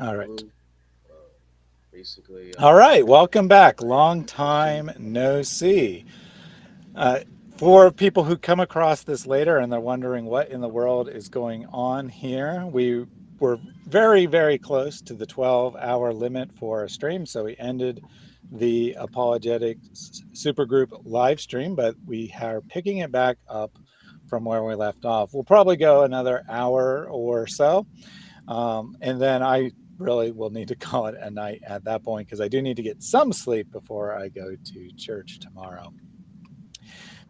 All right. Basically. Uh, All right. Welcome back. Long time no see. Uh, for people who come across this later and they're wondering what in the world is going on here, we were very, very close to the 12 hour limit for a stream. So we ended the apologetics supergroup live stream, but we are picking it back up from where we left off. We'll probably go another hour or so. Um, and then I really will need to call it a night at that point because I do need to get some sleep before I go to church tomorrow.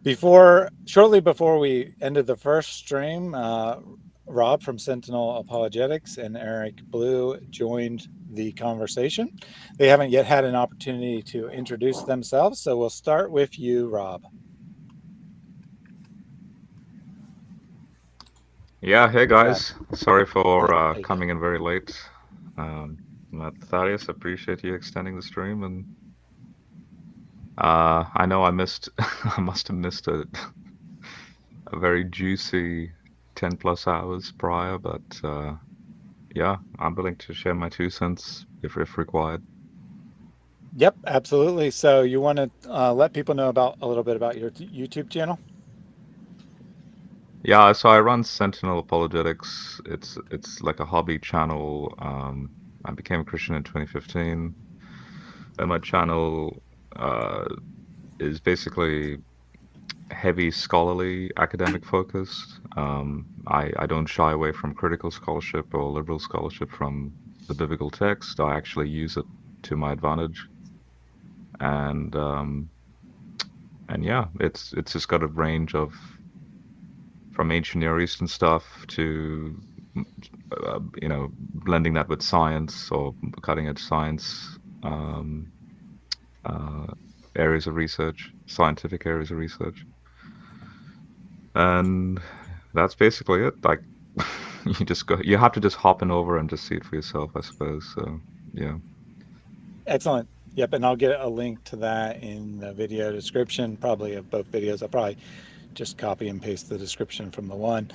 Before, shortly before we ended the first stream, uh, Rob from Sentinel Apologetics and Eric Blue joined the conversation. They haven't yet had an opportunity to introduce themselves, so we'll start with you, Rob. Yeah, hey guys. Sorry for uh, coming in very late. Um, Thaddeus, appreciate you extending the stream, and uh, I know I missed, I must have missed a, a very juicy 10 plus hours prior, but uh, yeah, I'm willing to share my two cents if, if required. Yep, absolutely. So you want to uh, let people know about a little bit about your YouTube channel? Yeah, so I run Sentinel Apologetics. It's it's like a hobby channel. Um, I became a Christian in 2015, and my channel uh, is basically heavy scholarly academic focused. Um, I, I don't shy away from critical scholarship or liberal scholarship from the biblical text. I actually use it to my advantage, and um, and yeah, it's it's just got a range of from ancient Near Eastern stuff to uh, you know blending that with science or cutting edge science um, uh, areas of research, scientific areas of research, and that's basically it. Like you just go, you have to just hop in over and just see it for yourself, I suppose. So yeah. Excellent. Yep, and I'll get a link to that in the video description, probably of both videos. I'll probably just copy and paste the description from the one.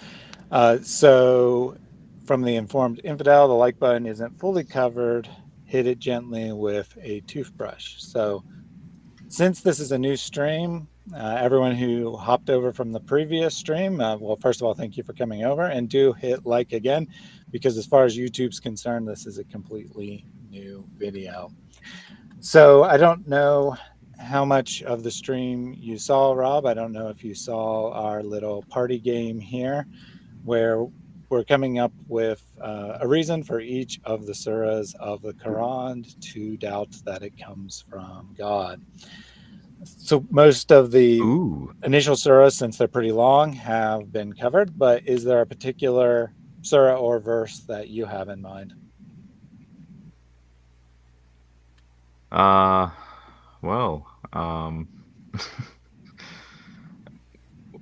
Uh, so from the informed infidel, the like button isn't fully covered. Hit it gently with a toothbrush. So since this is a new stream, uh, everyone who hopped over from the previous stream, uh, well, first of all, thank you for coming over and do hit like again, because as far as YouTube's concerned, this is a completely new video. So I don't know how much of the stream you saw, Rob. I don't know if you saw our little party game here where we're coming up with uh, a reason for each of the surahs of the Quran to doubt that it comes from God. So most of the Ooh. initial surahs, since they're pretty long, have been covered, but is there a particular surah or verse that you have in mind? Uh, well, um,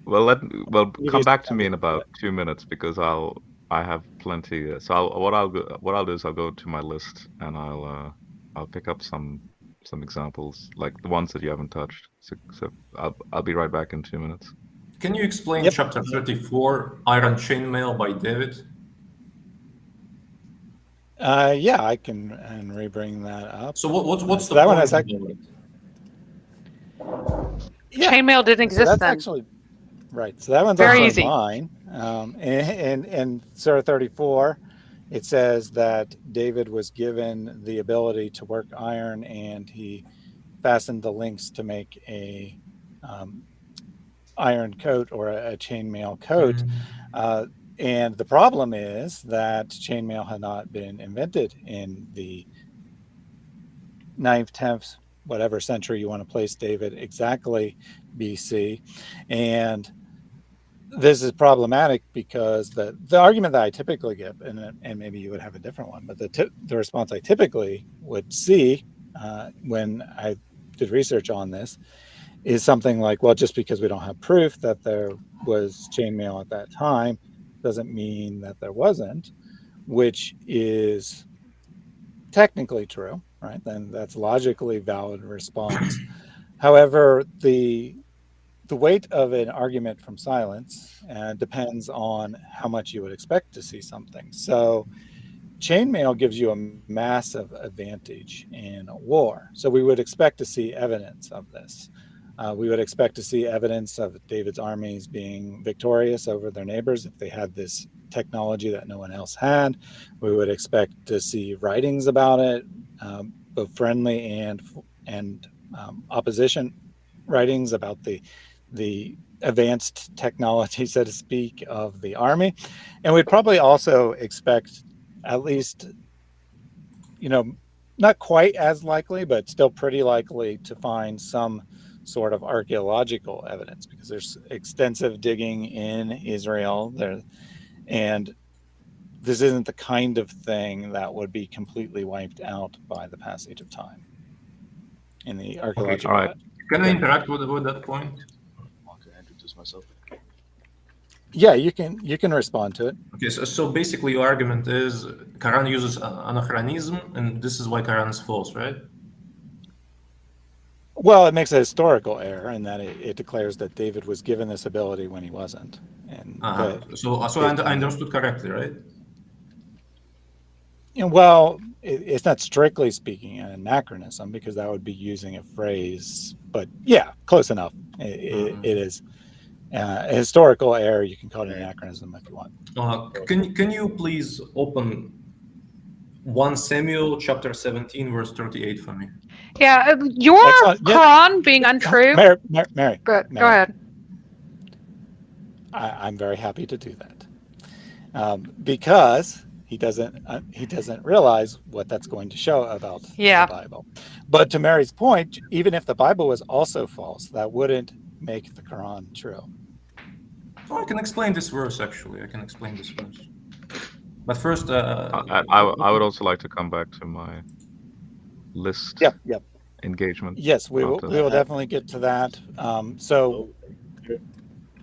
well, let well come back to me in about two minutes because I'll I have plenty. So I'll, what I'll what I'll do is I'll go to my list and I'll uh, I'll pick up some some examples like the ones that you haven't touched. So, so I'll I'll be right back in two minutes. Can you explain yep. chapter thirty four Iron Chainmail by David? Uh, yeah, I can and rebring that up. So what, what's what's the that one has actually yeah. Chainmail didn't exist so that's then. Actually, right. So that one's very easy. Mine. Um, and, and, and Surah 34, it says that David was given the ability to work iron and he fastened the links to make a um, iron coat or a, a chainmail coat. Mm -hmm. uh, and the problem is that chainmail had not been invented in the 9th, 10th, whatever century you want to place David exactly BC. And this is problematic because the, the argument that I typically give, and, and maybe you would have a different one, but the, the response I typically would see uh, when I did research on this is something like, well, just because we don't have proof that there was chainmail at that time doesn't mean that there wasn't, which is technically true right? Then that's logically valid response. However, the the weight of an argument from silence uh, depends on how much you would expect to see something. So chainmail gives you a massive advantage in a war. So we would expect to see evidence of this. Uh, we would expect to see evidence of David's armies being victorious over their neighbors if they had this technology that no one else had. We would expect to see writings about it, um, both friendly and and um, opposition writings about the the advanced technology, so to speak, of the army. And we'd probably also expect at least, you know, not quite as likely, but still pretty likely to find some sort of archaeological evidence because there's extensive digging in Israel there and this isn't the kind of thing that would be completely wiped out by the passage of time in the archaeological. Okay, all right. Can I interact with, with that point? myself. Yeah, you can you can respond to it. Okay, so, so basically your argument is Quran uses anachronism, and this is why Quran is false, right? Well, it makes a historical error in that it, it declares that David was given this ability when he wasn't. And uh -huh. so, so I, I understood correctly, right? well, it, it's not strictly speaking an anachronism because that would be using a phrase, but yeah, close enough. It, mm -hmm. it is uh, a historical error. You can call it an anachronism if you want. Uh, can can you please open one Samuel chapter 17 verse 38 for me? Yeah, uh, your Quran yeah. being untrue. Mary, Mary, Mary go, Mary. go ahead. I, am very happy to do that um, because he doesn't uh, he doesn't realize what that's going to show about yeah. the Bible. But to Mary's point, even if the Bible was also false, that wouldn't make the Quran true. Oh, I can explain this verse actually. I can explain this verse. But first, uh, I, I, I would also like to come back to my list. Yep, yep. Engagement. Yes, we will. We will definitely get to that. Um, so,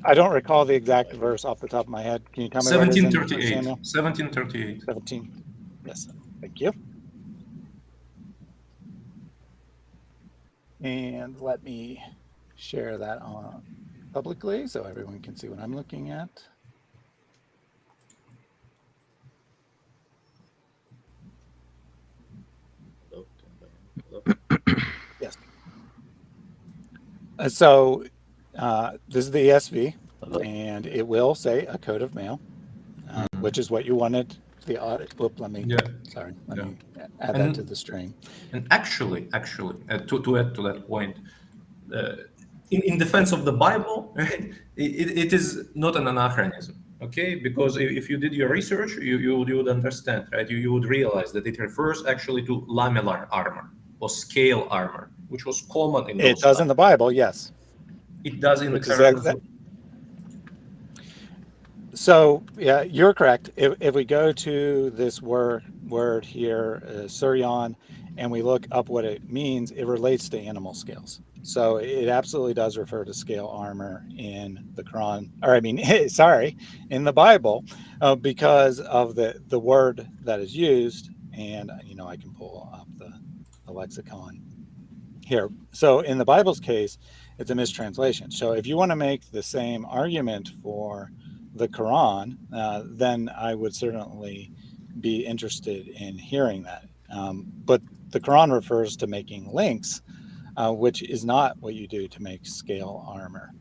I don't recall the exact verse off the top of my head. Can you tell me? 1738. 1738. 17. Yes. Thank you. And let me share that on publicly so everyone can see what I'm looking at. yes. Uh, so uh, this is the ESV, and it will say a coat of mail, uh, mm -hmm. which is what you wanted the audit. Whoop, let me, yeah. sorry, let yeah. me add and, that to the stream. And actually, actually, uh, to, to add to that point, uh, in, in defense of the Bible, right, it, it is not an anachronism, okay? Because if you did your research, you, you, you would understand, right? You, you would realize that it refers actually to lamellar armor or scale armor, which was common in It does times. in the Bible, yes. It does in the Quran. So yeah, you're correct. If, if we go to this word word here, uh, Suryan, and we look up what it means, it relates to animal scales. So it absolutely does refer to scale armor in the Quran, or I mean, sorry, in the Bible, uh, because of the the word that is used. And you know, I can pull up the, the lexicon here. So in the Bible's case, it's a mistranslation. So if you want to make the same argument for the Quran, uh, then I would certainly be interested in hearing that. Um, but the Quran refers to making links uh, which is not what you do to make scale armor.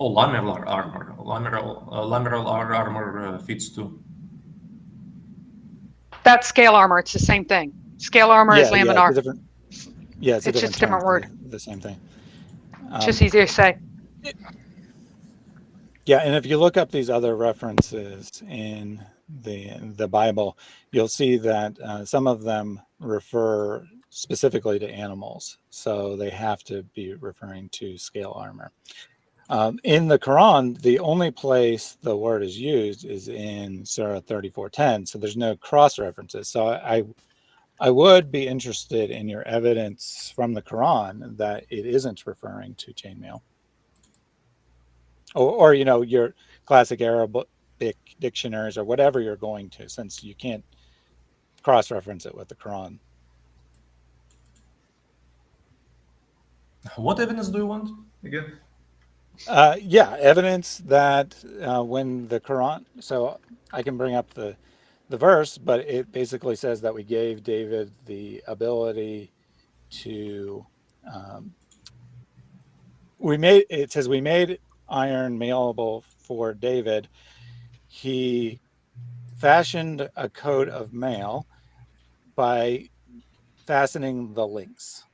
Oh, lamellar armor. Lamellar, uh, lamellar armor uh, fits too. That's scale armor. It's the same thing. Scale armor yeah, is laminar. Yeah, it's, yeah, it's, it's just a different word. The, the same thing. Um, just easier to say. Yeah, and if you look up these other references in the the Bible, you'll see that uh, some of them refer specifically to animals. So they have to be referring to scale armor. Um, in the Quran, the only place the word is used is in Surah 3410. So there's no cross references. So I, I would be interested in your evidence from the Quran that it isn't referring to chainmail. Or, or you know, your classic Arabic dictionaries or whatever you're going to, since you can't cross-reference it with the Quran. What evidence do you want again? Uh, yeah, evidence that uh, when the Quran, so I can bring up the the verse, but it basically says that we gave David the ability to. Um, we made it says we made iron malleable for David. He fashioned a coat of mail by fastening the links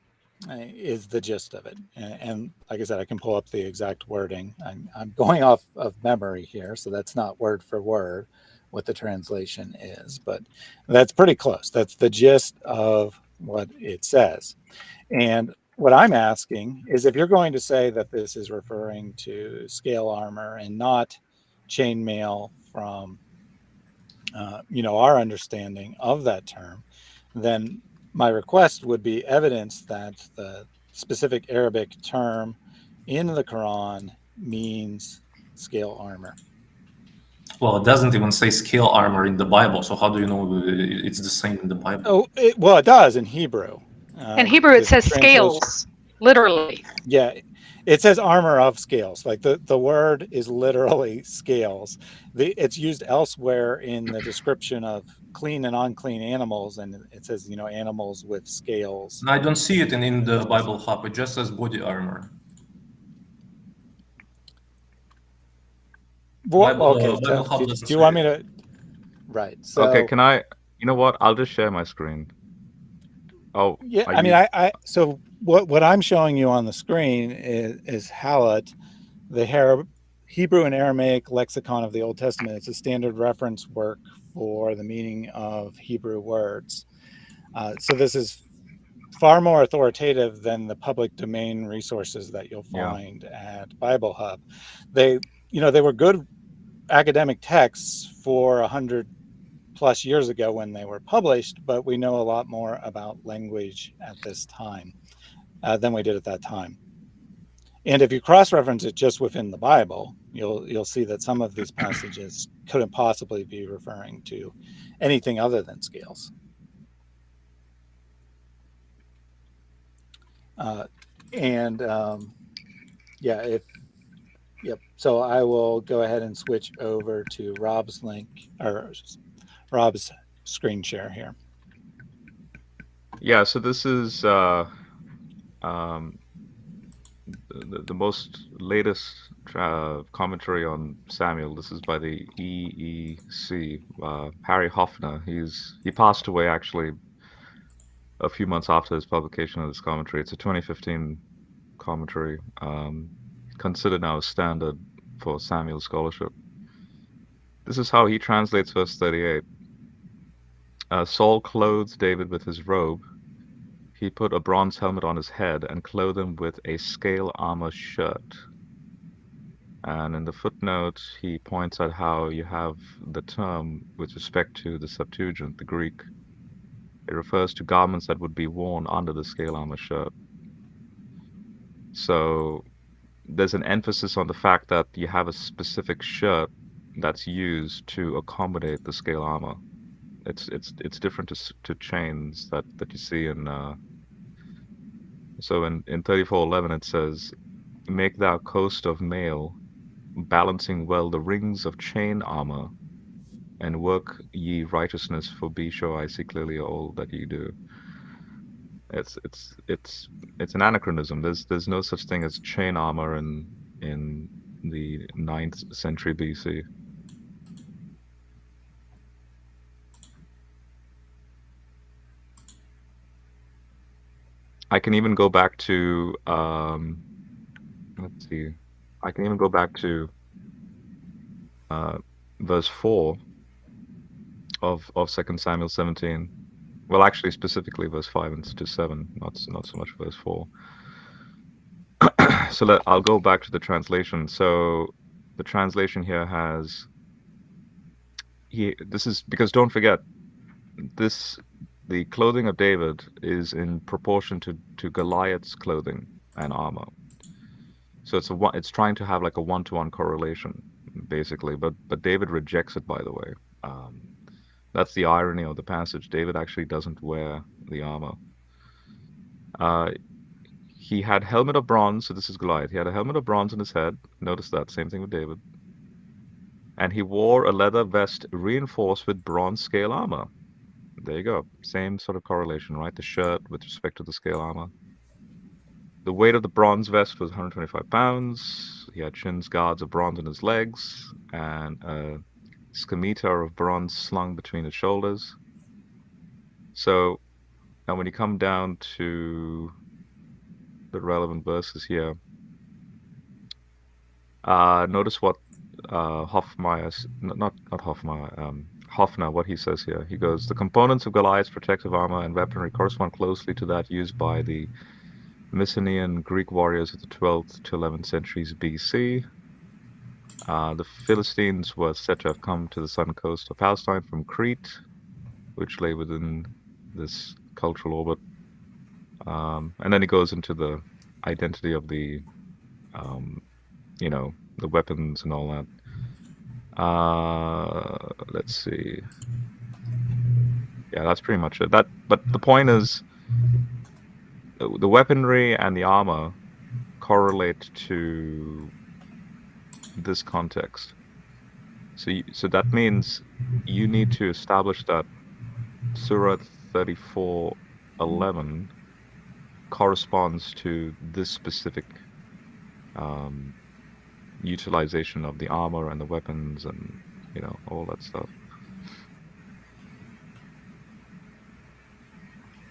uh, is the gist of it. And, and, like I said, I can pull up the exact wording. I'm, I'm going off of memory here, so that's not word for word what the translation is, but that's pretty close. That's the gist of what it says. And what I'm asking is if you're going to say that this is referring to scale armor and not chainmail from, uh, you know, our understanding of that term, then my request would be evidence that the specific Arabic term in the Quran means scale armor. Well, it doesn't even say scale armor in the Bible, so how do you know it's the same in the Bible? Oh, it, well, it does in Hebrew. Uh, in Hebrew, it says scales, literally. Yeah, it says armor of scales. Like the, the word is literally scales. The, it's used elsewhere in the description of clean and unclean animals, and it says, you know, animals with scales. I don't see it in, in the Bible Hub. It just says body armor. Well, okay. Uh, so, do, do you want me to? Right. So, okay. Can I? You know what? I'll just share my screen. Oh. Yeah. I mean, I, I. So what what I'm showing you on the screen is is HALOT, the Hebrew and Aramaic lexicon of the Old Testament. It's a standard reference work for the meaning of Hebrew words. Uh, so this is far more authoritative than the public domain resources that you'll find yeah. at Bible Hub. They, you know, they were good academic texts for a hundred plus years ago when they were published, but we know a lot more about language at this time uh, than we did at that time. And if you cross-reference it just within the Bible, you'll you'll see that some of these passages couldn't possibly be referring to anything other than scales. Uh, and um, yeah, if Yep. So I will go ahead and switch over to Rob's link or Rob's screen share here. Yeah. So this is uh, um, the, the most latest uh, commentary on Samuel. This is by the EEC. Uh, Harry Hoffner. He's he passed away actually a few months after his publication of this commentary. It's a 2015 commentary. Um, considered now standard for Samuel scholarship. This is how he translates verse 38. Uh, Saul clothed David with his robe. He put a bronze helmet on his head and clothed him with a scale armor shirt. And in the footnote, he points out how you have the term with respect to the Septuagint, the Greek. It refers to garments that would be worn under the scale armor shirt. So there's an emphasis on the fact that you have a specific shirt that's used to accommodate the scale armor. It's it's it's different to to chains that that you see in. Uh, so in in 3411 it says, "Make thou coast of mail, balancing well the rings of chain armor, and work ye righteousness for be sure I see clearly all that ye do." It's it's it's it's an anachronism. There's there's no such thing as chain armor in in the 9th century BC. I can even go back to um, let's see. I can even go back to uh, verse four of of Second Samuel 17 well, actually, specifically verse five and to seven, not not so much verse four. so let, I'll go back to the translation. So the translation here has he. This is because don't forget this. The clothing of David is in proportion to to Goliath's clothing and armor. So it's a it's trying to have like a one to one correlation, basically. But but David rejects it, by the way. Um, that's the irony of the passage. David actually doesn't wear the armor. Uh, he had helmet of bronze, so this is Goliath. He had a helmet of bronze on his head. Notice that, same thing with David. and he wore a leather vest reinforced with bronze scale armor. There you go. Same sort of correlation, right? The shirt with respect to the scale armor. The weight of the bronze vest was 125 pounds. He had shins guards of bronze on his legs and scimitar of bronze slung between his shoulders. So now when you come down to the relevant verses here, uh, notice what uh, Hofmeyr, not not Hofmeyr, um, Hoffner, what he says here. He goes, the components of Goliath's protective armor and weaponry correspond closely to that used by the Mycenaean Greek warriors of the 12th to 11th centuries BC. Uh, the Philistines were said to have come to the southern coast of Palestine from Crete, which lay within this cultural orbit. Um, and then he goes into the identity of the, um, you know, the weapons and all that. Uh, let's see. Yeah, that's pretty much it. That, but the point is, the weaponry and the armor correlate to this context. So, you, so that means you need to establish that Surah 34:11 corresponds to this specific um, utilization of the armor and the weapons and you know all that stuff.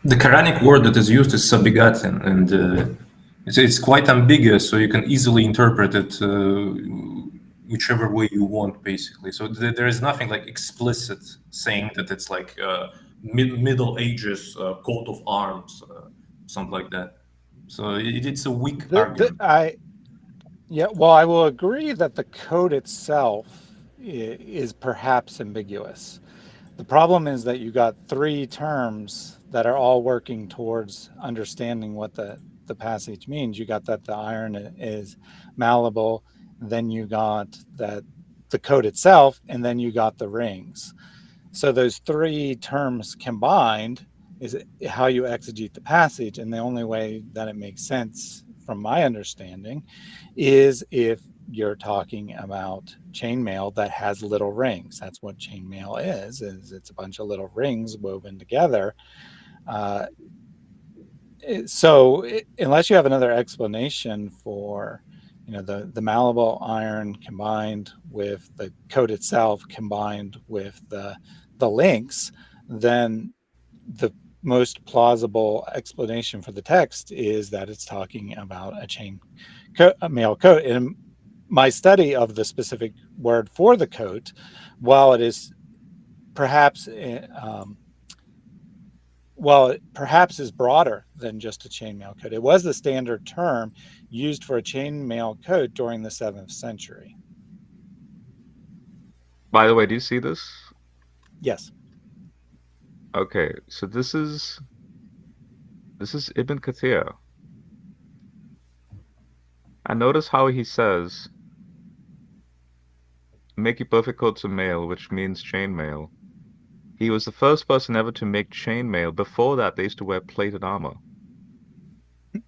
the Quranic word that is used is sabigatin, and uh, it's, it's quite ambiguous, so you can easily interpret it uh, whichever way you want, basically. So th there is nothing like explicit saying that it's like uh, mid Middle Ages uh, coat of arms, uh, something like that. So it, it's a weak the, argument. The, I, yeah, well, I will agree that the code itself is perhaps ambiguous. The problem is that you got three terms that are all working towards understanding what the, the passage means. You got that the iron is malleable, then you got that the code itself, and then you got the rings. So those three terms combined is how you exegete the passage. And the only way that it makes sense from my understanding is if you're talking about chainmail that has little rings. That's what chainmail is, is it's a bunch of little rings woven together uh, so unless you have another explanation for, you know, the, the malleable iron combined with the code itself combined with the, the links, then the most plausible explanation for the text is that it's talking about a chain co a mail coat. In my study of the specific word for the coat, while it is perhaps eh, um, well, it perhaps is broader than just a chainmail coat. It was the standard term used for a chainmail coat during the 7th century. By the way, do you see this? Yes. Okay, so this is this is Ibn Kathir. And notice how he says, make your perfect coats of mail, which means chainmail. He was the first person ever to make chainmail. Before that, they used to wear plated armor.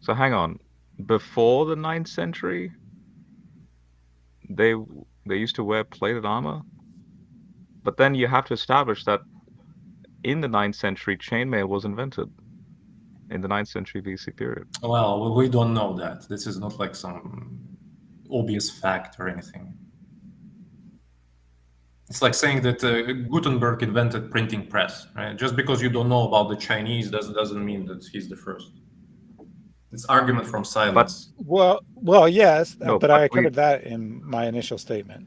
so hang on. Before the 9th century, they they used to wear plated armor. But then you have to establish that in the 9th century, chainmail was invented in the 9th century BC period. Well, we don't know that. This is not like some obvious fact or anything. It's like saying that uh, Gutenberg invented printing press. Right? Just because you don't know about the Chinese doesn't doesn't mean that he's the first. It's argument from silence. But, well, well, yes, no, but, but, I covered we, that in my initial statement.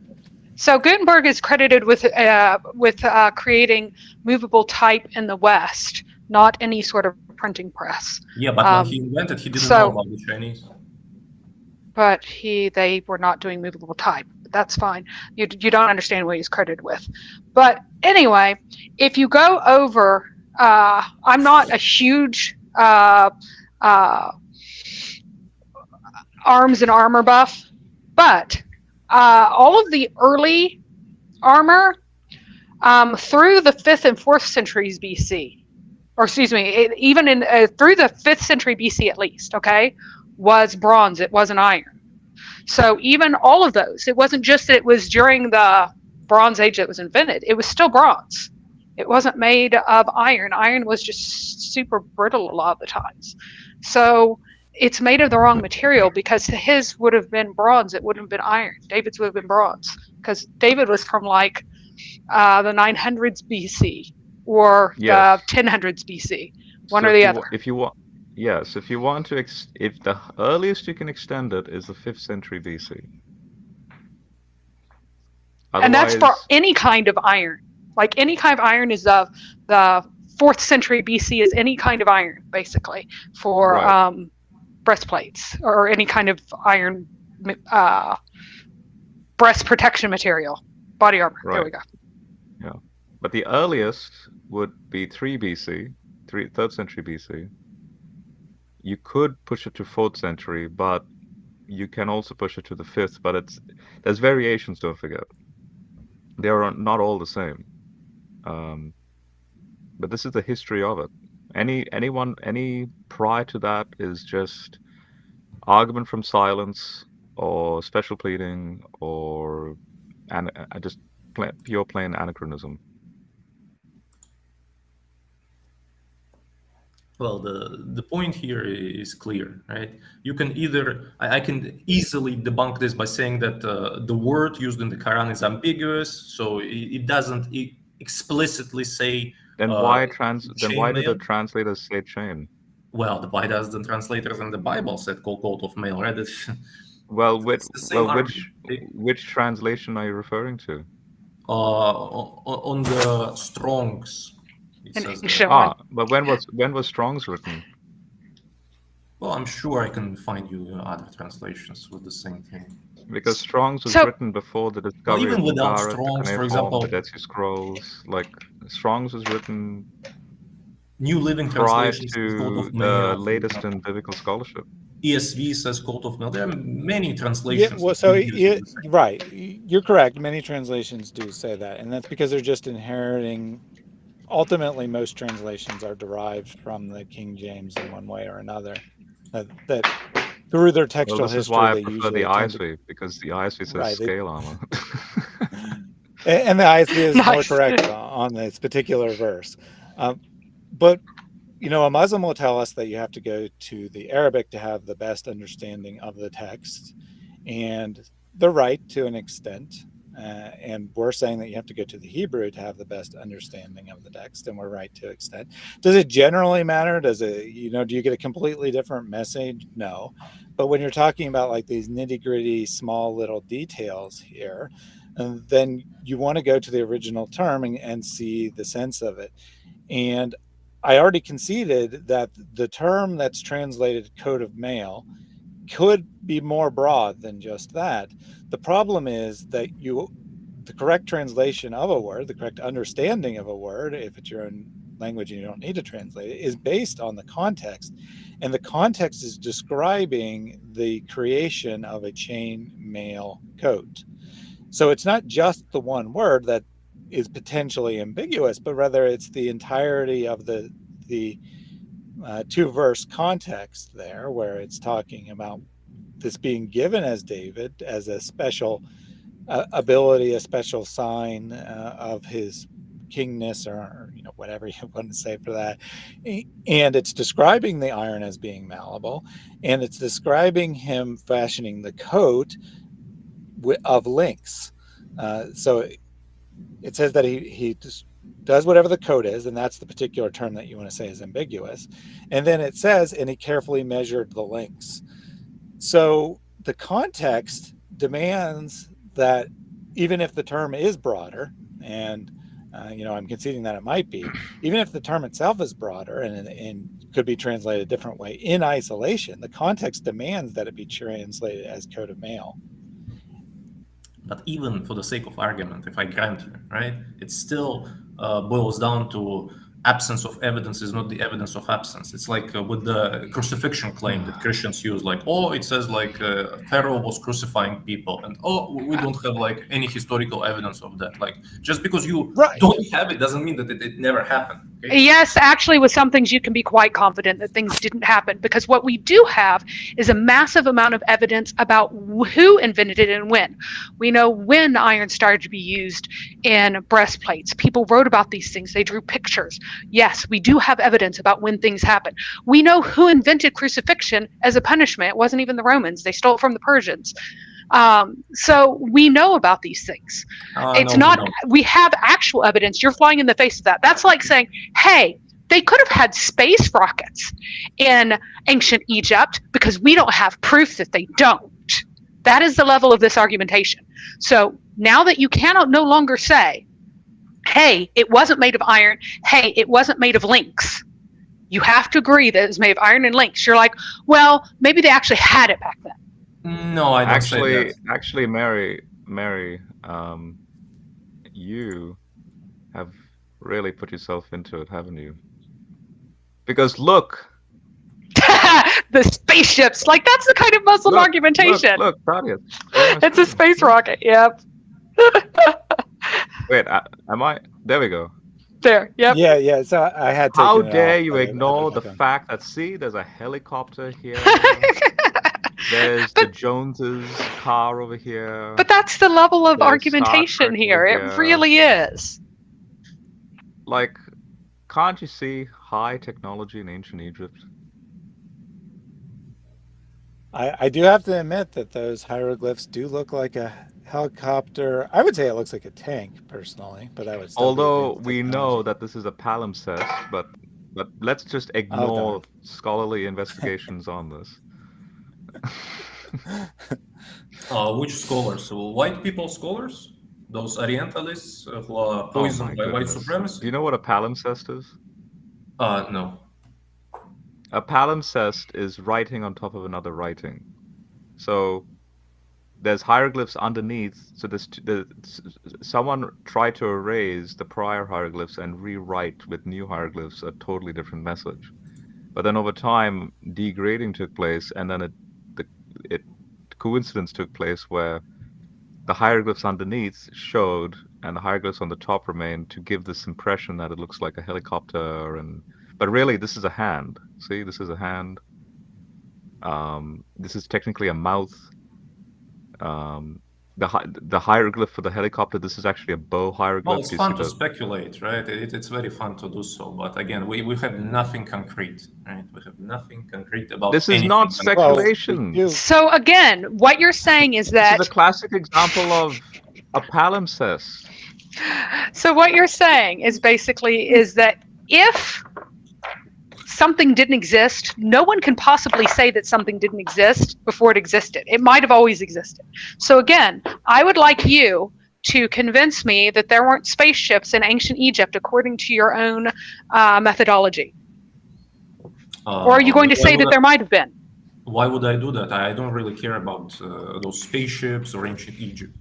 So Gutenberg is credited with uh, with uh, creating movable type in the West, not any sort of printing press. Yeah, but um, when he invented, he didn't so, know about the Chinese. But he, they were not doing movable type that's fine. You, you don't understand what he's credited with. But anyway, if you go over, uh, I'm not a huge uh, uh, arms and armor buff, but uh, all of the early armor um, through the fifth and fourth centuries BC, or excuse me, it, even in uh, through the fifth century BC at least, okay, was bronze. It wasn't iron. So even all of those, it wasn't just that it was during the Bronze Age that was invented. It was still bronze. It wasn't made of iron. Iron was just super brittle a lot of the times. So it's made of the wrong material because his would have been bronze. It wouldn't have been iron. David's would have been bronze because David was from like uh, the 900s BC or yes. the 1000s BC, one so or the other. if you want, yes, if you want to, ex- if the earliest you can extend it is the 5th century BC. Otherwise, and that's for any kind of iron. Like any kind of iron is the the fourth century BC is any kind of iron, basically, for right. um, breastplates or any kind of iron uh, breast protection material, body armor. Right. There we go. Yeah, but the earliest would be 3 BC, 3, 3rd century BC. You could push it to 4th century, but you can also push it to the 5th, but it's there's variations, don't forget. They are not all the same. Um, but this is the history of it. Any anyone any prior to that is just argument from silence or special pleading or and just pure plain anachronism. Well, the the point here is clear, right? You can either I, I can easily debunk this by saying that uh, the word used in the Quran is ambiguous, so it, it doesn't explicitly say. Then uh, why trans? Then why did the translators say chain? Well, the why does the translators in the Bible said coat of mail, right? well, which well, which which translation are you referring to? Uh, on the Strong's Ah, but when was when was Strong's written? Well, I'm sure I can find you other translations with the same thing. Because Strong's was so, written before the discovery well, even of without Strong's, for example, the Dead Sea Scrolls. Like Strong's was written New Living prior to the latest in biblical scholarship. ESV says coat of mail. There are many translations. Yeah, well, so it, right, you're correct. Many translations do say that, and that's because they're just inheriting ultimately most translations are derived from the King James in one way or another. That, that through their textual well, this history, is why I prefer the ISV to, because the ISV says right, scale armor. and the ISV is nice. more correct on this particular verse. Um, but you know, a Muslim will tell us that you have to go to the Arabic to have the best understanding of the text, and they're right to an extent. Uh, and we're saying that you have to go to the Hebrew to have the best understanding of the text, and we're right to extent. Does it generally matter? Does it, you know, do you get a completely different message? No. But when you're talking about like these nitty gritty, small little details here, uh, then you want to go to the original term and, and see the sense of it. And I already conceded that the term that's translated coat of mail could be more broad than just that. The problem is that you, the correct translation of a word, the correct understanding of a word, if it's your own language and you don't need to translate it, is based on the context. And the context is describing the creation of a chain mail coat. So it's not just the one word that is potentially ambiguous, but rather it's the entirety of the the uh, two verse context there where it's talking about this being given as David as a special uh, ability, a special sign uh, of his kingness or you know whatever you want to say for that. And it's describing the iron as being malleable and it's describing him fashioning the coat of links uh, so it says that he he just does whatever the code is, and that's the particular term that you want to say is ambiguous. And then it says, and he carefully measured the links. So the context demands that even if the term is broader, and uh, you know, I'm conceding that it might be, even if the term itself is broader and, and could be translated a different way in isolation, the context demands that it be translated as code of mail. But even for the sake of argument, if I grant you, right, it's still Uh, boils down to absence of evidence is not the evidence of absence. It's like uh, with the crucifixion claim that Christians use, like, oh, it says like uh, Pharaoh was crucifying people, and oh, we don't have like any historical evidence of that. Like, just because you Right. don't have it doesn't mean that it, it never happened. okay? Yes, actually, with some things you can be quite confident that things didn't happen because what we do have is a massive amount of evidence about who invented it and when. We know when iron started to be used in breastplates. People wrote about these things, they drew pictures. Yes, we do have evidence about when things happen. We know who invented crucifixion as a punishment. It wasn't even the Romans, they stole it from the Persians. Um, so we know about these things Uh, it's no, not no. we have actual evidence you're flying in the face of that that's like saying hey they could have had space rockets in ancient egypt because we don't have proof that they don't that is the level of this argumentation so now that you cannot no longer say hey it wasn't made of iron hey it wasn't made of links you have to agree that it's made of iron and links you're like well maybe they actually had it back then No, I don't say actually, that. actually, Mary, Mary, um, you have really put yourself into it, haven't you? Because look, the spaceships like that's the kind of muslim Look, argumentation Look, look Thaddeus. It's a space rocket. Yep. Wait, uh, am I? There we go. There. Yep. Yeah, yeah. So I had. to. How dare off, you I- I ignore the on. fact that see, there's a helicopter here. there's the Joneses car over here. But that's the level of There's argumentation Star Trek here. It really is. like, can't you see high technology in ancient Egypt? I, I do have to admit that those hieroglyphs do look like a helicopter. I would say it looks like a tank, personally, but I would. Still Although we know that this is a palimpsest, but but let's just ignore scholarly investigations on this. Uh, which scholars? So white people scholars? Those Orientalists uh, who are Oh poisoned my by white goodness. supremacy? Do you know what a palimpsest is? Uh, no. A palimpsest is writing on top of another writing. So there's hieroglyphs underneath. So there's, the, someone tried to erase the prior hieroglyphs and rewrite with new hieroglyphs a totally different message. But then over time, degrading took place, and then it, the it coincidence took place where the hieroglyphs underneath showed, and the hieroglyphs on the top remained to give this impression that it looks like a helicopter and but really this is a hand see this is a hand um, this is technically a mouth um, the hi- the hieroglyph for the helicopter this is actually a bow hieroglyph Well, it's fun to the- speculate, right? It, it's very fun to do so. But again, we, we have nothing concrete, right? We have nothing concrete about this is not speculation do- So again, what you're saying is that this that is a classic example of a palimpsest so what you're saying is basically is that if something didn't exist, no one can possibly say that something didn't exist before it existed. It might have always existed. So again, I would like you to convince me that there weren't spaceships in ancient Egypt according to your own uh, methodology. Uh, Or are you going to say that I- there might have been? Why would I do that? I don't really care about uh, those spaceships or ancient Egypt.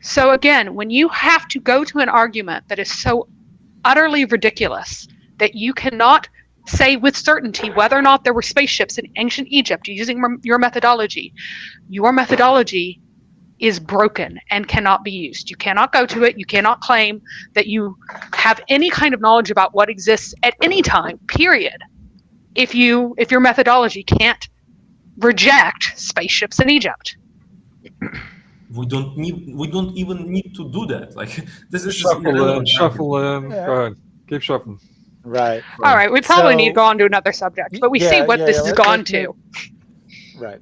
So again, when you have to go to an argument that is so utterly ridiculous that you cannot say with certainty whether or not there were spaceships in ancient Egypt using your methodology, your methodology is broken and cannot be used. You cannot go to it. You cannot claim that you have any kind of knowledge about what exists at any time, period. If you if your methodology can't reject spaceships in Egypt. We don't need. We don't even need to do that. Like this is Shuffle, uh, irrelevant. shuffle. Um, Yeah. Go ahead. Keep shuffling. Right. All right, we probably need to go on to another subject, but we see what yeah, this yeah, has gone to. Right.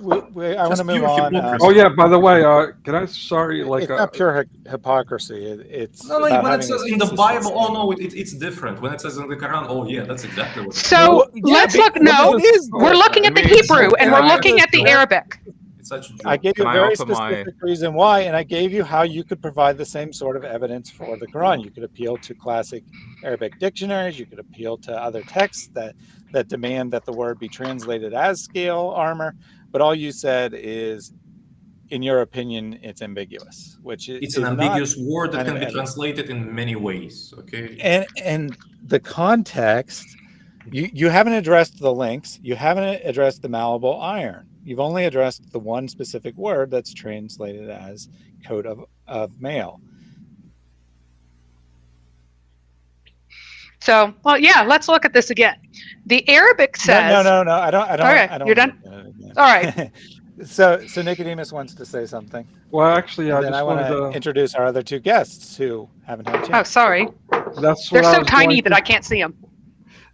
We, we, I want to move on. hypocrisy. Oh yeah. By the way, uh, can I? Sorry, like it's uh, not pure hy- hypocrisy. It, it's No, no. When it says in the Bible, oh no, it, it, it's different. When it says in the Quran, oh yeah, that's exactly what. it is. So Well, yeah, let's look. No, well, we're looking at the I mean, Hebrew and we're looking at the just- Arabic. It's such a joke. I gave you Can a very offer my- specific reason why, and I gave you how you could provide the same sort of evidence for the Quran. You could appeal to classic Arabic dictionaries. You could appeal to other texts that that demand that the word be translated as scale armor. But all you said is in your opinion, it's ambiguous, which is It's an ambiguous word that can be translated in many ways. Okay. and and the context you you haven't addressed the links you haven't addressed the malleable iron you've only addressed the one specific word that's translated as coat of, of mail So, well, yeah, let's look at this again. The Arabic says, no no no no i don't i don't Okay, I don't you're done? wanna look at it All again. so so nicodemus wants to say something Well, actually, I and then just i want wanted to to. introduce our other two guests who haven't had a chance. oh, sorry. That's They're I so tiny going that to- I can't see them.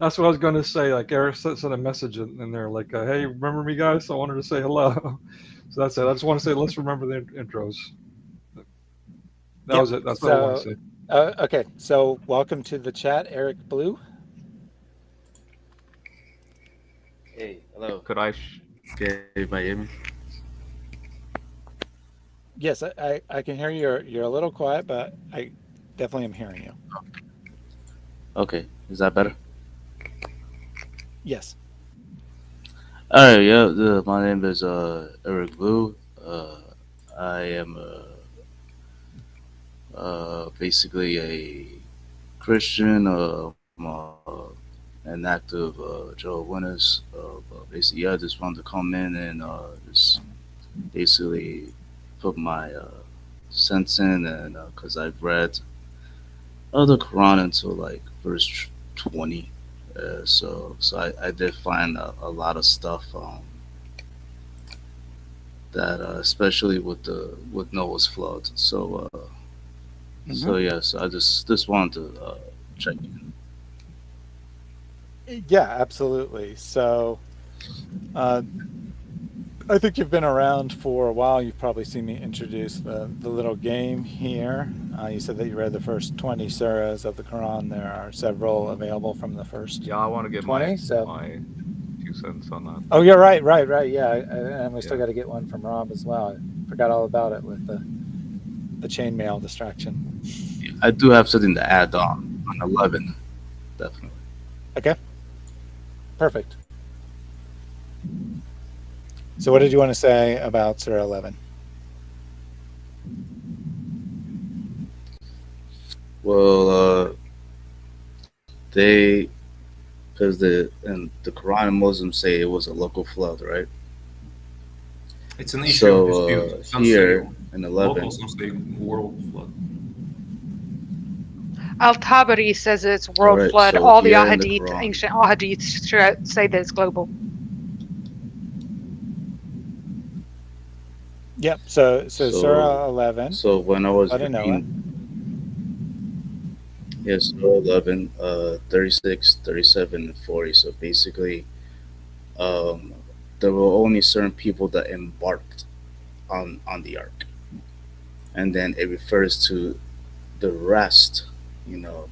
That's what I was going to say. Like Eric sent sent a message in, in there, like, uh, "Hey, remember me, guys? I wanted to say hello." So that's it. I just want to say, let's remember the intros. That Yep, was it. That's what I want to say. uh, okay so welcome to the chat eric blue Hey, hello. Could I? Sh- Okay, Miami. yes I, I i can hear you you're, you're a little quiet but i definitely am hearing you Okay, is that better? Yes right, yeah. The, my name is uh, Eric Blue. Uh, I am uh, uh, basically a Christian. Uh, uh, an active uh. Uh, but basically, yeah, I just wanted to come in and uh, just basically put my uh, sense in, and because I've read uh, the Quran until like verse twenty. Uh, so so I, I did find a, a lot of stuff um, that uh, especially with the with Noah's flood. So uh, so yes, I just just wanted to uh, check in. Yeah, absolutely. So, uh, I think you've been around for a while. You've probably seen me introduce the, the little game here. Uh, you said that you read the first 20 surahs of the Quran. There are several available from the first. yeah, I want to get 20, my so- my two cents on that. Oh, you're right, right, right. Yeah, I- I- and we still Yeah. got to get one from Rob as well. I forgot all about it with the the chainmail distraction. I do have something to add on on eleven, definitely. Okay, perfect. So, what did you want to say about Surah 11? Well, uh, they because the and the Quran and Muslims say it was a local flood, right? It's an issue So of uh, dispute. Some here say in eleven, local, some say world flood. Al Tabari says it's world Alright, flood. so All the here in the ahadith, ancient ahadith, sh- say that it's global. Yep. So, so, So- Surah 11. So when I was I didn't know reading, yes, Surah 11, uh, 36, 37, and 40. So basically, um, there were only certain people that embarked on on the ark, and then it refers to the rest. You know,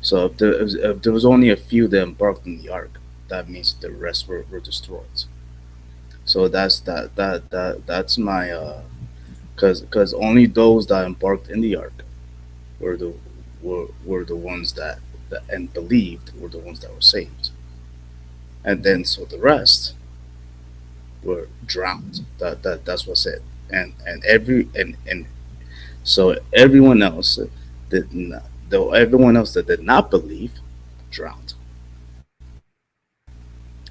so if there, if there was only a few that embarked on the ark, that means the rest were, were destroyed. So that's that that that that's my uh because because only those that embarked in the ark were the were, were the ones that, that and believed were the ones that were saved. And then so the rest were drowned. That that that's what's it. And and every and and so everyone else did not though everyone else that did not believe drowned.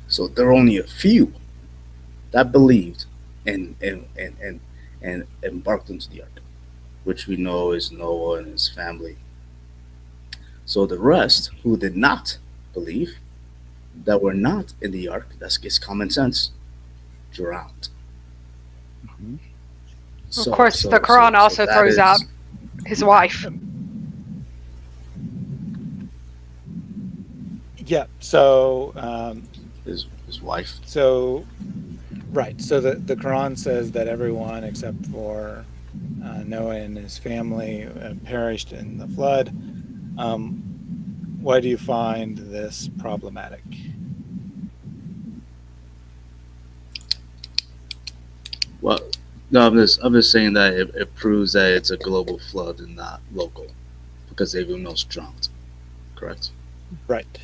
So there are only a few that believed and and and and, and embarked into the ark which we know is noah and his family so the rest who did not believe that were not in the ark that's just common sense drowned Of course, the Quran also that throws is- out his wife. Yeah. So, um, his, his wife so, right. So the, the Quran says that everyone except for uh, Noah and his family uh, perished in the flood. Um, why do you find this problematic? Well, no, I'm just I'm just saying that it, it proves that it's a global flood and not local, because they everyone else drowned. Correct. Right.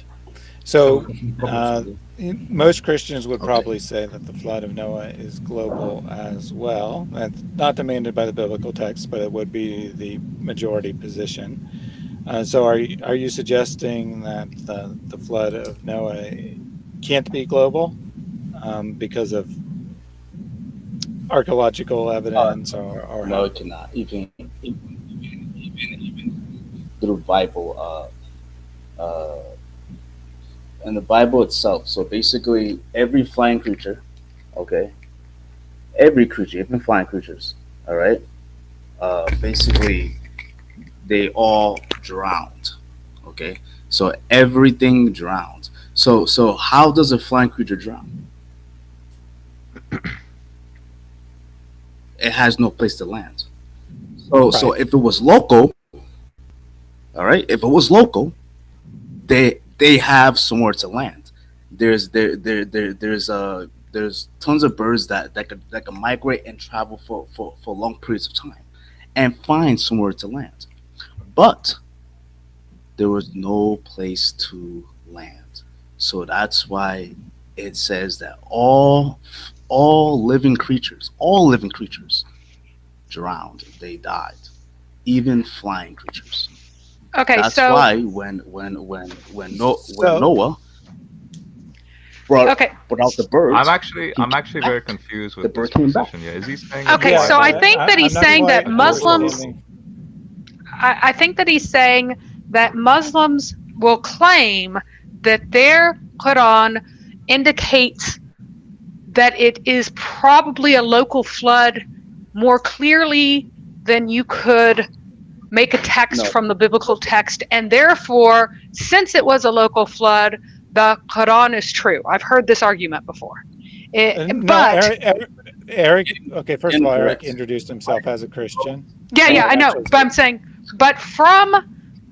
So, uh, most Christians would probably say that the flood of Noah is global as well. That's not demanded by the biblical text, but it would be the majority position. Uh, so, are you, are you suggesting that the, the flood of Noah can't be global um, because of archaeological evidence or, or no, it cannot. Even even even even, even through Bible, uh, uh, and the Bible itself. So basically, every flying creature, okay, every creature, even flying creatures, all right, uh, basically, they all drowned. Okay, so everything drowned. So so how does a flying creature drown? it has no place to land. So right. so if it was local, all right, if it was local, they they have somewhere to land. There's there there there there's uh there's tons of birds that that could that can migrate and travel for for for long periods of time, and find somewhere to land, but there was no place to land. So that's why it says that all all living creatures, all living creatures drowned, they died, even flying creatures. Okay, That's so why when when when when, no, when so, Noah brought, okay. brought out the birds, I'm actually I'm actually very confused with the bird came back. Yeah, is he saying? Okay, yeah, so I think that he's saying that Muslims. I, I think that he's saying that Muslims will claim that their Quran indicates that it is probably a local flood more clearly than you could make a text no. from the biblical text. And therefore, since it was a local flood, the Quran is true. I've heard this argument before. It, no, but Eric, Eric, Eric, okay, first of all, Eric introduced himself as a Christian. Yeah, yeah, I know. But I'm saying, but from,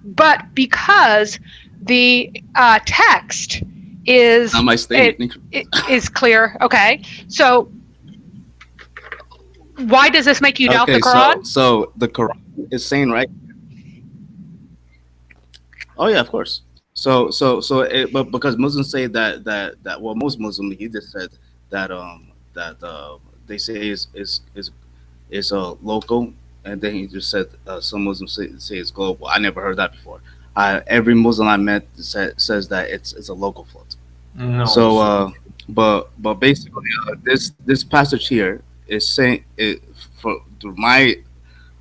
but because the uh, text is my statement it, it is clear. Okay, so why does this make you doubt okay, the Quran? So, so the Quran is saying right. Oh yeah, of course. So so so it, but because Muslims say that that that well most Muslims he just said that um that uh they say is is is is a uh, local and then he just said uh, some Muslims say, say it's global. I never heard that before. I, every Muslim I met say, says that it's it's a local flood. No. So, uh, but but basically, uh, this this passage here is saying it for through my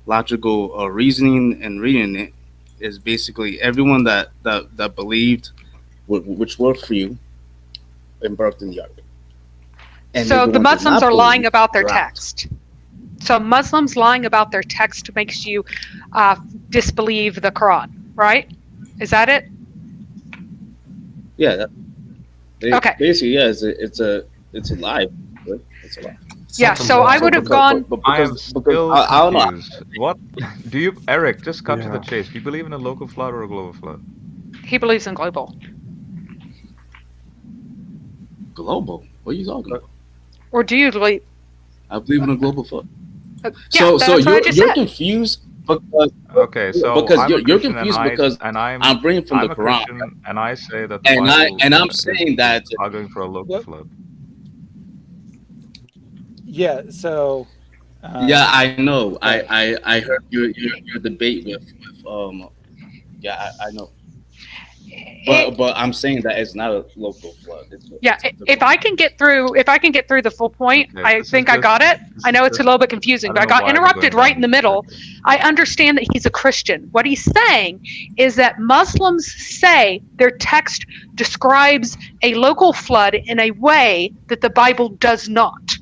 logical uh, reasoning and reading it is basically everyone that that that believed, which worked for you embarked in the ark. And so the Muslims are lying about their text. So Muslims lying about their text makes you uh, disbelieve the Quran, right? Is that it? Yeah. That, okay. Basically, yeah, it's a it's a it's a lie. It's a lie. Yeah, so I would have gone. But, but I am still I, I, don't know. What do you, Eric? Just cut yeah. to the chase. Do you believe in a local flood or a global flood? He believes in global. Global? What are you talking about? Or do you believe? I believe in a global flood. Uh, yeah, so, so you're you're said. confused because okay, so because I'm you're, you're confused and because I, and I'm I'm bringing from I'm the Quran, and I say that and I and I'm saying that arguing for a local what? flood. Yeah. So. Um, yeah, I know. I I I heard your your, your debate with with um. Yeah, I, I know. But but I'm saying that it's not a local flood. A, yeah, if I can get through, if I can get through the full point, okay, I think I got it. I know it's a little bit confusing, I but I got interrupted right in the middle. I understand that he's a Christian. What he's saying is that Muslims say their text describes a local flood in a way that the Bible does not.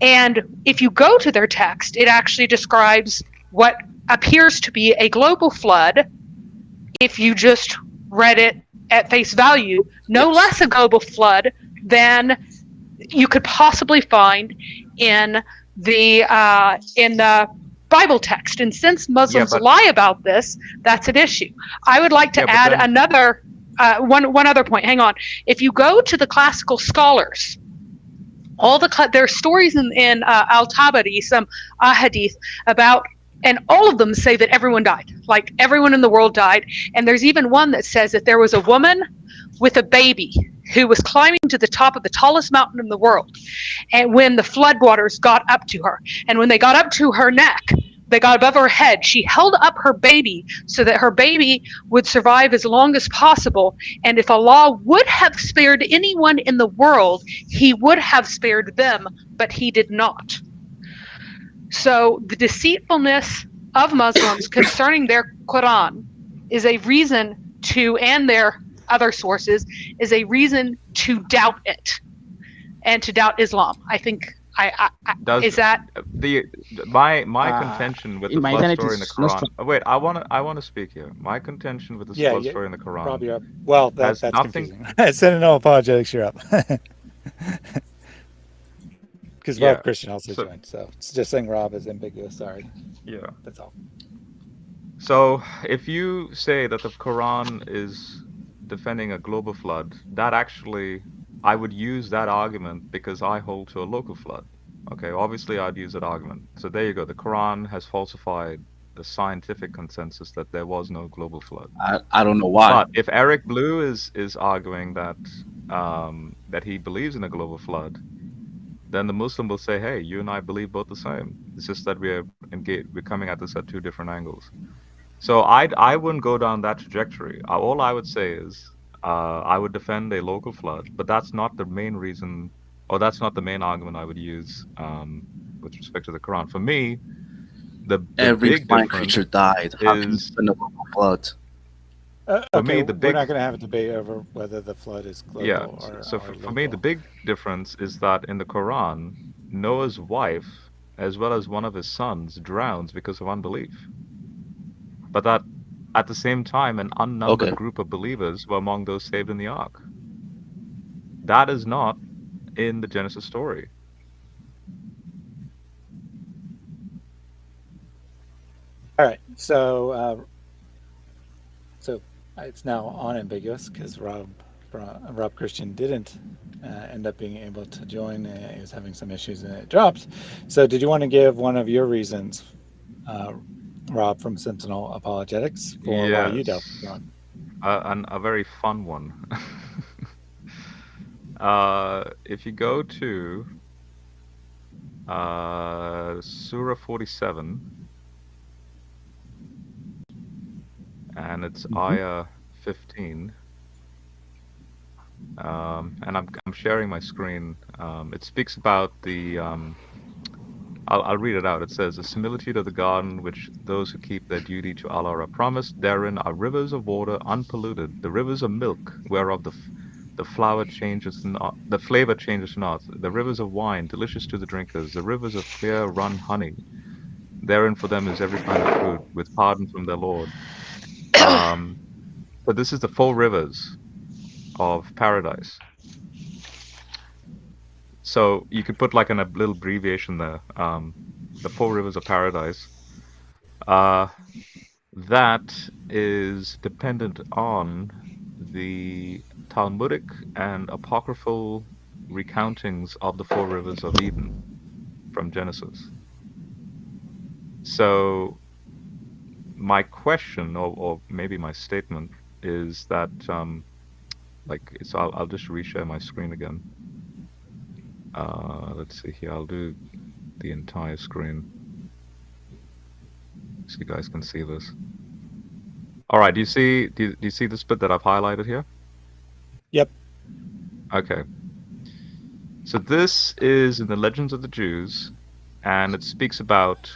And if you go to their text, it actually describes what appears to be a global flood if you just read it at face value, no less a global flood than you could possibly find in the uh, in the Bible text. And since Muslims yeah, but, lie about this, that's an issue. I would like to yeah, add another uh, one one other point. Hang on. If you go to the classical scholars, all the there are stories in, in uh, Al Tabari, some ahadith about and all of them say that everyone died. Like everyone in the world died. And there's even one that says that there was a woman with a baby who was climbing to the top of the tallest mountain in the world and when the floodwaters got up to her and when they got up to her neck they got above her head she held up her baby so that her baby would survive as long as possible and if allah would have spared anyone in the world he would have spared them but he did not so the deceitfulness of Muslims concerning their Quran is a reason to, and their other sources, is a reason to doubt it and to doubt Islam. I think I, I, I Does is that the my my Uh, contention with the my flood story in the is Quran? strong. Oh, wait, I want to I want to speak here. My contention with the Yeah, flood yeah, story in the Quran. Rob, you're up. Well, that, Has that's nothing- confusing. Sentinel apologetics, you're up. Because Yeah, Rob Christian also so- joined, so it's just saying Rob is ambiguous. Sorry, Yeah. that's all. So if you say that the Quran is defending a global flood, that actually I would use that argument because I hold to a local flood. Okay, obviously I'd use that argument. So there you go. The Quran has falsified the scientific consensus that there was no global flood. I, I don't know why. But if Eric Blue is is arguing that um, that he believes in a global flood, then the Muslim will say, "Hey, you and I believe both the same. It's just that we're engaged. We're coming at this at two different angles." So I I wouldn't go down that trajectory. All I would say is uh, I would defend a local flood, but that's not the main reason, or that's not the main argument I would use um, with respect to the Quran. For me, the, the Every big flying creature died. How can you is- spend a local flood? Uh, For okay, me, the big, we're not going to have a debate over whether the flood is global yeah or, so or for, for me the big difference is that in the quran noah's wife as well as one of his sons drowns because of unbelief but that at the same time an unnumbered Okay. group of believers were among those saved in the ark that is not in the genesis story All right, so uh, so it's now unambiguous because Rob Rob Christian didn't uh, end up being able to join. Uh, he was having some issues and it dropped. So, did you want to give one of your reasons, uh, Rob from Sentinel Apologetics, for why you Yes. doubt uh, and a very fun one. uh, if you go to uh, Surah 47, and it's Mhm. ayah 15, um, and I'm, I'm sharing my screen. Um, it speaks about the. Um, I'll, I'll read it out. It says, The similitude of the garden which those who keep their duty to Allah are promised. Therein are rivers of water unpolluted, the rivers of milk, whereof the, f- the flower changes not, the flavor changes not, the rivers of wine, delicious to the drinkers, the rivers of clear run honey. Therein for them is every kind of fruit, with pardon from their Lord. Um, but this is the four rivers of paradise. So you could put like an, a little abbreviation there. Um, the four rivers of paradise. Uh, that is dependent on the Talmudic and apocryphal recountings of the four rivers of Eden from Genesis. So my question, or, or maybe my statement, is that um, like so I'll, I'll just reshare my screen again. Uh, let's see here. I'll do the entire screen so you guys can see this. All right. Do you see? Do you, do you see this bit that I've highlighted here? Yep. Okay. So this is in the Legends of the Jews, and it speaks about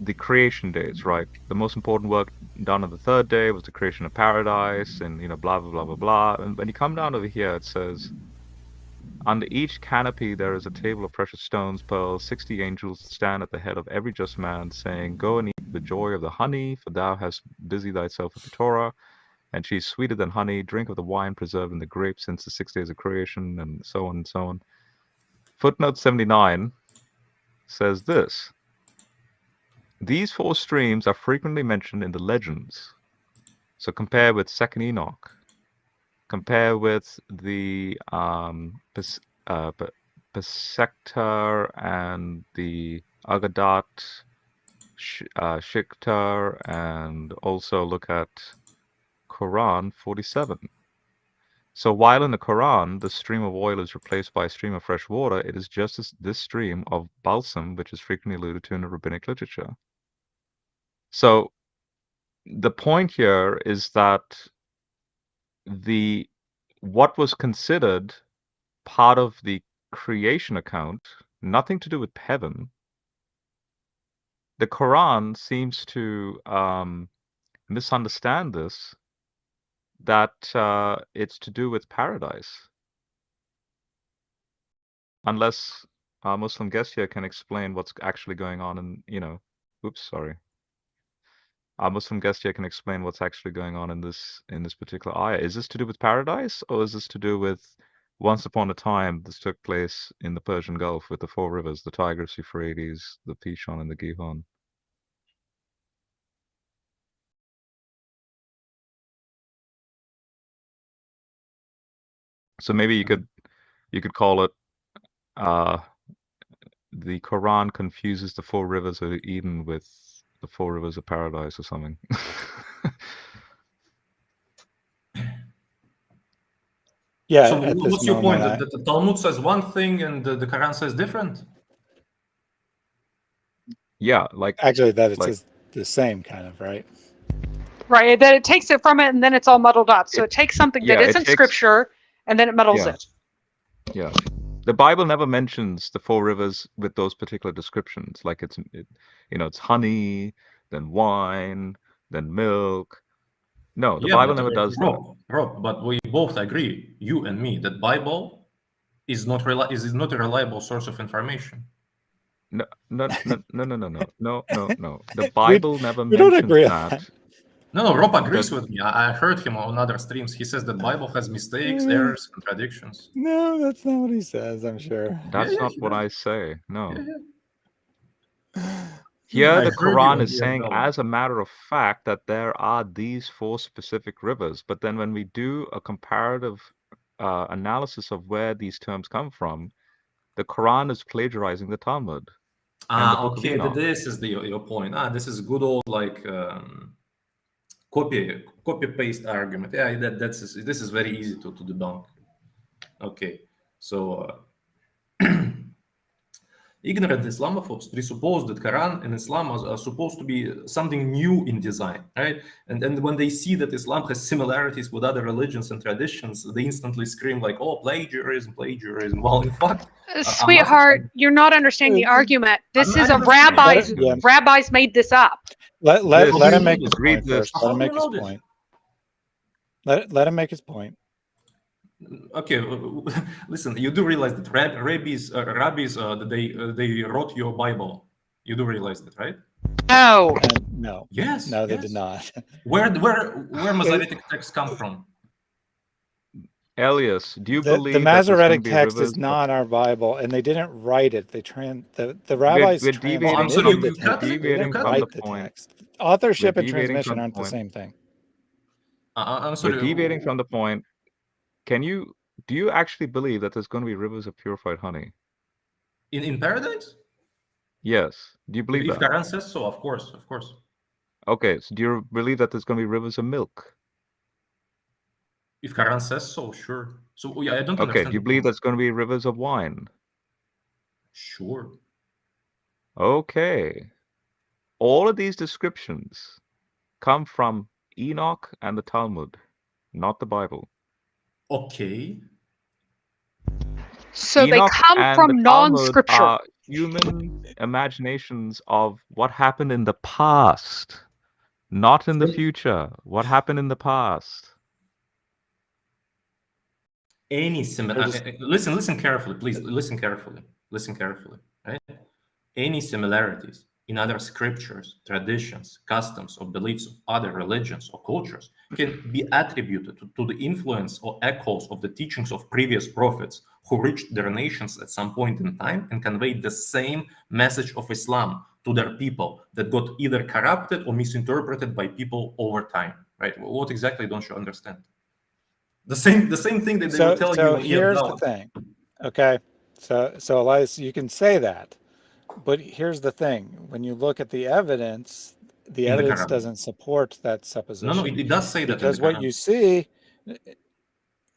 the creation days, right? The most important work done on the third day was the creation of paradise, and you know, blah blah blah blah blah. And when you come down over here, it says, under each canopy there is a table of precious stones, pearls. Sixty angels stand at the head of every just man, saying, "Go and eat the joy of the honey, for thou hast busied thyself with the Torah." And she is sweeter than honey. Drink of the wine preserved in the grape since the six days of creation, and so on and so on. Footnote 79 says this These four streams are frequently mentioned in the legends. So compare with Second Enoch. Compare with the um, uh, and the Agadat uh, Shiktar and also look at Quran 47. So while in the Quran, the stream of oil is replaced by a stream of fresh water, it is just this stream of balsam, which is frequently alluded to in the rabbinic literature. So the point here is that the what was considered part of the creation account, nothing to do with heaven. The Quran seems to um, misunderstand this that uh, it's to do with paradise. Unless our Muslim guest here can explain what's actually going on in, you know, oops, sorry. Our Muslim guest here can explain what's actually going on in this in this particular ayah. Is this to do with paradise or is this to do with once upon a time this took place in the Persian Gulf with the four rivers, the Tigris, Euphrates, the Pishon, and the Gihon? So maybe you could you could call it uh, the Quran confuses the four rivers of Eden with the four rivers of paradise or something. Yeah. so what's your point? moment, That, that the Talmud says one thing and the, the Quran says different? yeah, like actually, that it's like- the same kind of right. Right. That it takes it from it and then it's all muddled up. So it, takes something yeah, that it isn't takes- scripture and then it muddles Yeah. it. yeah. The Bible never mentions the four rivers with those particular descriptions. Like it's it, you know, it's honey, then wine, then milk. No, the Yeah, Bible never uh, does that. Rob, Rob, but we both agree, you and me, that Bible is not reli- is, is not a reliable source of information. No, no, no, no, no, no, no, no, no, no. The Bible never we don't mentions agree on that. that. No, no, Rob agrees But- with me. I, I heard him on other streams. He says that Bible has mistakes, Mm. errors, contradictions. No, that's not what he says. I'm sure. That's yeah, not he what does. I say. No. Yeah, yeah. Here, I the Quran is saying, as a matter of fact, that there are these four specific rivers. But then, when we do a comparative uh, analysis of where these terms come from, the Quran is plagiarizing the Talmud. and the Ah, okay. This is the your point. Ah, this is good old like um, copy copy paste argument. Yeah, that that's this is very easy to to debunk. Okay, so uh, ignorant Islamophobes presuppose that Quran and Islam are, are supposed to be something new in design, right? And then when they see that Islam has similarities with other religions and traditions, they instantly scream like, "Oh, plagiarism, plagiarism!" Well, in fact, Uh, not Sweetheart, you're not understanding the argument. This I'm is a rabbi's. Yeah. rabbis made this up. Let let, Yes. let him make his point first. Let him make his point. Let let him make his point. Okay, listen. You do realize that rab- rabbis, uh, rabbis, uh, that they uh, they wrote your Bible. You do realize that, right? No. And no, Yes. no, they yes. did not. Where where where Masoretic texts come from? Elias, do you The, believe the that Masoretic be text rivers is not our Bible, and they didn't write it. They tran the the rabbis we're deviating I'm sorry, the you cut text. it, They you didn't cut write it. the Point. text. Authorship and transmission the aren't the point. same thing. Uh, I'm sorry. We're deviating from the point. Can you do you actually believe that there's going to be rivers of purified honey? in in paradise. Yes. Do you believe If that? Quran says so, of course, of course. Okay. So do you believe that there's going to be rivers of milk? If Quran says so, sure. So oh, yeah, I don't Okay. understand. Do you believe there's going to be rivers of wine? Sure. Okay. All of these descriptions come from Enoch and the Talmud, not the Bible. Okay. So they come from the non-scripture. human imaginations of what happened in the past, not in the future. What happened in the past? any similar uh, uh, uh, listen listen carefully please listen carefully listen carefully right any similarities in other scriptures traditions customs or beliefs of other religions or cultures can be attributed to, to the influence or echoes of the teachings of previous prophets who reached their nations at some point in time and conveyed the same message of islam to their people that got either corrupted or misinterpreted by people over time right? What exactly don't you understand? The same the same thing that they So tell so you in here's the thing. Okay, so so Elias, you can say that, but here's the thing: when you look at the evidence, the In evidence Quran. doesn't support that supposition. no, it, it does say that. because the what you see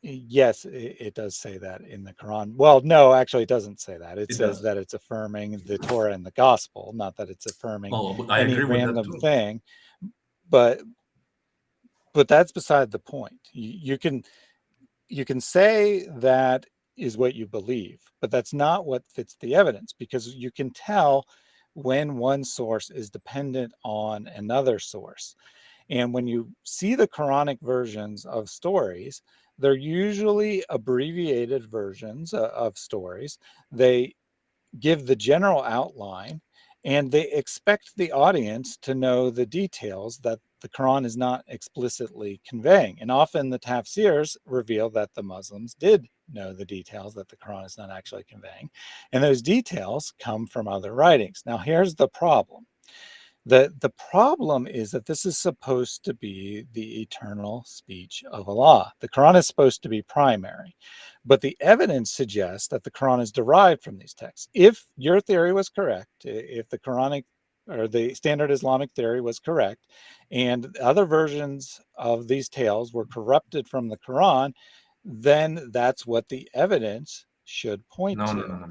yes it, it does say that in the quran well no actually it doesn't say that it, It says does. that it's affirming the torah and the gospel not that it's affirming Oh, any agree with that random thing but but that's beside the point you, you can you can say that is what you believe but that's not what fits the evidence because you can tell when one source is dependent on another source and when you see the Quranic versions of stories, they're usually abbreviated versions uh, of stories. They give the general outline and they expect the audience to know the details that the Quran is not explicitly conveying. And often the tafsirs reveal that the Muslims did know the details that the Quran is not actually conveying. And those details come from other writings. Now, here's the problem the, the problem is that this is supposed to be the eternal speech of Allah. The Quran is supposed to be primary, but the evidence suggests that the Quran is derived from these texts. If your theory was correct, if the Quranic or the standard Islamic theory was correct, and other versions of these tales were corrupted from the Quran, then that's what the evidence should point No, to. no, no.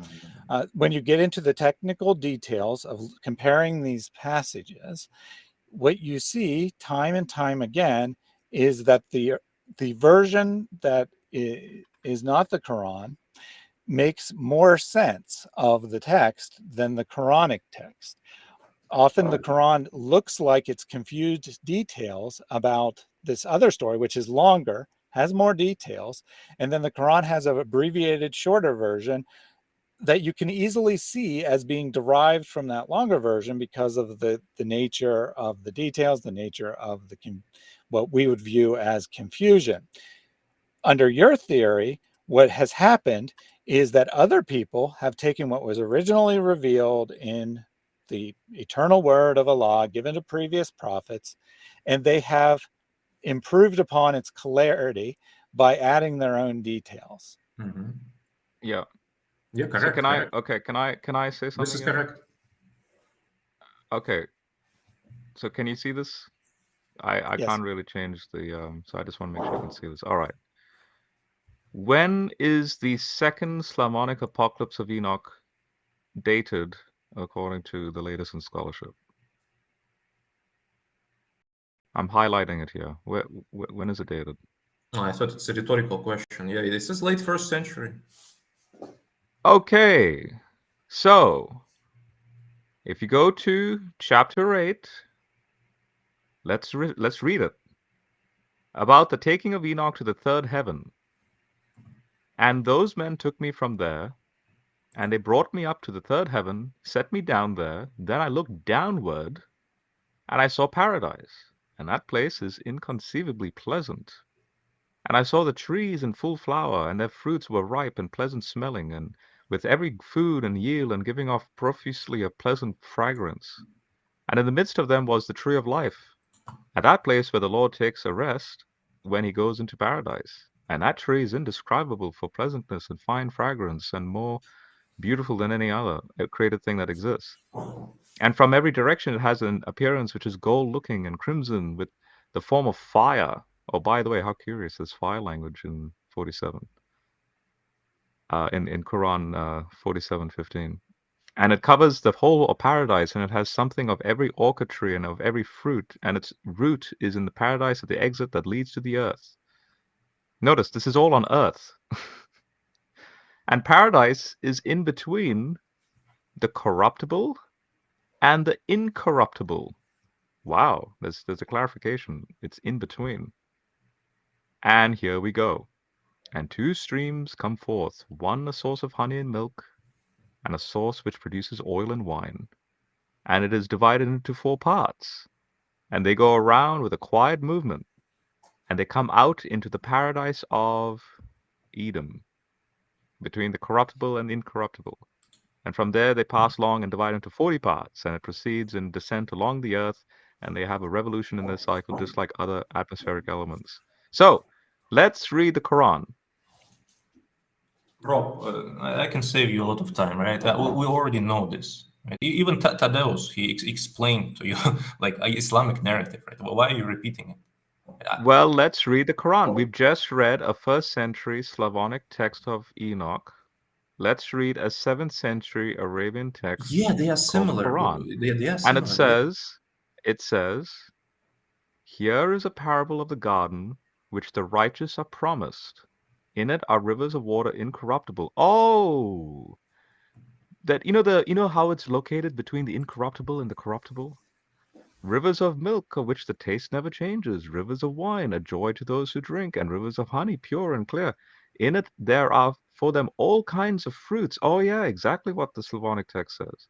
Uh, when you get into the technical details of comparing these passages, what you see time and time again is that the the version that is not the Quran makes more sense of the text than the Quranic text. Often the Quran looks like it's confused details about this other story, which is longer, has more details, and then the Quran has an abbreviated, shorter version that you can easily see as being derived from that longer version because of the the nature of the details, the nature of the what we would view as confusion. Under your theory, what has happened is that other people have taken what was originally revealed in the eternal word of Allah given to previous prophets, and they have improved upon its clarity by adding their own details. Mhm. Yeah. Yeah, So correct. can correct. I? Okay. Can I? Can I say something? This is here? correct. Okay. So can you see this? I I Yes. can't really change the um. So I just want to make sure you can see this. All right. When is the second Slavonic apocalypse of Enoch dated according to the latest in scholarship? I'm highlighting it here. Where, when is it dated? Oh, I thought it's a rhetorical question. Yeah, this is late first century. Okay. So, if you go to chapter 8, let's re- let's read it. About the taking of Enoch to the third heaven. And those men took me from there, and they brought me up to the third heaven, set me down there. Then I looked downward, and I saw paradise. And that place is inconceivably pleasant. And I saw the trees in full flower, and their fruits were ripe and pleasant smelling, and with every food and yield, and giving off profusely a pleasant fragrance. And in the midst of them was the tree of life, at that place where the Lord takes a rest when he goes into paradise. And that tree is indescribable for pleasantness and fine fragrance, and more beautiful than any other created thing that exists. And from every direction it has an appearance which is gold looking and crimson with the form of fire. Oh, by the way, how curious is fire language in 47? Uh, in, in Quran uh, 47:15. And it covers the whole of paradise, and it has something of every orchid tree and of every fruit, and its root is in the paradise at the exit that leads to the earth. Notice this is all on earth. and paradise is in between the corruptible and the incorruptible. Wow, there's there's a clarification. It's in between. And here we go. And two streams come forth, one a source of honey and milk, and a source which produces oil and wine. And it is divided into four parts. And they go around with a quiet movement. And they come out into the paradise of Edom, between the corruptible and the incorruptible. And from there they pass along and divide into 40 parts, and it proceeds in descent along the earth, and they have a revolution in their cycle just like other atmospheric elements. So, let's read the Quran. Rob, uh, I can save you a lot of time, right? Uh, we, already know this. Right? Even Tadeus, he ex explained to you like Islamic narrative, right? Why are you repeating it? Uh, well, let's read the Quran. We've just read a first century Slavonic text of Enoch. Let's read a seventh century Arabian text. Yeah, they are similar. Quran. They, they are similar. And it says, it says, here is a parable of the garden which the righteous are promised. In it are rivers of water incorruptible. Oh, that you know the you know how it's located between the incorruptible and the corruptible. Rivers of milk, of which the taste never changes. Rivers of wine, a joy to those who drink, and rivers of honey, pure and clear. In it there are for them all kinds of fruits. Oh yeah, exactly what the Slavonic text says.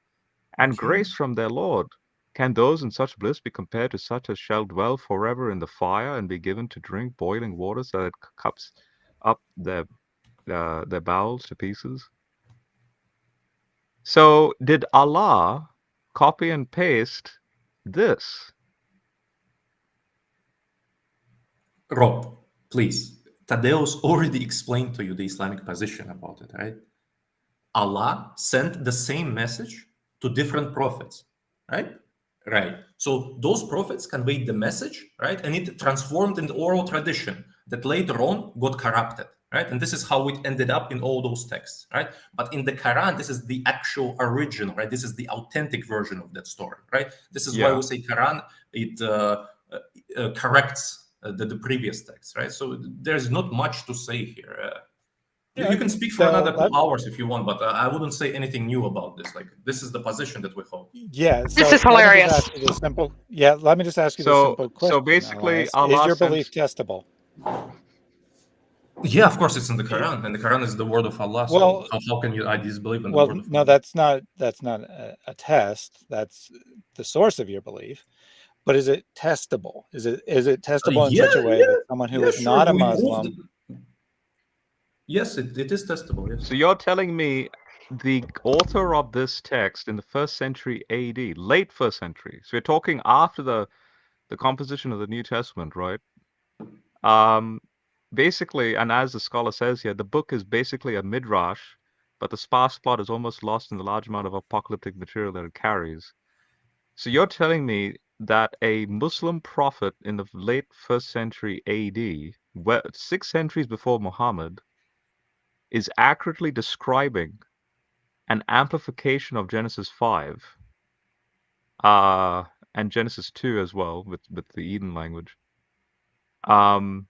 And grace from their Lord. Can those in such bliss be compared to such as shall dwell forever in the fire and be given to drink boiling waters that it cups up their uh, their bowels to pieces? So did Allah copy and paste this? Rob, please. Tadeus already explained to you the Islamic position about it, right? Allah sent the same message to different prophets, right? Right. So those prophets conveyed the message, right? And it transformed in the oral tradition that later on got corrupted, right? And this is how it ended up in all those texts, right? But in the Quran, this is the actual original, right? This is the authentic version of that story, right? This is yeah. why we say Quran, it uh, uh, uh corrects uh, the, the previous text, right? So there's not much to say here. Uh, yeah, you can speak for so another two hours if you want, but uh, I wouldn't say anything new about this. Like this is the position that we hold. Yeah, so this is hilarious. simple, yeah, let me just ask you so, the simple question. So basically, Allah is your belief testable? Yeah, of course, it's in the Quran, and the Quran is the word of Allah. So well, how, how can you I disbelieve in the well, word of no, that's not that's not a, a test. That's the source of your belief but is it testable? Is it is it testable uh, in yeah, such a way yeah, that someone who yeah, is sure. not a Muslim Yes, it, it is testable. Yes. So you're telling me the author of this text in the first century AD, late first century. So we're talking after the the composition of the New Testament, right? Um, basically, and as the scholar says here, the book is basically a midrash, but the sparse plot is almost lost in the large amount of apocalyptic material that it carries. So you're telling me that a Muslim prophet in the late first century AD, six centuries before Muhammad, is accurately describing an amplification of Genesis 5 uh, and Genesis 2 as well with, with the Eden language. Um,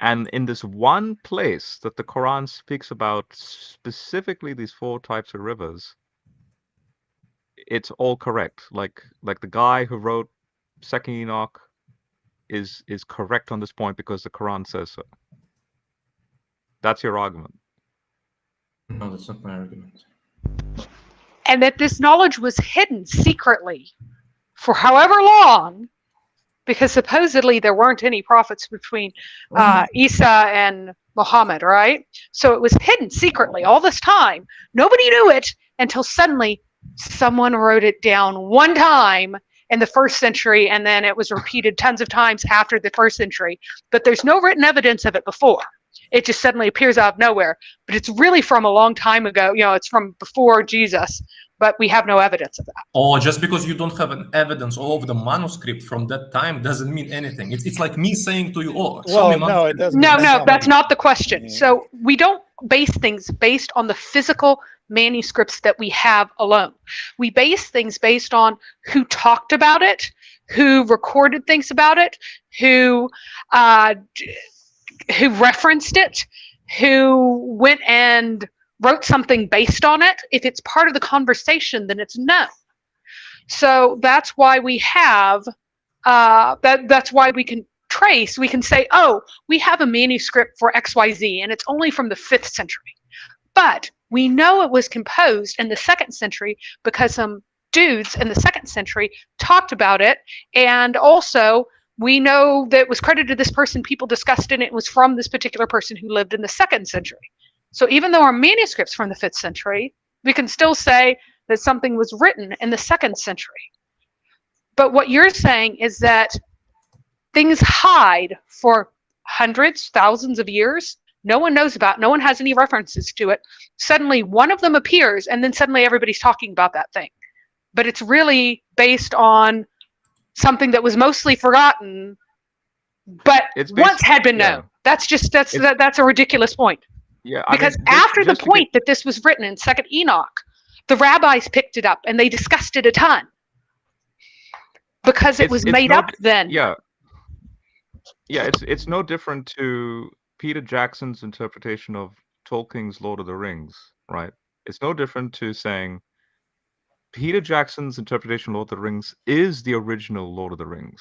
and in this one place that the Quran speaks about specifically these four types of rivers, it's all correct. Like like the guy who wrote Second Enoch is is correct on this point because the Quran says so. That's your argument. No, that's not my argument. And that this knowledge was hidden secretly for however long, because supposedly there weren't any prophets between uh, Isa and Muhammad, right? So it was hidden secretly all this time. Nobody knew it until suddenly someone wrote it down one time in the first century and then it was repeated tons of times after the first century. But there's no written evidence of it before it just suddenly appears out of nowhere. But it's really from a long time ago. You know, it's from before Jesus, but we have no evidence of that. Oh, just because you don't have an evidence of the manuscript from that time doesn't mean anything. It's, it's like me saying to you, oh, well, no, it doesn't. No, no, that's not the question. So we don't base things based on the physical manuscripts that we have alone. We base things based on who talked about it, who recorded things about it, who uh, who referenced it, who went and wrote something based on it. If it's part of the conversation, then it's known. So that's why we have uh, that. That's why we can trace. We can say, oh, we have a manuscript for X Y Z, and it's only from the fifth century, but we know it was composed in the second century because some dudes in the second century talked about it, and also we know that it was credited to this person, people discussed it, and it was from this particular person who lived in the second century. So even though our manuscripts from the fifth century, we can still say that something was written in the second century. But what you're saying is that things hide for hundreds, thousands of years. No one knows about, no one has any references to it. Suddenly one of them appears, and then suddenly everybody's talking about that thing. but it's really based on something that was mostly forgotten, but It's once had been yeah. known. That's just that's that, that's a ridiculous point. Yeah, I mean, Because just- after the to get- point that this was written in Second Enoch, the rabbis picked it up and they discussed it a ton. Because it It's- was it's made no up then. yeah. Yeah it's it's no different to peter jackson's interpretation of tolkien's lord of the rings right? It's no different to saying peter jackson's interpretation of lord of the rings is the original lord of the rings.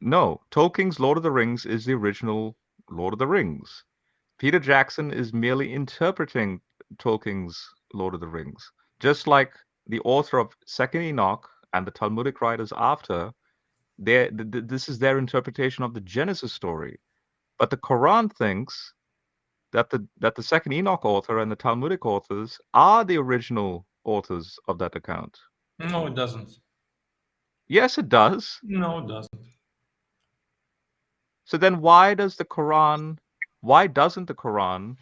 No tolkien's lord of the rings is the original lord of the rings. Peter jackson is merely interpreting tolkien's lord of the rings. Just like the author of second enoch and the talmudic writers after th- th- this is their interpretation of the genesis story. But the quran thinks that the that the second enoch author and the talmudic authors are the original authors of that account. No, it doesn't. yes it does. No, it doesn't. So then why does the quran why doesn't the quran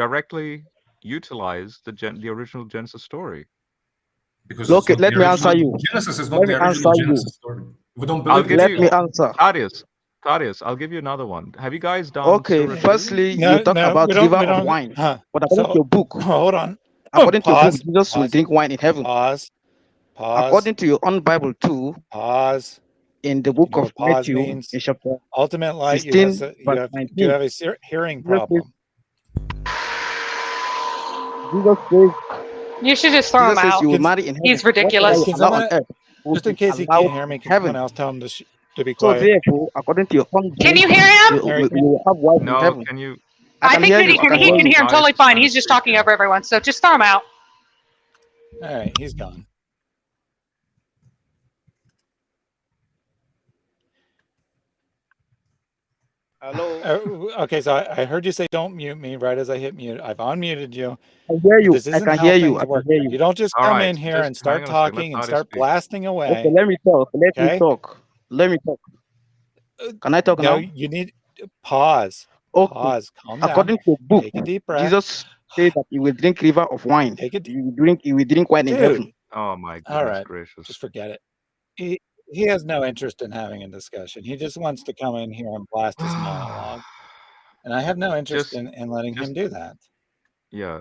directly utilize the gen- the original genesis story Because Look, it's let me answer you. Genesis is not Let the me original answer you. Genesis story. We don't believe I'll believe give. Let you- me answer. Thaddeus, Thaddeus, I'll give you another one. Have you guys done? Okay, Surah firstly, No, you talk no, about we don't- river of wine. Huh. But according So- to your book, Hold on. according to your book, Jesus will drink wine in heaven. Pause. Pause. According to your own Bible too, pause. In the book know of what pause Matthew, means? in chapter Ultimate light. You have, a- you verse have, you have a hearing problem. Jesus says, You should just throw him Jesus says out. you will marry in heaven. He's ridiculous. Whatever Can on earth Just in case he can't hear me, in can heaven. someone else tell him to, sh- to be So quiet? therefore, according to your own Can you hear him? you, you, you have wife in No, heaven. can you? I I, think that he can, can he hear can hear him totally fine. He's just talking over everyone. So just throw him out. All right, he's gone. Hello. Uh, okay, so I, I heard you say don't mute me right as I hit mute. I've unmuted you. I hear you. This I isn't can hear you. I can hear You you. don't just All come right, in here and start hang on a second, let talking and start speak. blasting away. Okay, let me talk. Let Okay. me talk. Let me talk. Uh, Can I talk No, now? you need pause. Okay. Pause. Calm down. According to the book, Take a deep breath. Jesus said that he will drink river of wine. Take it, You will drink. You will drink wine in dude. heaven. Oh my God! All right, gracious! just forget it. He he has no interest in having a discussion. He just wants to come in here and blast his monologue, and I have no interest Just- in, in letting him do that. yeah.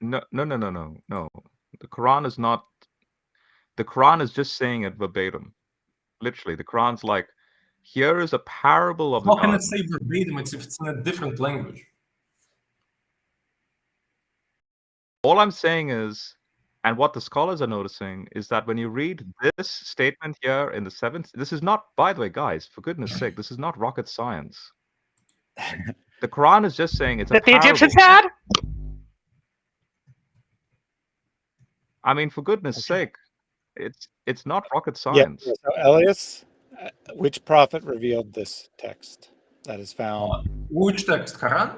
No, no, no, no, no, no. The Quran is not. The Quran is just saying it verbatim. Literally, the Quran's like, here is a parable of How can garden. it say verbatim it's if it's in a different language? All I'm saying is, and what the scholars are noticing is that when you read this statement here in the seventh, this is not, by the way, guys, for goodness sake, this is not rocket science. The Quran is just saying it's a That the Egyptians had? I mean, for goodness sake, it's it's not rocket Yeah. science. So Elias, uh, which prophet revealed this text that is found? Which text? Quran?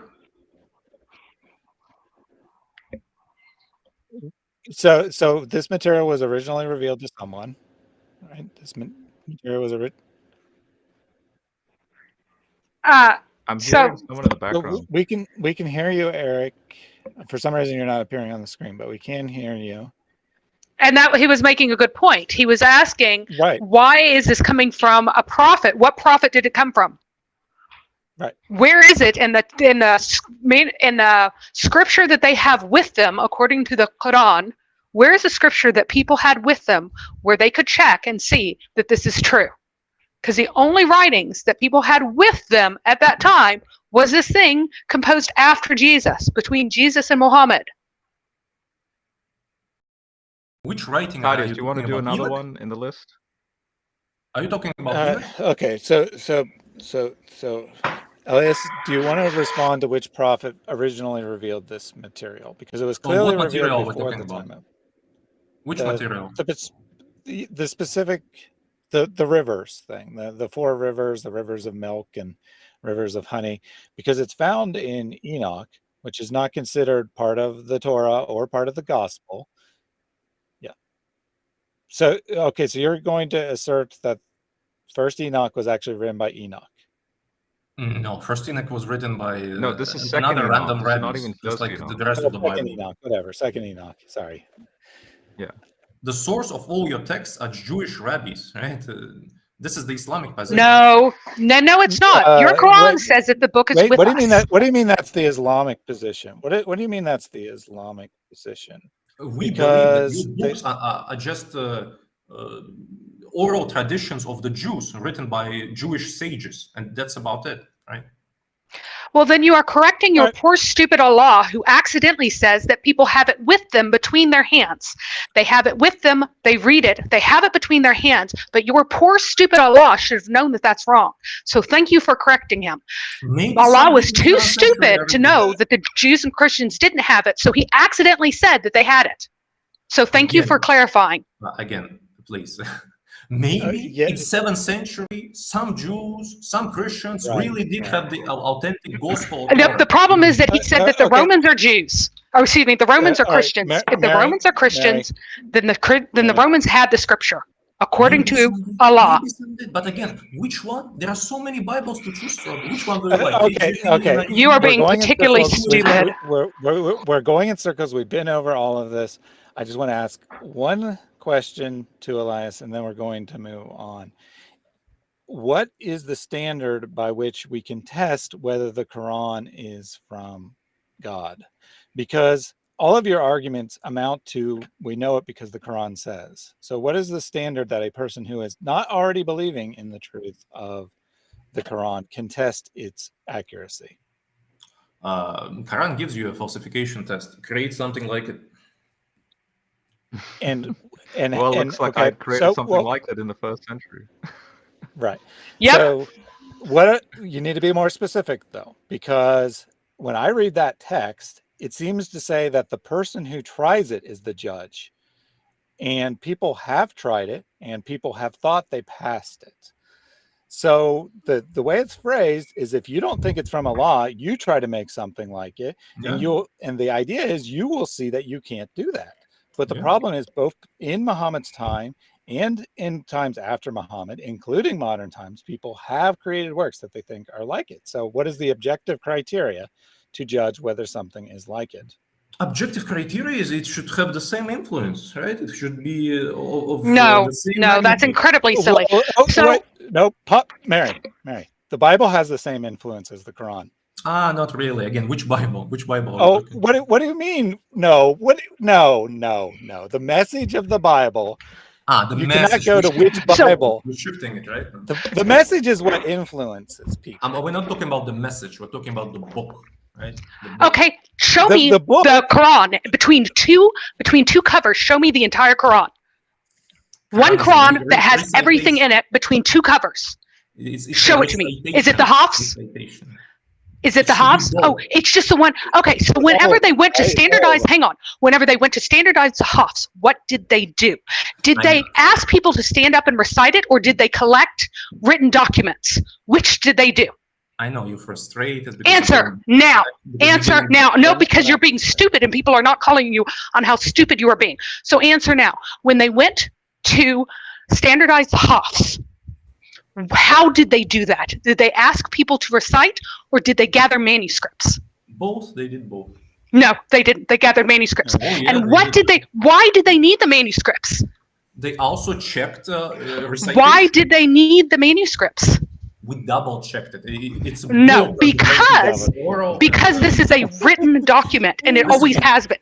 So so this material was originally revealed to someone, right? This material was ori- Uh, I'm So- someone in the background. We can we can hear you, Eric. For some reason, you're not appearing on the screen, but we can hear you. And that he was making a good point. He was asking, Right. why is this coming from a prophet? What prophet did it come from? Right. Where is it in the in the in the scripture that they have with them, according to the Quran? Where is the scripture that people had with them where they could check and see that this is true? Because the only writings that people had with them at that time was this thing composed after Jesus, between Jesus and Muhammad. Which writing are you do you want to do another Enoch? one in the list? Are you talking about Uh, okay. So so so so, Elias, do you want to respond to which prophet originally revealed this material? Because it was what clearly material revealed before talking the about? time of Which the- material? the, the the specific the the rivers thing the the four rivers the rivers of milk and rivers of honey because it's found in enoch which is not considered part of the Torah or part of the gospel. Yeah. So, okay, so you're going to assert that first Enoch was actually written by Enoch. Mm, No, first Enoch was written by No, uh, this is second another Enoch. random This not even just like Enoch. the rest Oh, of the second Bible. Enoch, whatever. Second Enoch. Sorry. Yeah. The source of all your texts are Jewish rabbis, right? Uh, this is the Islamic position. No, no, no, it's not. Your Uh, Quran wait, says that the book is Wait, with what do you mean that? What do you mean that's the Islamic position? What do, What do you mean that's the Islamic position? We Because believe that these books are, are, are just uh, uh, oral traditions of the Jews written by Jewish sages, and that's about it, right? Well, then you are correcting your poor, stupid Allah who accidentally says that people have it with them between their hands. They have it with them, they read it, they have it between their hands, but your poor, stupid Allah should have known that that's wrong. So thank you for correcting him. Maybe Allah was too stupid to know that the Jews and Christians didn't have it, so he accidentally said that they had it. So thank you for clarifying. Uh, again, please. Maybe yeah. in seventh century, some Jews, some Christians Right, really did have the au- authentic gospel. The, the problem is that he Uh, said uh, that the okay. Romans are Jews. Or excuse me, the Romans Uh, are Christians. Ma- if the Mary- Romans are Christians, then the then the Romans had the scripture according to some did, Allah. maybe some did, But again, which one? There are so many Bibles to choose from. Which one do you Uh, like? okay, okay. You are We're being particularly circles. Stupid. We're, we're, we're, we're going in circles. We've been over all of this. I just want to ask one question to Elias, and then we're going to move on. What is the standard by which we can test whether the Quran is from God? Because all of your arguments amount to we know it because the Quran says. So, what is the standard that a person who is not already believing in the truth of the Quran can test its accuracy? Uh, Quran gives you a falsification test. Create something like it. And and Well, it and, looks like okay, I created so, something well, like that in the first century. right. Yep. So what you need to be more specific though, because when I read that text, it seems to say that the person who tries it is the judge. And people have tried it and people have thought they passed it. So the the way it's phrased is if you don't think it's from Allah, you try to make something like it Yeah. and you'll and the idea is you will see that you can't do that. But the Yeah. problem is both in Muhammad's time and in times after Muhammad, including modern times, people have created works that they think are like it. So, what is the objective criteria to judge whether something is like it? Objective criteria is it should have the same influence, right? It should be uh, of of, uh, No, the same no, that's incredibly silly. Well, oh, So- wait, no, pop, Mary, Mary. The Bible has the same influence as the Quran. Ah, not really. Again, which Bible? Which Bible? Oh, what? do- What do you mean? No, what? No, no, no. The message of the Bible. Ah, the You message. cannot go to which Bible. We're shifting it, right? The, the message is what influences people. Um, we're not talking about the message. We're talking about the book, right? The book. Okay, show The- me the book- the Quran between two between two covers. Show me the entire Quran. One Quran is a Quran re- that has everything in it between two covers. It's, it's Show it to me. Is it the Hafs? Is it the It should be Hafs? Oh, it's just the one. Okay, so whenever they went to standardize, hang on. Whenever they went to standardize the Hafs, what did they do? Did they ask people to stand up and recite it, or did they collect written documents? Which did they do? I know you're frustrated. Answer now. Answer now. No, because you're being stupid and people are not calling you on how stupid you are being. So answer now. When they went to standardize the Hafs, how did they do that? Did they ask people to recite or did they gather manuscripts? Both. They did both. No, they didn't. They gathered manuscripts. Oh, yeah, and what did they why did they need the manuscripts? They also checked uh, uh. Why did they need the manuscripts? We double checked it? It- It's No, because- Because this is a written document and it always has been.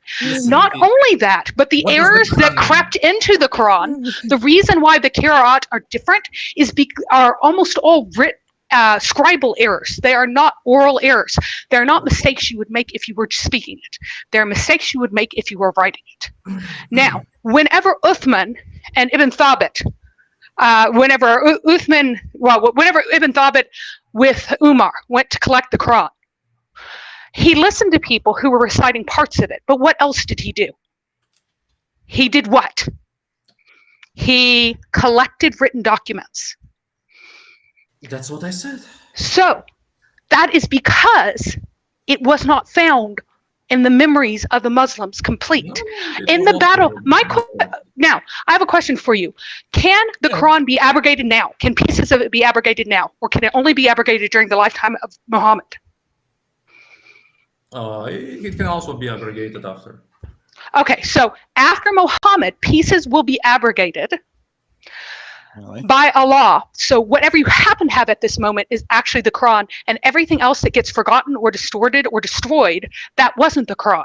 Not only that, but the What is the errors that crept into the Quran, the reason why the Qur'an are different is be, are almost all writ, uh, scribal errors. They are not oral errors. They're not mistakes you would make if you were speaking it. They're mistakes you would make if you were writing it. Now, whenever Uthman and Ibn Thabit, uh, whenever Uthman, well, whenever Ibn Thabit with Umar went to collect the Quran, he listened to people who were reciting parts of it. But what else did he do? He did what? He collected written documents. That's what I said. So that is because it was not found in the memories of the Muslims complete. No, In the battle, my qu- now I have a question for you. Can the Yeah. Quran be abrogated now? Can pieces of it be abrogated now, or can it only be abrogated during the lifetime of Muhammad? Uh, it it can also be abrogated after. Okay, so after Muhammad, pieces will be abrogated Really? by Allah. So whatever you happen to have at this moment is actually the Quran, and everything else that gets forgotten or distorted or destroyed, that wasn't the Quran.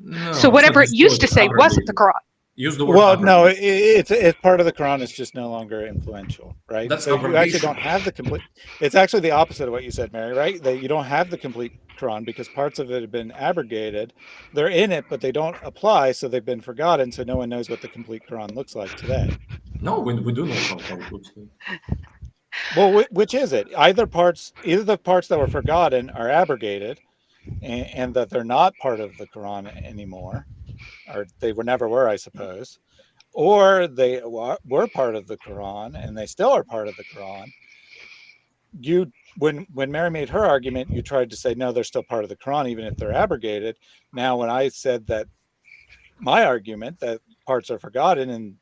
No, so whatever it used to not say wasn't the. Quran. Use the word. Well, no, it, abrogated. it's it's part of the Quran. It's just no longer influential, right? That's so you actually don't have the complete. It's actually the opposite of what you said, Mary. Right? That you don't have the complete Quran because parts of it have been abrogated. They're in it, but they don't apply, so they've been forgotten. So no one knows what the complete Quran looks like today. No, we, we do know. Well, which is it? Either parts, either the parts that were forgotten are abrogated, and, and that they're not part of the Quran anymore, or they were never were, I suppose, or they were part of the Quran and they still are part of the Quran. You, when when Mary made her argument, you tried to say no, they're still part of the Quran, even if they're abrogated. Now, when I said that my argument that parts are forgotten and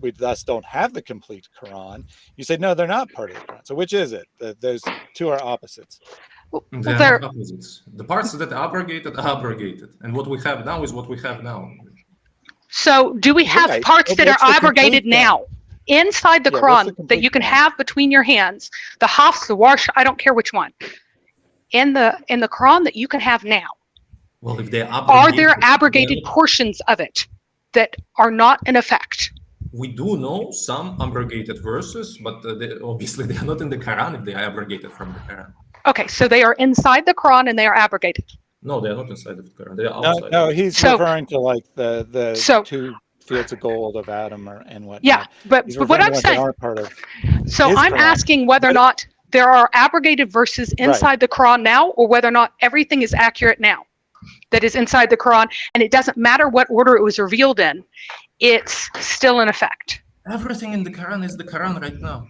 we thus don't have the complete Quran, you say, no, they're not part of the Quran. So which is it? The, those two are opposites. Well, They are opposites. The parts that are abrogated are abrogated, and what we have now is what we have now. So do we have Right. parts But that are abrogated now inside the Yeah, what's the Quran that you can Quran? have between your hands? The Hafs, the Warsh, I don't care which one. In the in the Quran that you can have now, Well, if they are are there abrogated, abrogated portions of it that are not in effect? We do know some abrogated verses, but uh, they, obviously they are not in the Quran if they are abrogated from the Quran. Okay, so they are inside the Quran and they are abrogated. No, they are not inside the Quran. They are outside. no, he's So- referring to like the the So- two fields of gold of Adam or, and whatnot. Yeah, but, He's but what I'm to ones saying, aren't part of. so I'm Quran. asking whether or not there are abrogated verses inside the Quran now, or whether or not everything is accurate now that is inside the Quran, and it doesn't matter what order it was revealed in, it's still in effect. Everything in the Quran is the Quran right now.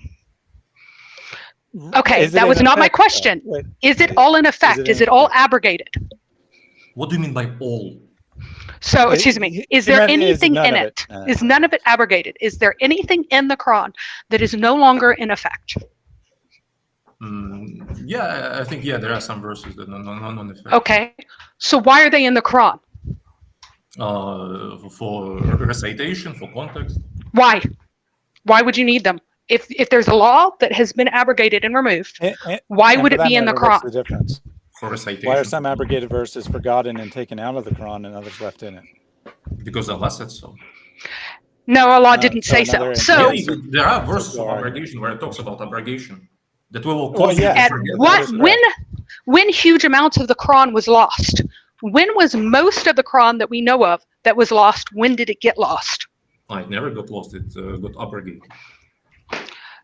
Okay, Is that was not my effect, though? question. Wait, Is it all in effect? it Is it all effect? abrogated? What do you mean by all? So, It- excuse me, is there meant anything none in of it? it, uh, Is none of it abrogated? Is there anything in the Quran that is no longer in effect? Mm, yeah, I think yeah, there are some verses that no, no, no, non effect. Okay, so why are they in the Quran? Uh, for recitation, for context. Why? Why would you need them? If if there's a law that has been abrogated and removed, and- and- why and would it that be in the matter, what's Quran? The difference. For recitation. Why are some abrogated verses forgotten and taken out of the Quran and others left in it? Because Allah said so. No, Allah Uh, didn't so say so. So, Yeah, there are verses of abrogation where it talks about abrogation that we will Well, cause yeah. to at forget. what is when when huge amounts of the Quran was lost? When was most of the Quran that we know of that was lost? When did it get lost? It never got lost. It uh, got abrogated.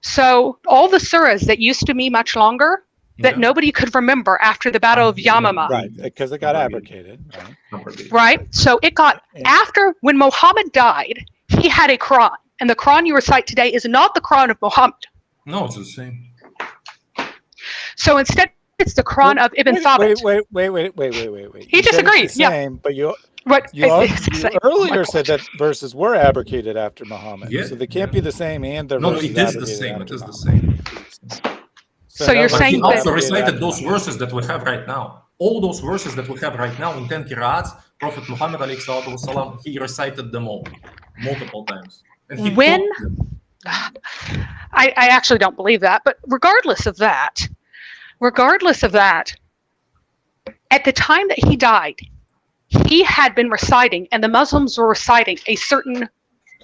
So all the surahs that used to be much longer that Yeah, nobody could remember after the Battle of Yeah. Yamama, Right, because it got Abrogated. abrogated. Right? right? So it got Yeah. after when Muhammad died, he had a Quran, and the Quran you recite today is not the Quran of Muhammad. No, it's the same. So instead, it's the Quran of Ibn Wait, Thabit. wait, wait, wait, wait, wait, wait, wait, wait. He You said it's yeah. Same, but you What you, al- it's you same. earlier oh My said that verses were abrogated after Muhammad, Yeah, so they can't yeah. be the same and they're not the No, no, it is the same. It after the same. So you're that But saying he that- also abrogated recited those verses that we have right now. All those verses that we have right now in 10 qira'ats, Prophet Muhammad alayhi salatu wasalam, he recited them all multiple times. And he When- I, I actually don't believe that. But regardless of that, regardless of that, at the time that he died, he had been reciting, and the Muslims were reciting a certain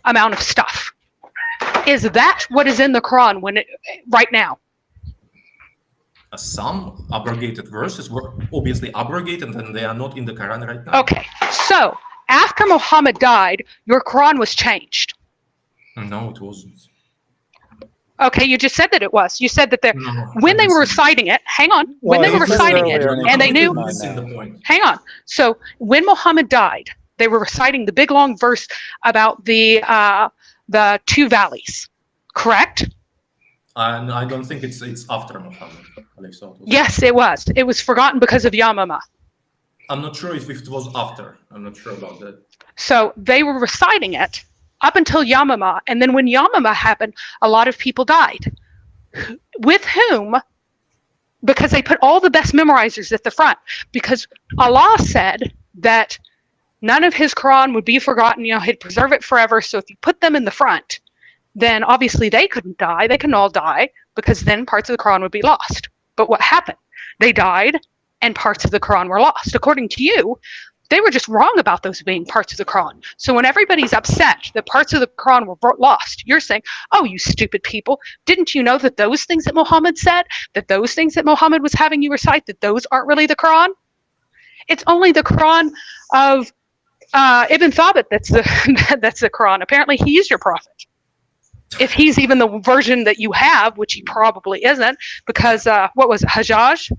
amount of stuff. Is that what is in the Quran when it, right now? Some abrogated verses were obviously abrogated and they are not in the Quran right now. Okay, so after Muhammad died, your Quran was changed. No, it wasn't. Okay, you just said that it was. You said that the No, when they were reciting it, hang on, when they were reciting it, and they knew did Missing not the know. point. hang on. So when Muhammad died, they were reciting the big long verse about the uh, the two valleys, correct? And I don't think it's it's after Muhammad. alayhi. Yes, it was. It was forgotten because of Yamama. I'm not sure if it was after. I'm not sure about that. So they were reciting it up until Yamama. And then when Yamama happened, a lot of people died. With whom? Because they put all the best memorizers at the front. Because Allah said that none of his Quran would be forgotten. You know, he'd preserve it forever. So if you put them in the front, then obviously they couldn't die. They can all die because then parts of the Quran would be lost. But what happened? They died and parts of the Quran were lost. According to you, they were just wrong about those being parts of the Quran. So when everybody's upset that parts of the Quran were lost, you're saying, oh, you stupid people, didn't you know that those things that Muhammad said, that those things that Muhammad was having you recite, that those aren't really the Quran? It's only the Quran of uh, Ibn Thabit that's the, that's the Quran. Apparently he's your prophet. If he's even the version that you have, which he probably isn't, because uh, what was it, Hajjaj?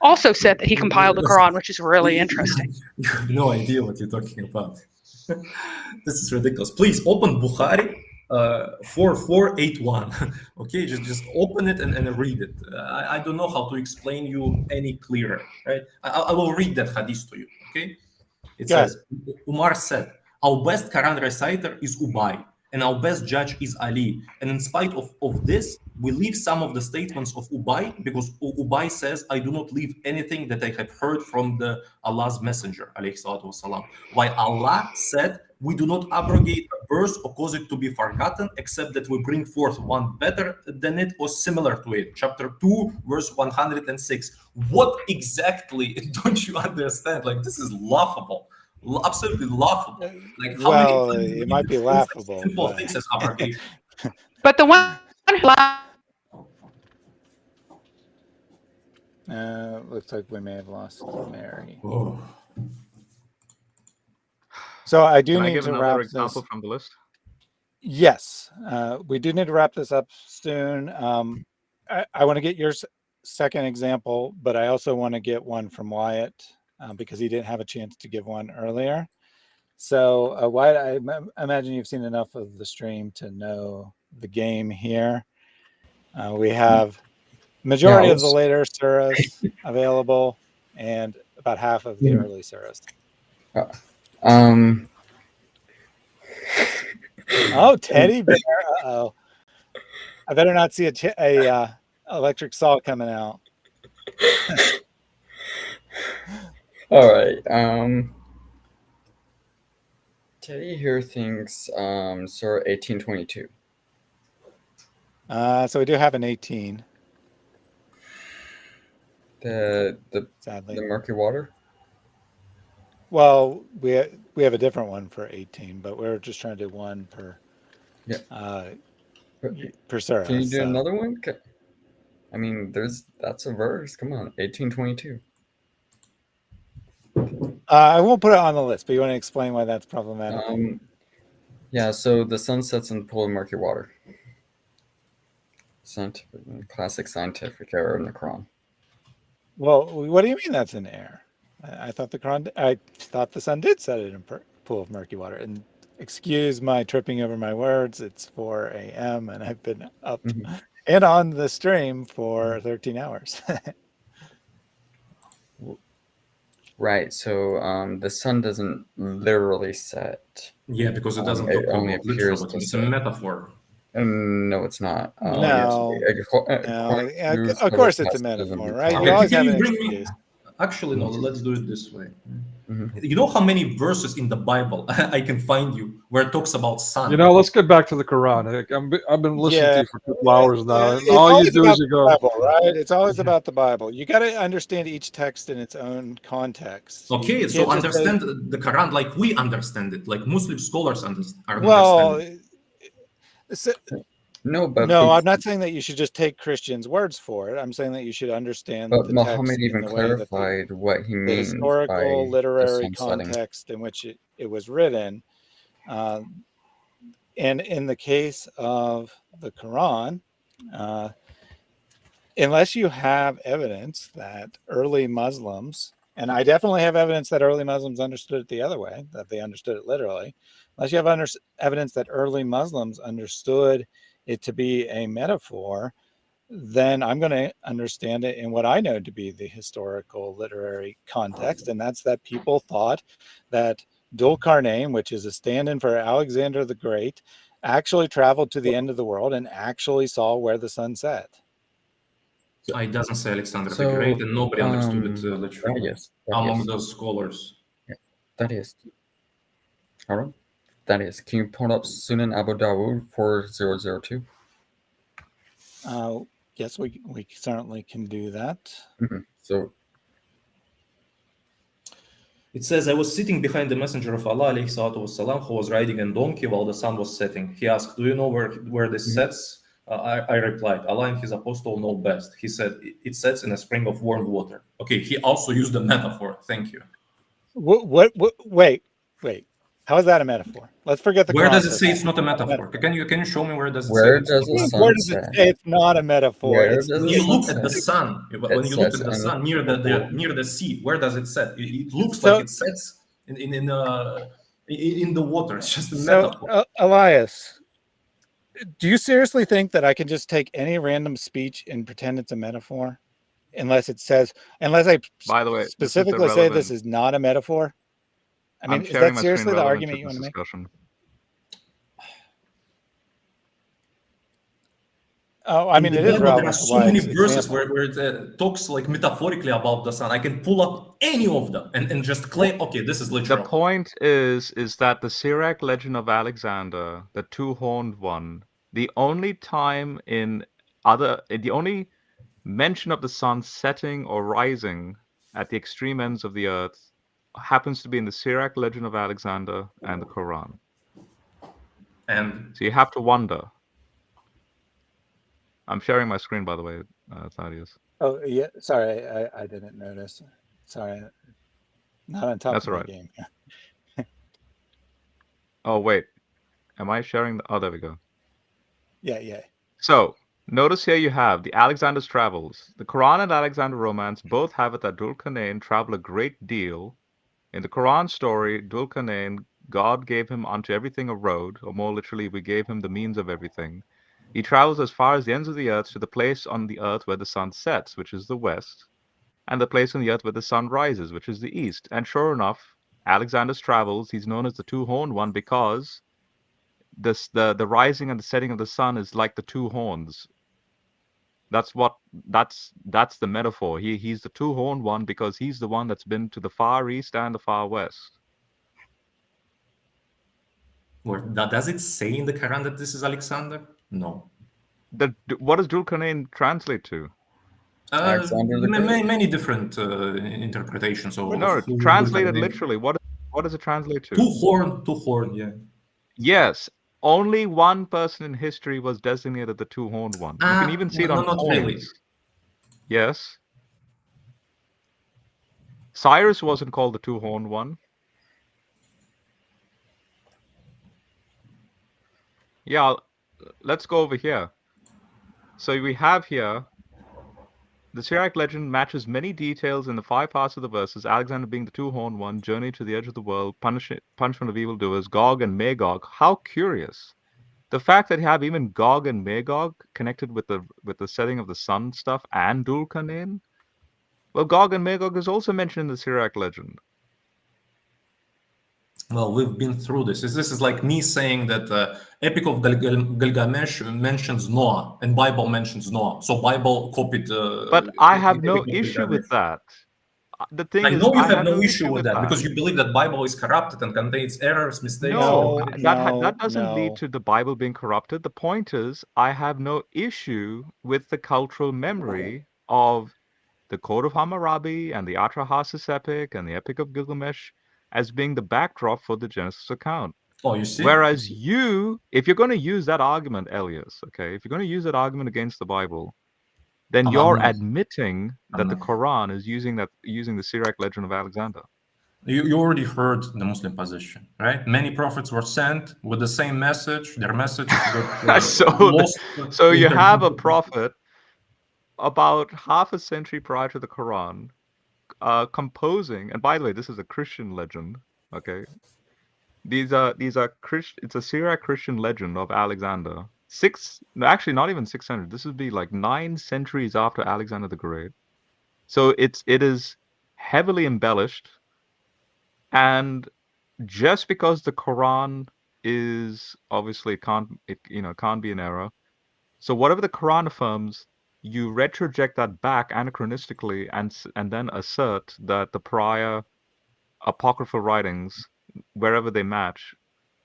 Also said that he compiled the Quran, which is really interesting. You have no idea what you're talking about. this is ridiculous. Please open Bukhari uh, 4481. okay, just, just open it and, and read it. Uh, I, I don't know how to explain you any clearer. Right? I, I will read that hadith to you. Okay, it yeah. says Umar said, Our best Quran reciter is Ubay and our best judge is Ali. And in spite of, of this, we leave some of the statements of Ubay because Ubay says, I do not leave anything that I have heard from the Allah's messenger, wasalam. While Allah said, we do not abrogate a verse or cause it to be forgotten, except that we bring forth one better than it or similar to it. Chapter 2, verse 106. What exactly don't you understand? Like, this is laughable absolutely laughable. Like how well, many it might be laughable. Simple but... things as abrogation. but the one uh, looks like we may have lost Mary. Whoa. So I do Can need I give to wrap example this. from the list. Yes, uh, we do need to wrap this up soon. Um, I, I want to get your second example, but I also want to get one from Wyatt uh, because he didn't have a chance to give one earlier. So uh, Wyatt, I imagine you've seen enough of the stream to know the game here. Uh, we have majority of the later surahs available and about half of the early surahs. Uh, um. oh, teddy bear. Uh oh. I better not see a, a uh, electric saw coming out. All right. Um, Teddy here thinks um, Surah 1822. Uh, so we do have an 18. The the Sadly. the murky water. Well, we we have a different one for 18, but we're just trying to do one per. Yeah. Uh, per surah. Can you do so. another one? I mean, there's that's a verse. Come on, 1822. Uh, I won't put it on the list, but you want to explain why that's problematic? Um, yeah, so the sun sets in the pool of murky water. Scientific, classic scientific error in the Quran. Well, what do you mean that's an error? I, I thought the Quran, I thought the sun did set it in a pool of murky water. And excuse my tripping over my words. It's 4 a.m. and I've been up mm -hmm. and on the stream for 13 hours. Right. So um, the sun doesn't literally set. Yeah, because it Um, doesn't it only appears literal. to It's a metaphor. Um, no, it's not. Um, No. it's- ac- ac- No, according yeah, to of course it's a metaphor, right? You Okay, always can have you an bring me- Actually, no. Let's do it this way. Mhm. You know how many verses in the Bible I can find you where it talks about sun? You know, let's get back to the Quran. I- I'm, I've been listening Yeah. to you for a couple hours now. It's and all you always do about is you the go, Bible, right? It's always about the Bible. You got to understand each text in its own context. You Okay, so can't say- understand the Quran like we understand it, like Muslim scholars understand. well, understand it. No, but no, I'm not saying that you should just take Christians' words for it. I'm saying that you should understand But the Muhammad even that the- clarified what he means historical literary sun setting. context in which it, it was written um, and in the case of the quran uh, unless you have evidence that early muslims and i definitely have evidence that early muslims understood it the other way that they understood it literally unless you have evidence that early muslims understood it to be a metaphor then I'm going to understand it in what I know to be the historical literary context, and that's that people thought that Dulkarnain, which is a stand-in for Alexander the Great, actually traveled to the end of the world and actually saw where the sun set. So it doesn't say Alexander So, the Great, and nobody understood it uh, um, literally Thaddeus, Thaddeus, among those scholars. Thaddeus. All right. Thaddeus, can you pull up Sunan Abu Dawud 4002? Uh, yes, we we certainly can do that. Mhm. So, It says, I was sitting behind the messenger of Allah, alayhi salatu wasalam, who was riding a donkey while the sun was setting. He asked, Do you know where, where this Mhm. sets? Uh, I, I replied, Allah and his apostle know best. He said, "It- It sets in a spring of warm water. Okay, he also used a metaphor. Thank you. What, what, what wait, wait. How is that a metaphor? Let's forget the Where does it say it's not a metaphor? Can you can you show me where does it Where say? it's does not a metaphor? Where does it say it's not a metaphor? Where does you sun look at the set? sun, when you look at the in sun near the, the near the sea, where does it set? It, it looks So- like it sets in in in, uh, in in the water. It's just a So, metaphor. uh, Elias, do you seriously think that I can just take any random speech and pretend it's a metaphor? Unless it says, unless I By the way, this is specifically say this is not a metaphor? I mean, I'm is that seriously the argument you want to make? discussion. Oh, I mean, it is it the is Bible, there are so many verses where, where it uh, talks like metaphorically about the sun. I can pull up any of them and, and just claim, okay, this is literal. The point is, is that the Syriac legend of Alexander, the two-horned one, the only time in other, the only mention of the sun setting or rising at the extreme ends of the earth happens to be in the Syriac legend of Alexander and the Quran. And So you have to wonder. I'm sharing my screen, by the way, uh, Thaddeus. Oh, yeah. Sorry, I, I didn't notice. Sorry. Not on top That's of right. game. Oh, wait. Am I sharing? The... Oh, there we go. Yeah, yeah. So, notice here you have the Alexander's Travels. The Quran and Alexander Romance both have it that Dulkarnain traveled a great deal. In the Quran story, Dulkarnain, God gave him unto everything a road, or more literally, we gave him the means of everything. He travels as far as the ends of the earth to the place on the earth where the sun sets, which is the west, and the place on the earth where the sun rises, which is the east. And sure enough, Alexander's Travels, he's known as the two-horned one because this the the rising and the setting of the sun is like the two horns that's what that's that's the metaphor he he's the two horned one because he's the one that's been to the far east and the far west where, that, does it say in the Quran that this is Alexander? No. the what does Dulkarnain translate to Uh, Alexander the ma- many different uh, interpretations of no of translated literally what what does it translate to Two horn, two horn, yeah. yes only one person in history was designated the two horned one you Ah, can even see it no, on not really. yes cyrus wasn't called the two horned one Yeah, let's go over here. So we have here the Syriac legend matches many details in the five parts of the verses. Alexander being the two-horned one, journey to the edge of the world, punish, punishment of evildoers, Gog and Magog. How curious! The fact that you have even Gog and Magog connected with the with the setting of the sun stuff and Dulkarnain. Well, Gog and Magog is also mentioned in the Syriac legend. Well, we've been through this. This this is like me saying that uh, Epic of Gil- Gil- Gilgamesh mentions Noah and Bible mentions Noah. So Bible copied. Uh, But I have Epic no issue with that. Uh, The thing I is, know you I have no issue with that, because you believe that Bible is corrupted and contains errors, mistakes. No, No, that no, that doesn't no. lead to the Bible being corrupted. The point is, I have no issue with the cultural memory of the Code of Hammurabi and the Atrahasis epic and the Epic of Gilgamesh as being the backdrop for the Genesis account. Oh, you see. Whereas you, if you're going to use that argument, Elias, okay, if you're going to use that argument against the Bible, then I'm you're not. admitting I'm that the not. Quran is using that using the Syriac legend of Alexander. You, you already heard the Muslim position, right? Many prophets were sent with the same message. Their message got So lost So you have a prophet about half a century prior to the Quran uh, composing, and by the way, this is a Christian legend. Okay, these are these are Christ. It's a Syriac Christian legend of Alexander six, actually not even 600. This would be like nine centuries after Alexander the Great. So it's it is heavily embellished, and just because the Quran is obviously it can't it you know can't be an error. So whatever the Quran affirms, you retroject that back anachronistically and and then assert that the prior apocryphal writings, wherever they match,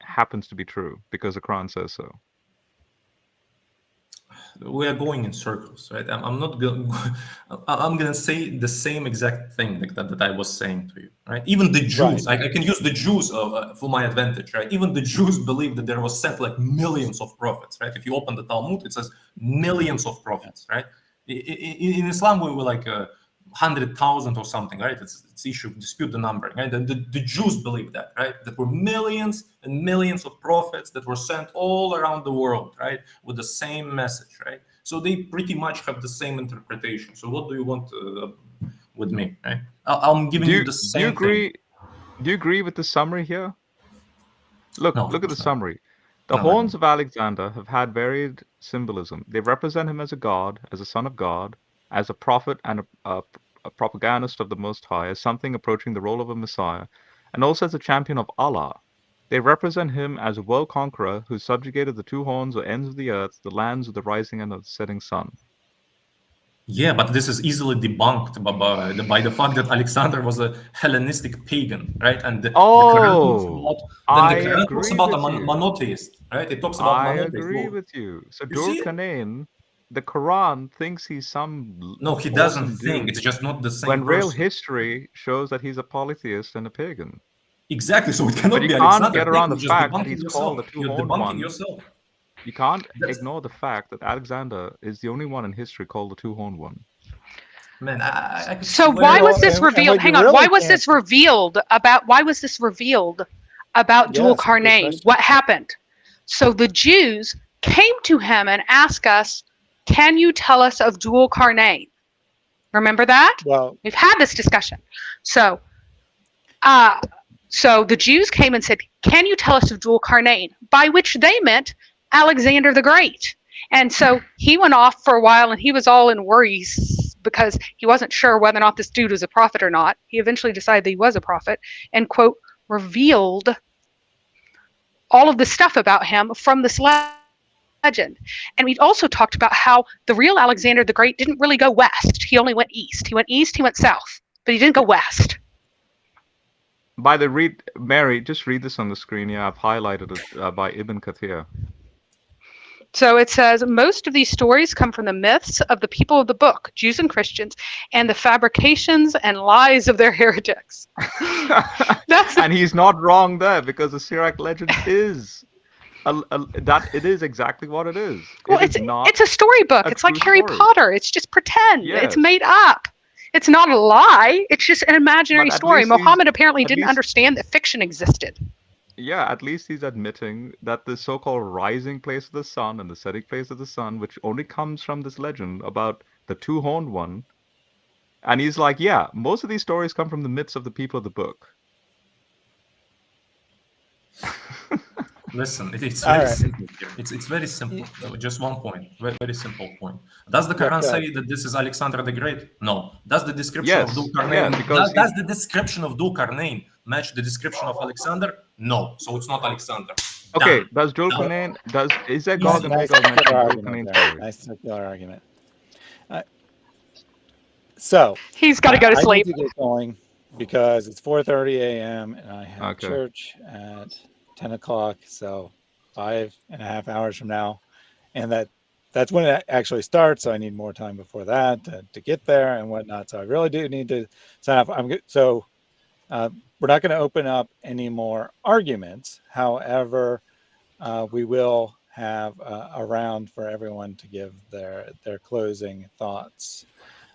happens to be true because the Quran says so. We are going in circles, right? I'm, I'm not going. I'm going to say the same exact thing like that, that I was saying to you, right? Even the Jews, right. I, I, can use the Jews uh, for my advantage, right? Even the Jews believe that there was sent like millions of prophets, right? If you open the Talmud, it says millions of prophets, right? In, in, in Islam, we were like. Uh, hundred thousand or something, right? It's, it's issue dispute the number, right? And the, the Jews believe that, right? That were millions and millions of prophets that were sent all around the world, right, with the same message, right? So they pretty much have the same interpretation. So what do you want uh, with me, right? I, am giving you, you, the same. Do you agree? Thing. Do you agree with the summary here? Look, no, look at the not. summary. The no, horns of Alexander have had varied symbolism. They represent him as a god, as a son of God, as a prophet and a, a, a, propagandist of the Most High, as something approaching the role of a Messiah, and also as a champion of Allah. They represent him as a world conqueror who subjugated the two horns or ends of the earth, the lands of the rising and of the setting sun. Yeah, but this is easily debunked by, by, the, by the fact that Alexander was a Hellenistic pagan, right? And the, oh, the Quran talks oh, about, the Quran talks about a mon- monotheist, right? It talks about I monotheist. agree with you. So Dur Kanain the Quran thinks he's some. No, he doesn't think. It's just not the same. When person. real history shows that he's a polytheist and a pagan. Exactly. So it cannot but you be can't Alexander. get around the fact that he's yourself. called the two-horned one. Yourself. You can't That's... ignore the fact that Alexander is the only one in history called the two-horned one. Man, I, I so why was this revealed? Hang on. Really why was this revealed about? Why was this revealed about yes, Dul Qarnain? What happened? So the Jews came to him and asked us can you tell us of dual Qarnain? Remember that? Well, we've had this discussion. So, uh, so the Jews came and said, "Can you tell us of dual Qarnain?" By which they meant Alexander the Great. And so he went off for a while, and he was all in worries because he wasn't sure whether or not this dude was a prophet or not. He eventually decided that he was a prophet, and quote revealed all of the stuff about him from this letter legend. And we've also talked about how the real Alexander the Great didn't really go west. He only went east. He went east, he went south, but he didn't go west. By the read, Mary, just read this on the screen. Yeah, I've highlighted it uh, by Ibn Kathir. So it says most of these stories come from the myths of the people of the book, Jews and Christians, and the fabrications and lies of their heretics. And he's not wrong there because the Syriac legend is a, a, that it is exactly what it is. Well, it it's is not it's a storybook. A it's like Harry story. Potter. It's just pretend. Yes. It's made up. It's not a lie. It's just an imaginary story. Muhammad apparently didn't least, understand that fiction existed. Yeah, at least he's admitting that the so-called rising place of the sun and the setting place of the sun, which only comes from this legend about the two-horned one, and he's like, yeah, most of these stories come from the myths of the people of the book. Listen, it, it's very right. simple. It's, it's very simple. Just one point. Very, very simple point. Does the Quran say that this is Alexander the Great? No. Does the description yes. of Dul Qarnain does, does, the description of Dulcarnain match the description of Alexander? No. So it's not Alexander. Okay. Done. Does Dul Qarnain does is there Gog and nice Magog argument there. Nice circular argument. Uh, so he's got to go to I sleep. Need to get going because it's 4:30 a.m. and I have Okay. church at 10 o'clock so five and a half hours from now. And that that's when it actually starts so i need more time before that to, to get there and whatnot. So i really do need to sign off. I'm good so uh, we're not going to open up any more arguments. However uh, we will have uh, a round for everyone to give their their closing thoughts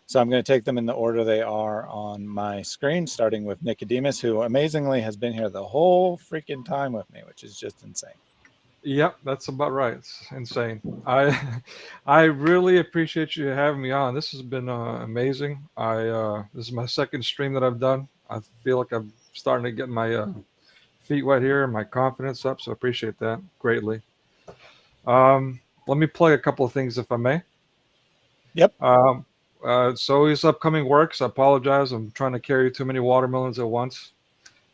so I'm going to take them in the order they are on my screen, starting with Nicodemus, who amazingly has been here the whole freaking time with me, which is just insane. Yep, that's about right. It's insane. I I really appreciate you having me on. This has been uh, amazing. I uh, this is my second stream that I've done. I feel like I'm starting to get my uh, feet wet here and my confidence up. So I appreciate that greatly. Um, let me play a couple of things if I may. Yep. Um, uh, so his upcoming works. I apologize. I'm trying to carry too many watermelons at once.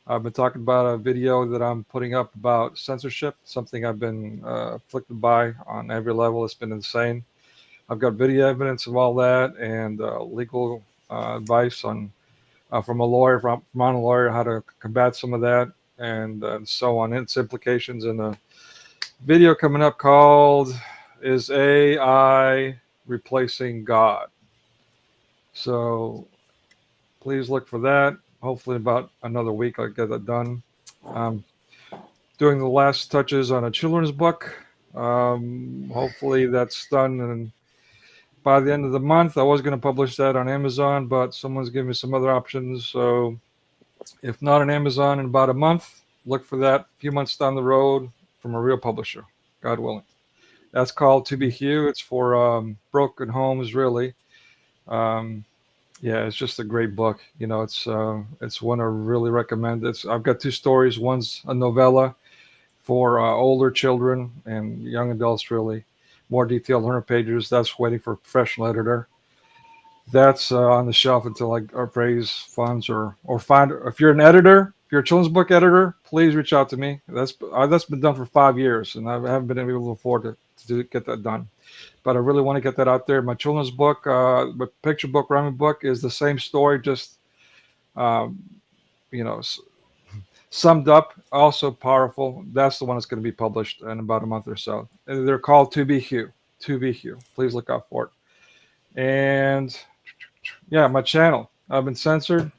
I've been talking about a video that I'm putting up about censorship, something I've been uh, afflicted by on every level. It's been insane. I've got video evidence of all that and uh, legal uh, advice on uh, from a lawyer, from, from a lawyer, how to combat some of that and, uh, so on. Its implications in a video coming up called "Is AI Replacing God?" So please look for that. Hopefully, about another week, I'll get that done. Um, doing the last touches on a children's book. Um, hopefully, that's done. And by the end of the month, I was going to publish that on Amazon, but someone's giving me some other options. So, if not on Amazon in about a month, look for that a few months down the road from a real publisher, God willing. That's called To Be Hugh. It's for um, broken homes, really. Um, yeah, it's just a great book. You know, it's uh, it's one I really recommend. It's I've got two stories. One's a novella for uh, older children and young adults, really. More detailed, 100 pages. That's waiting for a professional editor. That's uh, on the shelf until I raise funds or or find. If you're an editor, if you're a children's book editor, please reach out to me. That's uh, that's been done for five years, and I haven't been able to afford to, to get that done but I really want to get that out there. My children's book, uh, my picture book, rhyming book, is the same story, just um, you know, summed up. Also powerful. That's the one that's going to be published in about a month or so. And they're called To Be Hugh. To Be Hugh. Please look out for it. And yeah, my channel. I've been censored.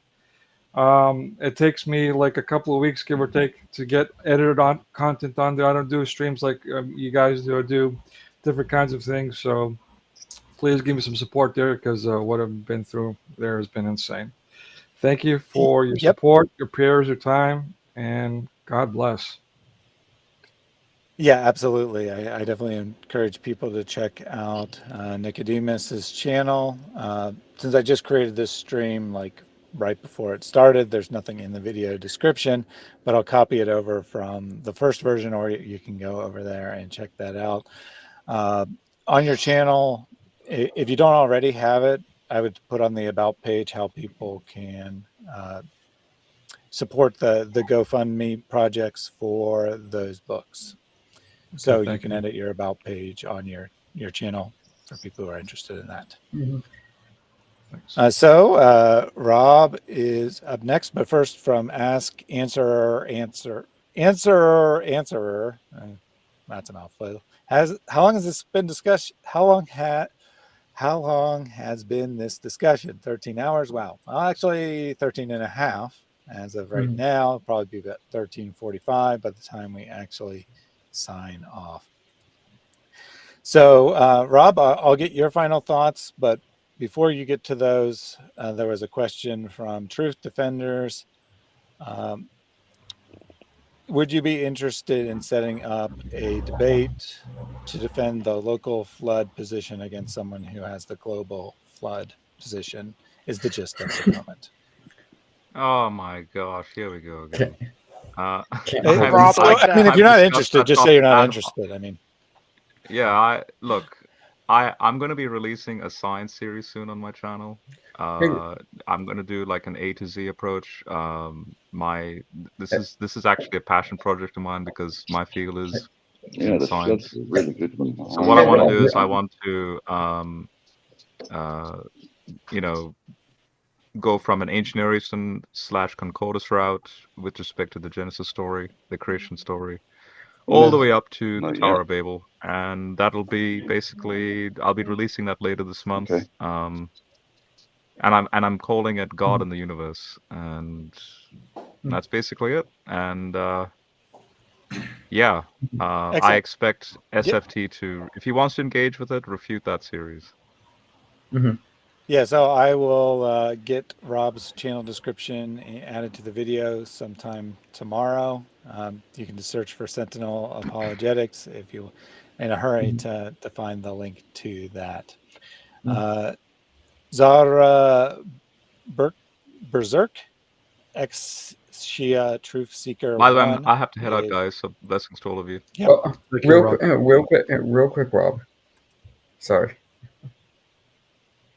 Um, it takes me like a couple of weeks, give or take, to get edited on content on there. I don't do streams like um, you guys do. I do different kinds of things. So please give me some support there because uh, what I've been through there has been insane. Thank you for your Yep. support, your prayers, your time, and God bless. Yeah, absolutely. I, I definitely encourage people to check out uh, Nicodemus's channel. Uh, since I just created this stream like right before it started, there's nothing in the video description, but I'll copy it over from the first version, or you- you can go over there and check that out. Uh, on your channel, if you don't already have it, I would put on the about page how people can uh, support the the GoFundMe projects for those books. So you can you. edit your about page on your your channel for people who are interested in that. Thanks. Uh, so uh, Rob is up next, but first from Ask Answerer Answer Answerer Answerer. Uh, that's a mouthful. Has how long has this been discussed? How long had how long has been this discussion? 13 hours? Wow. Well, actually 13 and a half as of right Mhm. now. Probably be about 1345 by the time we actually sign off. So, uh, Rob, I'll get your final thoughts, but before you get to those, uh, there was a question from Truth Defenders. Um, would you be interested in setting up a debate to defend the local flood position against someone who has the global flood position? Is the gist of the comment. Oh my gosh, here we go again. Uh, Can't Hey, Rob, inside. so, like I mean, if you're not interested, just say you're not interested. I mean, Yeah, I look. I I'm gonna be releasing a science series soon on my channel. Uh, I'm gonna do like an A to Z approach. Um, my this is this is actually a passion project of mine because my field is Yeah, that's, science. that's really good one. So what I want to do is. I want to, um, uh, you know, go from an ancient engineering slash concordist route with respect to the Genesis story, the creation story, all the way up to the Not Tower yet. of Babel, and that'll be basically I'll be releasing that later this month. Okay. Um, and I'm and I'm calling it God in the Universe, and that's basically it. And uh, yeah, uh, I expect SFT to, if he wants to engage with it, refute that series. Yeah, so I will uh, get Rob's channel description added to the video sometime tomorrow. Um, you can just search for Sentinel Apologetics if you in a hurry to, to find the link to that. Uh, Zara Ber- Berserk ex Shia Truth Seeker. By the way, I'm- have to head out, guys. So blessings to all of you. Yep. Oh, real, quick, uh, real quick, uh, real quick, Rob. Sorry.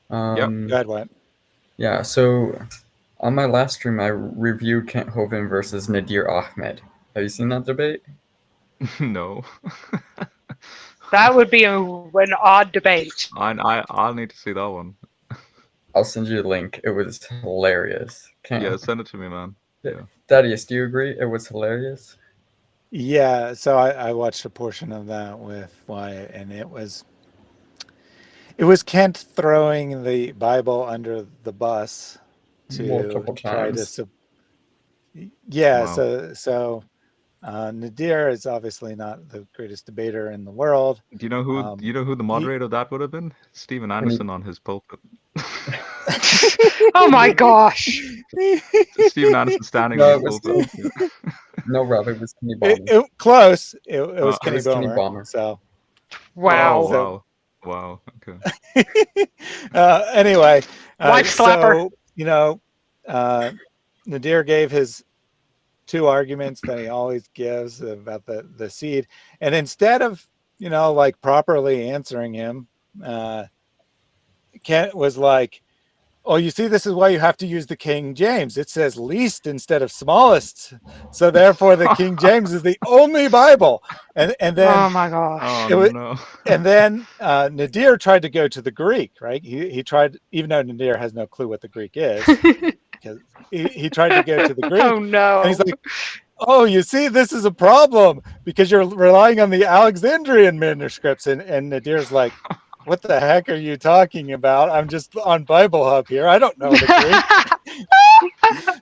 Um, Go ahead, Wyatt. Yeah, so on my last stream, I reviewed Kent Hovind versus Nadir Ahmed. Have you seen that debate? no. That would be a, an odd debate. I, I I'll need to see that one. I'll send you a link. It was hilarious. Kent, Yeah, send it to me, man. Yeah. Thaddeus, do you agree? It was hilarious. Yeah, so I, I watched a portion of that with Wyatt, and it was it was Kent throwing the Bible under the bus to Multiple try to. times. Sub- yeah, Wow. so so uh, Nadir is obviously not the greatest debater in the world. Do you know who Um, you know who the moderator of that would have been? Steven Anderson on his pulpit. Oh my gosh. Steven Anderson standing No, on his it pulpit. Yeah. No, Rob, it was Kenny Bomber. it- close. It, it was Uh, Kenny it was Kenny Bomber. So Wow. Oh, wow. Wow. Okay. uh, anyway, uh, Wife slapper. so, you know, uh, Nadir gave his two arguments that he always gives about the the seed, and instead of you know like properly answering him, uh, Kent was like, "Oh, you see, this is why you have to use the King James. It says least instead of smallest, so therefore the King James is the only Bible." And and then Oh my gosh. Oh It wa- no. and then uh, Nadir tried to go to the Greek, right? He, he tried, even though Nadir has no clue what the Greek is, because he, he tried to get to the Greek. oh no. And he's like, oh, you see, this is a problem because you're relying on the Alexandrian manuscripts. And, and Nadir's like, what the heck are you talking about? I'm just on Bible Hub here. I don't know the Greek.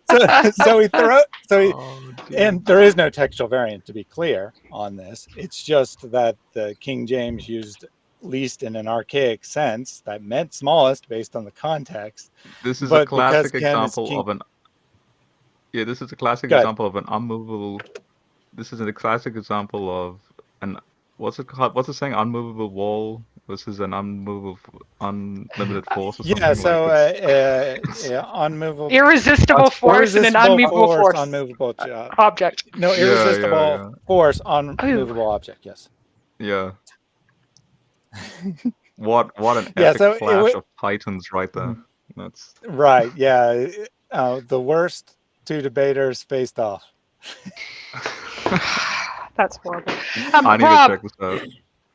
so, so he throw, so he, Oh, and there is no textual variant to be clear on this. It's just that the King James used least in an archaic sense that meant smallest based on the context. this is but a classic example king- of an. Yeah, this is a classic example of an unmovable. This is a classic example of an what's it called? What's the saying? Unmovable wall versus an unmovable, unlimited force. Or Yeah, so like uh, uh, yeah, unmovable Irresistible force and an unmovable force. unmovable uh, Object. no Yeah, yeah, irresistible yeah. force, unmovable object. Yes. Yeah. What what an Yeah, epic so it clash of titans right there. That's Right. Yeah. Uh, the worst two debaters faced off. That's horrible. Um, I need Rob, to check this out.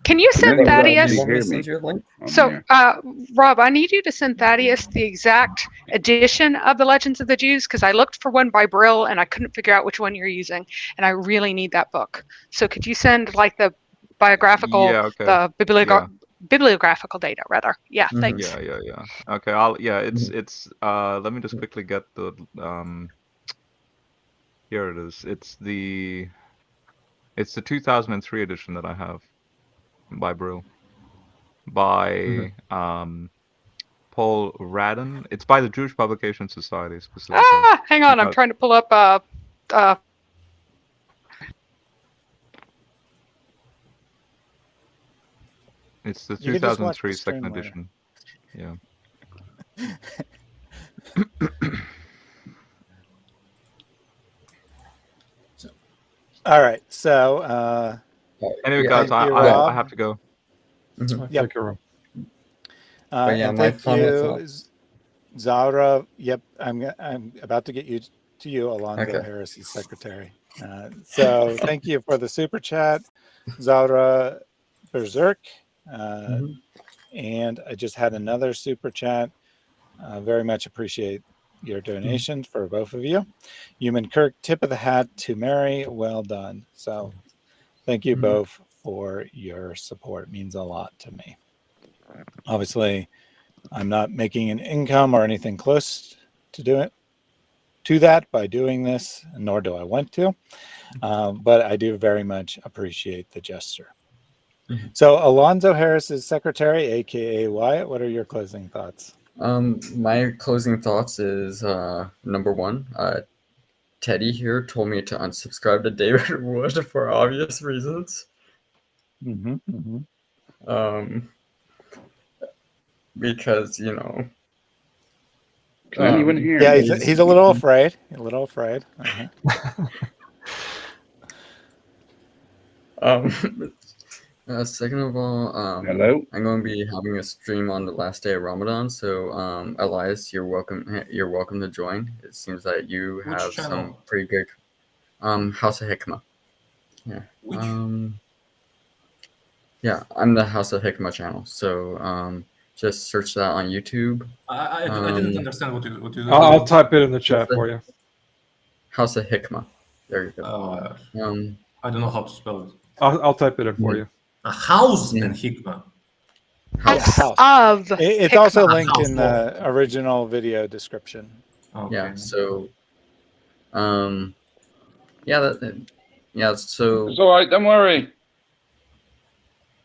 can you send Really, Thaddeus? you Want me to hear me? send you a link? I'm So, uh, Rob, I need you to send Thaddeus the exact edition of the Legends of the Jews because I looked for one by Brill and I couldn't figure out which one you're using, and I really need that book. So, could you send like the biographical, Yeah, okay. the bibliogra- bibliographical data rather? Yeah, Mhm. thanks. Yeah, yeah, yeah. Okay, I'll yeah, it's it's uh let me just quickly get the um here it is. It's the it's the 2003 edition that I have by Brill. By um Paul Radin. It's by the Jewish Publication Society specifically. Ah, hang on, I'm Uh, trying to pull up. Uh, uh, It's the You can just watch the 2003 second stream edition. Yeah. All right. So uh, Anyway, Yeah, guys, I, I, I have to go. Mhm. Yep. Thank you, Uh, But yeah, thank you. Zara. Yep, I'm g- I'm about to get you to you, Alonzo Okay. Harris's secretary. Uh, so thank you for the super chat, Zara Berserk. Uh, Mhm. And I just had another super chat. Uh, very much appreciate your donation for both of you. Human Kirk, tip of the hat to Mary. Well done. So thank you Mhm. both for your support. It means a lot to me. Obviously, I'm not making an income or anything close to do it to that by doing this, nor do I want to. Um, but I do very much appreciate the gesture. Mhm. So Alonzo Harris is secretary, aka Wyatt. What are your closing thoughts? Um, my closing thoughts is uh, number one, uh, Teddy here told me to unsubscribe to David Wood for obvious reasons. Mm-hmm, mm-hmm. Um, because you know, Can anyone Um, hear Yeah, me? he's, he's a little afraid. A little afraid. Uh-huh. Um, uh, second of all, um, Hello? I'm going to be having a stream on the last day of Ramadan. So, um, Elias, you're welcome. You're welcome to join. It seems that you Which have channel? some pretty good. Um, House of Hikmah. Yeah. Which? Um. Yeah, I'm the House of Hikmah channel. So, um, just search that on YouTube. I, I, I didn't um, understand what you what you. I'll, I'll type it in the chat for you. House of Hikmah. There you go. Uh, Um, I don't know how to spell it. I'll, I'll type it in for Yeah. you. A house Yeah. and hikmah. House. house. Of It, it's also Hikmah. linked in the original video description. Okay. Yeah. So, um, yeah, that, that- yeah. So It's all right, don't worry.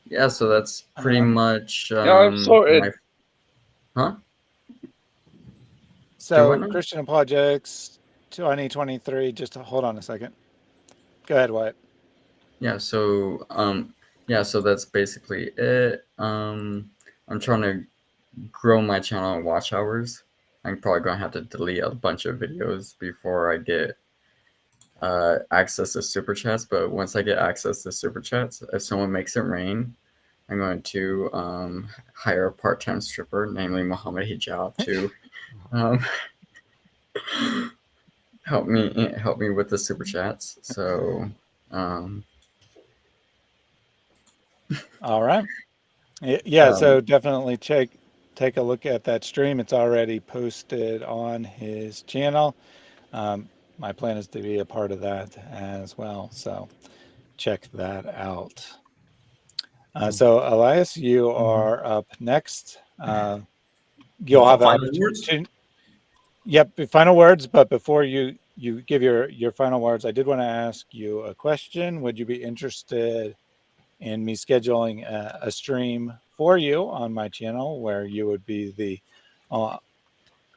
yeah, so that's pretty Uh-huh. much. Um, Yeah, I've sorted. my- huh? So what now? Christian Apologetics 2023. Just hold on a second. Go ahead, Wyatt. Yeah. So um, yeah. So that's basically it. Um, I'm trying to grow my channel and watch hours. I'm probably gonna have to delete a bunch of videos before I get uh, access to super chats. But once I get access to super chats, if someone makes it rain, I'm going to um, hire a part-time stripper, namely Mohammed Hijab, to um, help me help me with the super chats. So um, All right. Yeah, Um, so definitely check take a look at that stream. It's already posted on his channel. Um, my plan is to be a part of that as well. So check that out. Uh, so Elias, you are up next. Uh, you'll have Final words? Yep, final words. But before you you give your your final words, I did want to ask you a question. Would you be interested in me scheduling a, a stream for you on my channel where you would be the uh,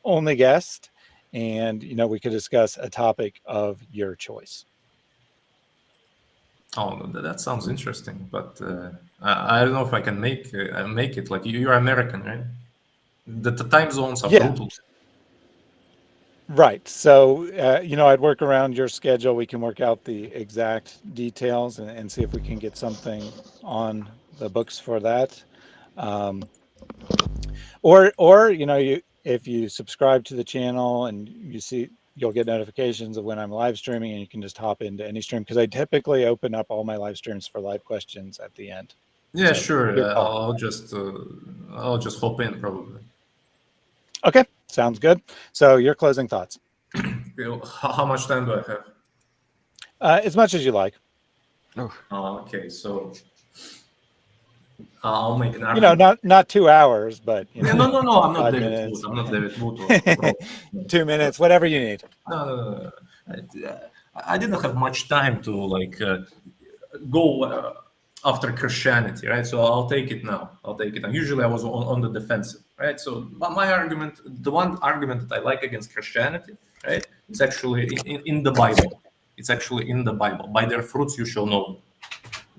only guest, and you know we could discuss a topic of your choice. Oh, that, that sounds interesting, but uh, I, I don't know if I can make uh, make it. Like you- you're American, right? The, the time zones are Yeah. brutal. Right. So, uh, you know, I'd work around your schedule. We can work out the exact details and, and see if we can get something on the books for that. Um, or, or, you know, you, if you subscribe to the channel and you see, you'll get notifications of when I'm live streaming and you can just hop into any stream because I typically open up all my live streams for live questions at the end. Yeah, So, sure. Uh. I'll just uh, I'll just hop in probably. Okay. Sounds good. So your closing thoughts, how, how much time do I have? uh, as much as you like, Oh, okay, so I'll make an you know, not, not two hours, but you know, no, no, no. I'm not five David minutes. Wood. I'm not David Wood. or- or- two minutes, whatever you need. No, no, no, no. I, I didn't have much time to like uh, go uh, after Christianity, right? So I'll take it now. I'll take it. And usually I was on, on the defensive, right? So my argument, the one argument that I like against Christianity, right, It's actually in, in, the Bible. It's actually in the Bible. By their fruits you shall know.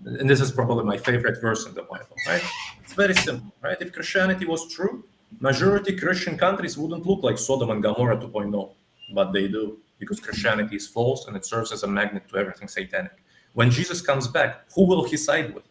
And this is probably my favorite verse in the Bible, right? It's very simple, right? If Christianity was true, majority Christian countries wouldn't look like Sodom and Gomorrah 2.0, but they do because Christianity is false and it serves as a magnet to everything satanic. When Jesus comes back, who will he side with?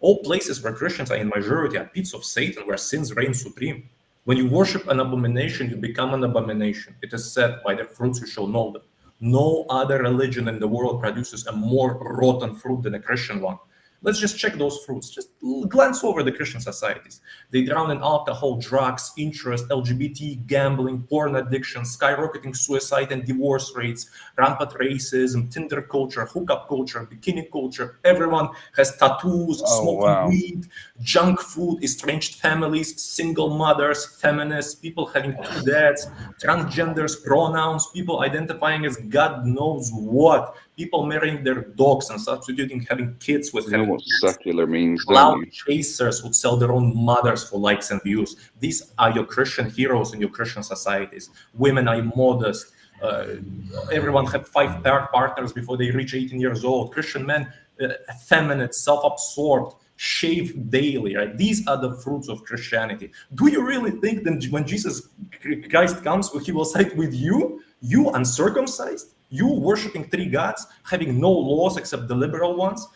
All places where Christians are in majority are pits of Satan where sins reign supreme. When you worship an abomination, you become an abomination. It is said, by their fruits you shall know them. No other religion in the world produces a more rotten fruit than a Christian one. Let's just check those fruits. Just glance over the Christian societies. They drown in alcohol, drugs, interest, LGBT, gambling, porn addiction, skyrocketing suicide and divorce rates, rampant racism, Tinder culture, hookup culture, bikini culture. Everyone has tattoos, Oh, smoking wow. weed, junk food, estranged families, single mothers, feminists, people having two dads, transgenders, pronouns, people identifying as God knows what, people marrying their dogs and substituting having kids with You know what kids. secular means, Cloud chasers would sell their own mothers for likes and views. These are your Christian heroes in your Christian societies. Women are immodest. Uh, everyone had five par- partners before they reach 18 years old. Christian men, uh, effeminate, self-absorbed, shave daily, right? These are the fruits of Christianity. Do you really think that when Jesus Christ comes, he will side with you, you uncircumcised, you worshiping three gods, having no laws except the liberal ones,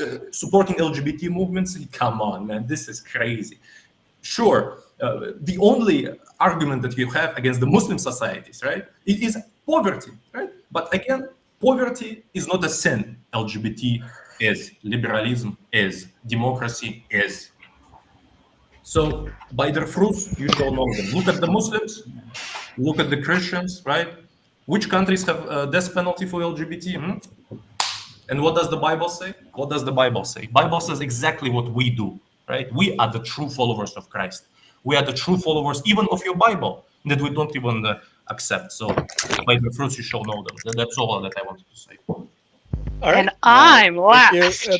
uh, supporting LGBT movements? Come on, man, this is crazy. Sure, uh, the only argument that you have against the Muslim societies, right, it is poverty, right? But again, poverty is not a sin. LGBT is, liberalism is, democracy is. So by their fruits, you shall know them. Look at the Muslims, look at the Christians, right? Which countries have a death penalty for LGBT? Hmm? And what does the Bible say? What does the Bible say? Bible says exactly what we do, right? We are the true followers of Christ. We are the true followers even of your Bible that we don't even uh, accept. So by the fruits you shall know them. That's all that I wanted to say. All right. And I'm uh, last. Uh,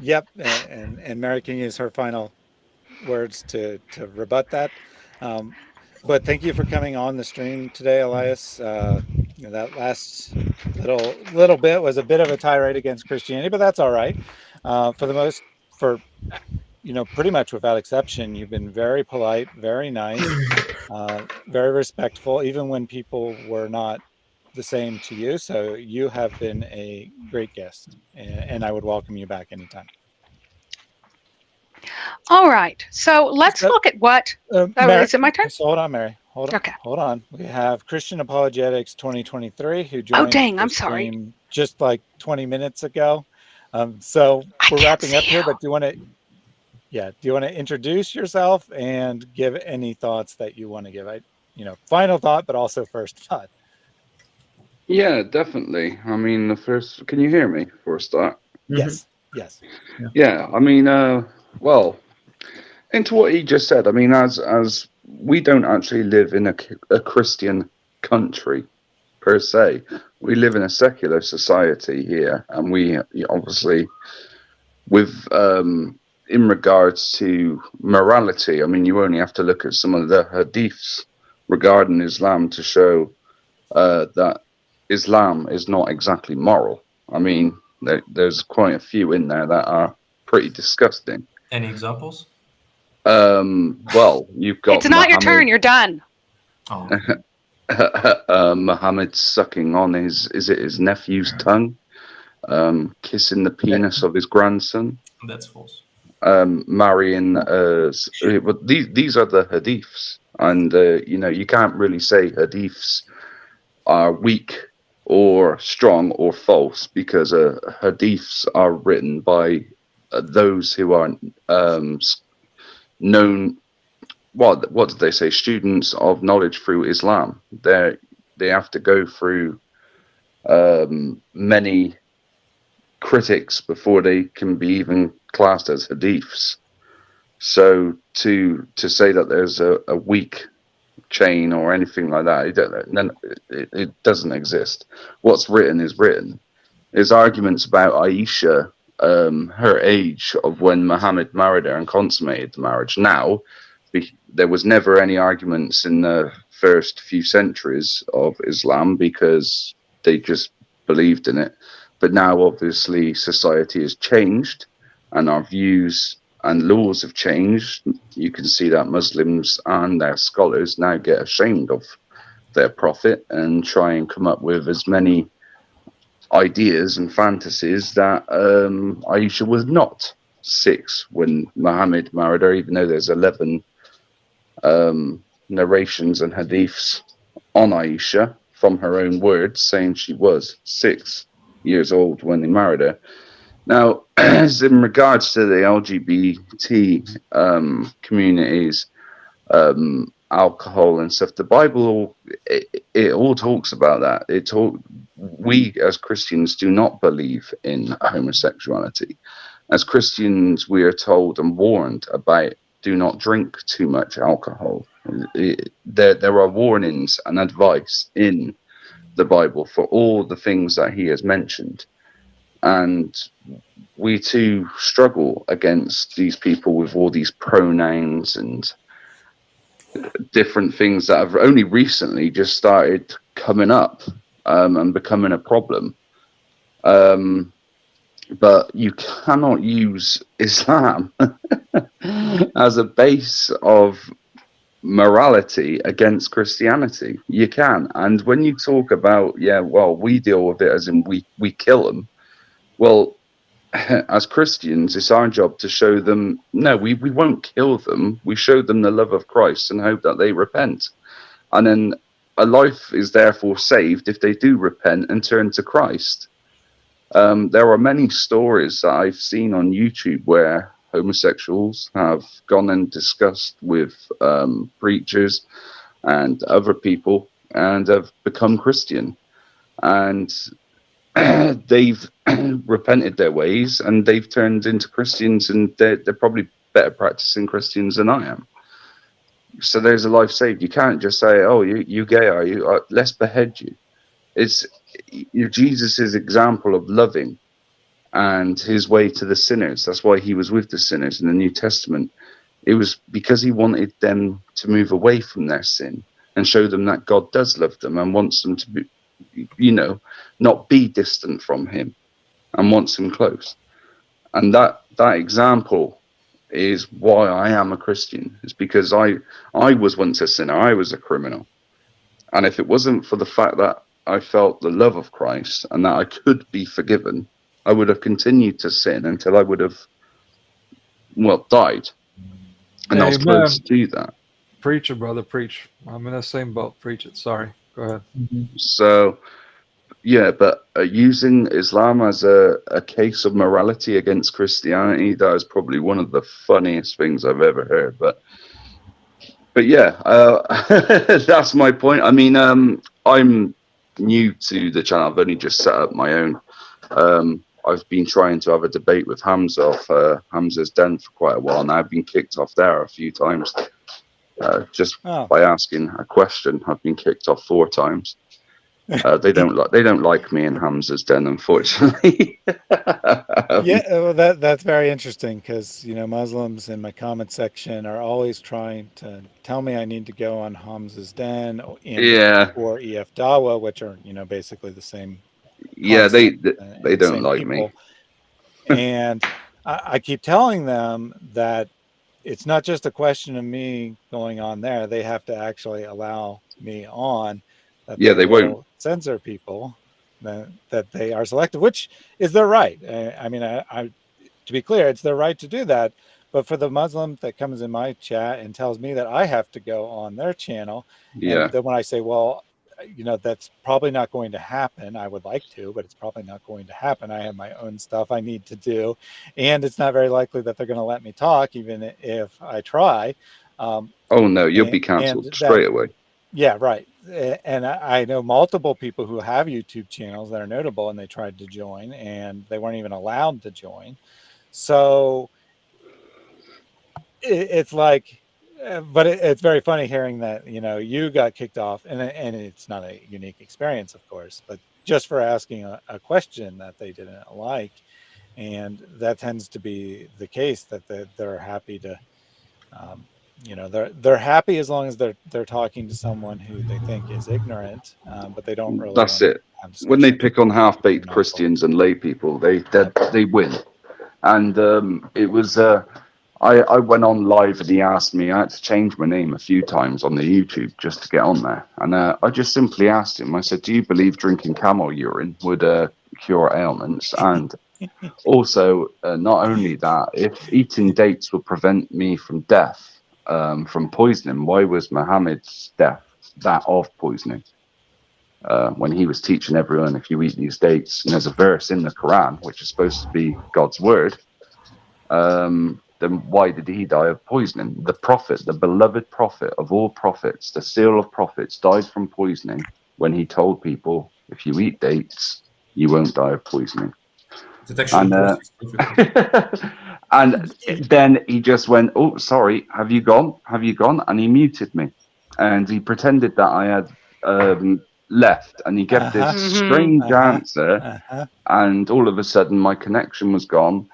yep. And, and Mary can use her final words to, to rebut that. Um, but thank you for coming on the stream today, Elias. Uh, you know, that last little little bit was a bit of a tirade against Christianity, but that's all right. Uh, for the most, for you know, pretty much without exception, you've been very polite, very nice, uh, very respectful, even when people were not the same to you. So you have been a great guest, and, and I would welcome you back anytime. All right. So let's look at what. Uh, oh, Mary, is it my turn? So hold on, Mary. Hold on. Okay. Hold on. We have Christian Apologetics 2023 who joined. Oh, dang. I'm sorry. Just like 20 minutes ago. Um, so we're wrapping up you. here, but do you want to yeah do you want to introduce yourself and give any thoughts that you want to give i you know final thought but also first thought yeah definitely i mean the first can you hear me for a start yes yes yeah, yeah i mean uh well into what he just said i mean as as we don't actually live in a, a christian country per se we live in a secular society here and we obviously with um in regards to morality, I mean, you only have to look at some of the hadiths regarding Islam to show uh, that Islam is not exactly moral. I mean, there, there's quite a few in there that are pretty disgusting. Any examples? Um, well, you've got. It's not Muhammad, your turn. You're done. Oh. uh, Muhammad sucking on his is it his nephew's tongue, um, kissing the penis of his grandson. That's false um, marrying. Uh, but these these are the hadiths, and uh, you know you can't really say hadiths are weak or strong or false because uh, hadiths are written by those who are um, known. What what did they say? Students of knowledge through Islam. They they have to go through um, many critics before they can be even classed as hadiths. So to to say that there's a, a weak chain or anything like that, it, it, it, doesn't exist. What's written is written. There's arguments about Aisha, um, her age of when Muhammad married her and consummated the marriage. Now, there was never any arguments in the first few centuries of Islam because they just believed in it. But now, obviously, society has changed and our views and laws have changed. You can see that Muslims and their scholars now get ashamed of their prophet and try and come up with as many ideas and fantasies that um, Aisha was not six when Muhammad married her, even though there's 11 um, narrations and hadiths on Aisha from her own words saying she was six years old when they married her. Now, as in regards to the LGBT um, communities, um, alcohol and stuff, the Bible it, it, all talks about that. It talk, we as Christians do not believe in homosexuality. As Christians, we are told and warned about do not drink too much alcohol. It, there, there are warnings and advice in the Bible for all the things that he has mentioned. And we too struggle against these people with all these pronouns and different things that have only recently just started coming up um, and becoming a problem. Um, but you cannot use Islam as a base of morality against Christianity. You can, and when you talk about yeah, well, we deal with it as in we we kill them. Well, as Christians, it's our job to show them no, we, we won't kill them. We show them the love of Christ and hope that they repent. And then a life is therefore saved if they do repent and turn to Christ. Um, there are many stories that I've seen on YouTube where homosexuals have gone and discussed with um, preachers and other people and have become Christian. And they've repented their ways and they've turned into Christians and they're, they're probably better practicing Christians than I am. So there's a life saved. You can't just say, "Oh, you you gay are you? Uh, let's behead you." It's you Jesus's example of loving and his way to the sinners. That's why he was with the sinners in the New Testament. It was because he wanted them to move away from their sin and show them that God does love them and wants them to be, you know, not be distant from him and wants him close. And that that example is why I am a Christian. It's because I I was once a sinner. I was a criminal. And if it wasn't for the fact that I felt the love of Christ and that I could be forgiven, I would have continued to sin until I would have well died. And Amen. I was close to do that. Preacher, brother, preach. I'm in the same boat. Preach it. Sorry. Go ahead. Mm-hmm. So yeah, but uh, using Islam as a, a case of morality against Christianity, that is probably one of the funniest things I've ever heard. But but yeah, uh, that's my point. I mean, um, I'm new to the channel. I've only just set up my own. Um, I've been trying to have a debate with Hamza off uh, Hamza's den for quite a while now. I've been kicked off there a few times. Uh, just oh. by asking a question, I've been kicked off four times. Uh, they don't like they don't like me in Hamza's den, unfortunately. yeah, well, that that's very interesting because you know Muslims in my comment section are always trying to tell me I need to go on Hamza's den or, yeah. or EF Dawah, which are you know basically the same. Yeah, they they, they don't like people. me. and I, I keep telling them that it's not just a question of me going on there; they have to actually allow me on yeah, they, won't censor people that, that they are selective, which is their right. I, mean, I, I, to be clear, it's their right to do that. But for the Muslim that comes in my chat and tells me that I have to go on their channel, yeah. then when I say, well, you know, that's probably not going to happen. I would like to, but it's probably not going to happen. I have my own stuff I need to do, and it's not very likely that they're going to let me talk, even if I try. Um, oh no, you'll and, be cancelled straight away. Yeah, right. And I know multiple people who have YouTube channels that are notable and they tried to join and they weren't even allowed to join. So it's like, uh, but it's very funny hearing that, you know, you got kicked off and, and it's not a unique experience, of course, but just for asking a, a question that they didn't like. And that tends to be the case that they're happy to um, you know they're they're happy as long as they're they're talking to someone who they think is ignorant um, but they don't really that's it. when they pick on half-baked christians and lay people they they, they win. And um, it was uh, I, I went on live and he asked me i had to change my name a few times on the youtube just to get on there. And uh, i just simply asked him i said do you believe drinking camel urine would uh, cure ailments? And also uh, not only that if eating dates would prevent me from death um, from poisoning. Why was Muhammad's death that of poisoning? Uh, when he was teaching everyone, if you eat these dates, and there's a verse in the Quran which is supposed to be God's word, um, then why did he die of poisoning? The prophet, the beloved prophet of all prophets, the seal of prophets, died from poisoning when he told people, if you eat dates, you won't die of poisoning. And, uh, And then he just went, "Oh, sorry, have you gone? Have you gone?" And he muted me, and he pretended that I had um, left, and he gave uh-huh. this mm-hmm. strange uh-huh. answer. Uh-huh. And all of a sudden, my connection was gone.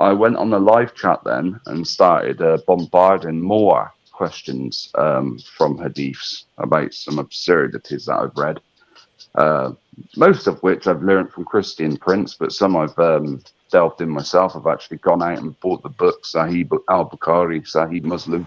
I went on the live chat then and started uh, bombarding more questions um, from hadiths about some absurdities that I've read. uh, most of which I've learned from Christian Prince, but some I've um, delved in myself. I've actually gone out and bought the book Sahih Al Bukhari, Sahih Muslim.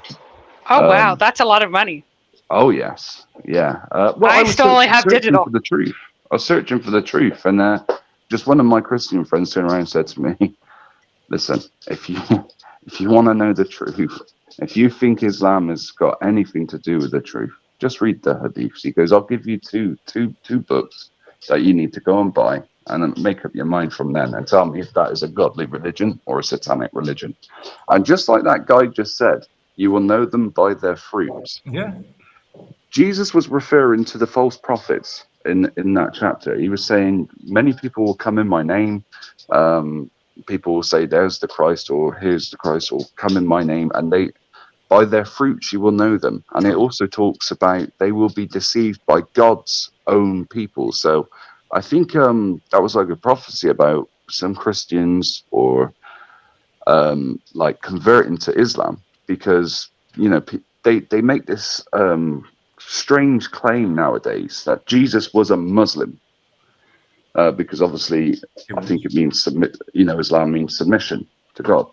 Oh wow, Um, that's a lot of money. Oh yes, yeah. Uh, well, I was still only have digital. For the truth. I was searching for the truth, and uh, just one of my Christian friends turned around and said to me, "Listen, if you if you want to know the truth, if you think Islam has got anything to do with the truth, just read the Hadiths." He goes, "I'll give you two two two books that you need to go and buy." And make up your mind from then and tell me if that is a godly religion or a satanic religion. And just like that guy just said, you will know them by their fruits. Yeah. Jesus was referring to the false prophets in in that chapter. He was saying, "Many people will come in my name. Um, people will say, "There's the Christ," or "Here's the Christ," or "Come in my name," and they, by their fruits, you will know them. And it also talks about they will be deceived by God's own people. So, I think um, that was like a prophecy about some Christians or um, like converting to Islam because you know they they make this um, strange claim nowadays that Jesus was a Muslim uh, because obviously I think it means submit. You know, Islam means submission to God.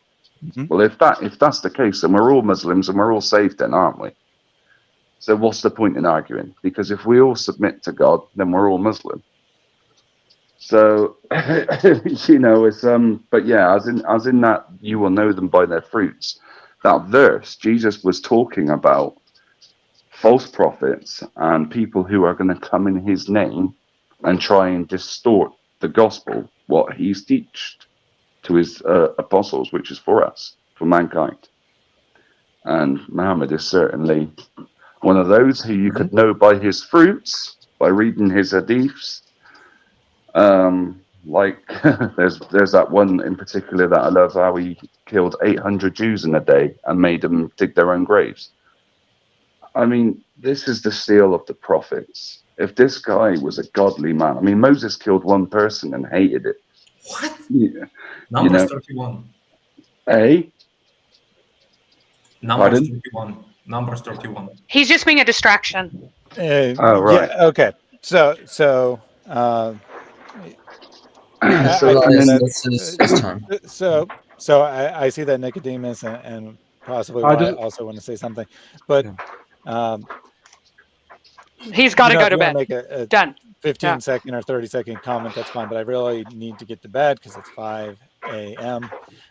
Mhm. Well, if that if that's the case, then we're all Muslims and we're all saved, then aren't we? So what's the point in arguing? Because if we all submit to God, then we're all Muslim. So you know, it's um, but yeah, as in as in that you will know them by their fruits. That verse, Jesus was talking about false prophets and people who are going to come in his name and try and distort the gospel, what he's teached to his uh, apostles, which is for us, for mankind. And Muhammad is certainly one of those who you could know by his fruits, by reading his hadiths. Um, like there's there's that one in particular that I love how he killed 800 Jews in a day and made them dig their own graves. I mean, this is the seal of the prophets. If this guy was a godly man, I mean, Moses killed one person and hated it. What? Yeah. Numbers know- 31. Eh? Numbers Pardon? 31. Numbers 31. He's just being a distraction. Uh, Oh, right. Yeah, okay. So so uh, I- So I that think is, that- this time. so so I, I see that Nicodemus and, and possibly I I just- also want to say something, but um, He's got to you know, go to if you wanna bed. Make a, a Done. 15 Yeah. second or 30 second comment, that's fine. But I really need to get to bed because it's 5 a.m.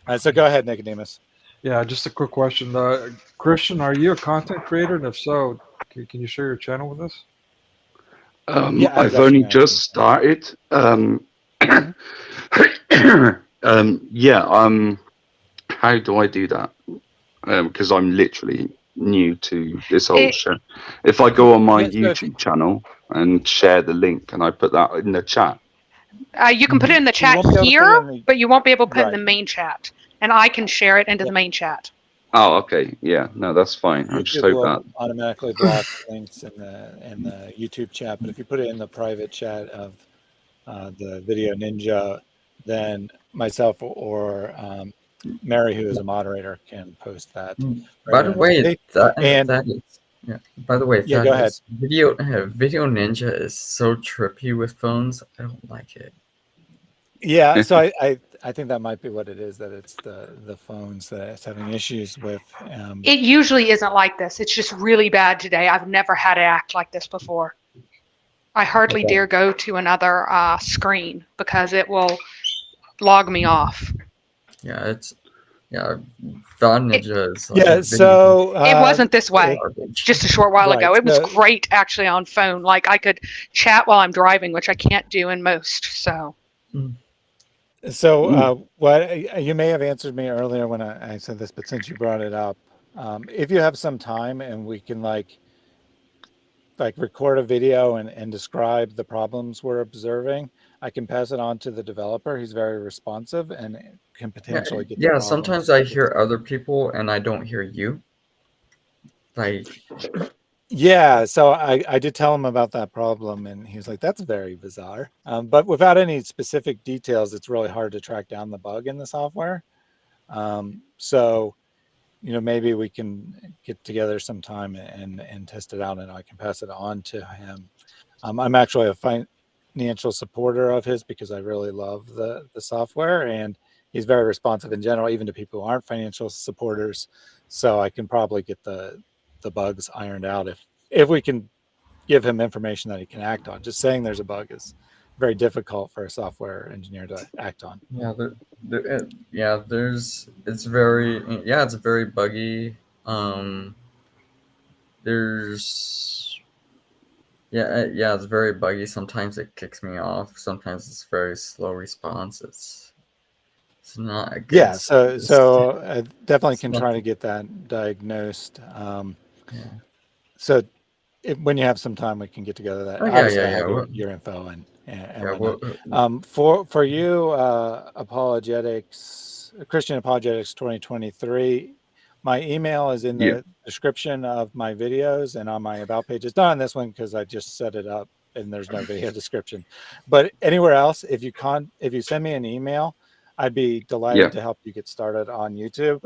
Uh, so go ahead, Nicodemus. Yeah, just a quick question. Uh, Christian, are you a content creator? And if so, can, can you share your channel with us? Um, Yeah, I I've only just started. Um, um, yeah. Um, how do I do that? Because I'm literally new to this whole It- show. If I go on my Yeah, so YouTube channel and share the link, and I put that in the chat. Uh, you can put it in the chat won't be able to put it here, the- but you won't be able to put it in the main chat. And I can share it into the main chat. Oh, okay. Yeah. No, that's fine. I just hope will that. automatically block links in the in the YouTube chat, but if you put it in the private chat of uh, the Video Ninja, then myself or um, Mary, who is a moderator, can post that. Mm. right By the way, tape. that, And- that is yeah. By the way, Yeah, that go ahead. Video uh, Video Ninja is so trippy with phones. I don't like it. Yeah, so I, I I think that might be what it is. That it's the the phones that it's having issues with. Um, It usually isn't like this. It's just really bad today. I've never had it act like this before. I hardly Okay. dare go to another uh, screen because it will log me off. Yeah, it's yeah. Vod Ninja is like yeah, a video so it uh, wasn't this way garbage. just a short while Right, ago. It was so- great actually on phone. Like I could chat while I'm driving, which I can't do in most. So So, uh, what you may have answered me earlier when I, I said this, but since you brought it up, um, if you have some time and we can like, like record a video and, and describe the problems we're observing, I can pass it on to the developer. He's very responsive and can potentially get. yeah sometimes I hear other people and I don't hear you. Like Yeah, so I, I did tell him about that problem, and he was like, "That's very bizarre." Um, but without any specific details, it's really hard to track down the bug in the software. Um, so, you know, maybe we can get together sometime and and test it out, and I can pass it on to him. Um, I'm actually a financial supporter of his because I really love the the software and he's very responsive in general, even to people who aren't financial supporters. So I can probably get the the bugs ironed out if if we can give him information that he can act on. Just saying there's a bug is very difficult for a software engineer to act on. Yeah, there, there, it, yeah, there's it's very yeah, it's very buggy. Um, there's yeah, uh, yeah, it's very buggy. Sometimes it kicks me off. Sometimes it's very slow response. It's it's not a good Yeah, so so I definitely can try to get that diagnosed. Um, Yeah. so if, when you have some time, we can get together. That Oh, yeah, yeah, yeah, your, your info and and, and yeah, well, Um, for for you, uh, apologetics, Christian apologetics 2023. My email is in the Yeah. description of my videos and on my about page. It's not on this one because I just set it up and there's no video description. But anywhere else, if you con if you send me an email, I'd be delighted Yeah. to help you get started on YouTube.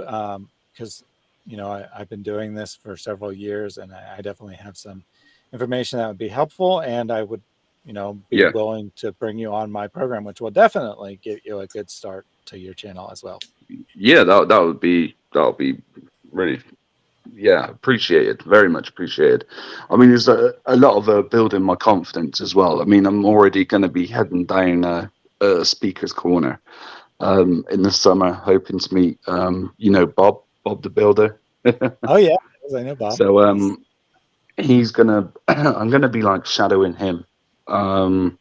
Because you know I, I've been doing this for several years and I, I definitely have some information that would be helpful and I would you know, be Yeah. willing to bring you on my program, which will definitely get you a good start to your channel as well. Yeah, that that would be that would be really yeah appreciated very much appreciated i mean there's a, a lot of uh, building my confidence as well i mean i'm already going to be heading down uh, a speaker's corner um in the summer hoping to meet um you know bob bob the builder. Oh yeah, I know Bob. so um he's gonna i'm gonna be like shadowing him. Um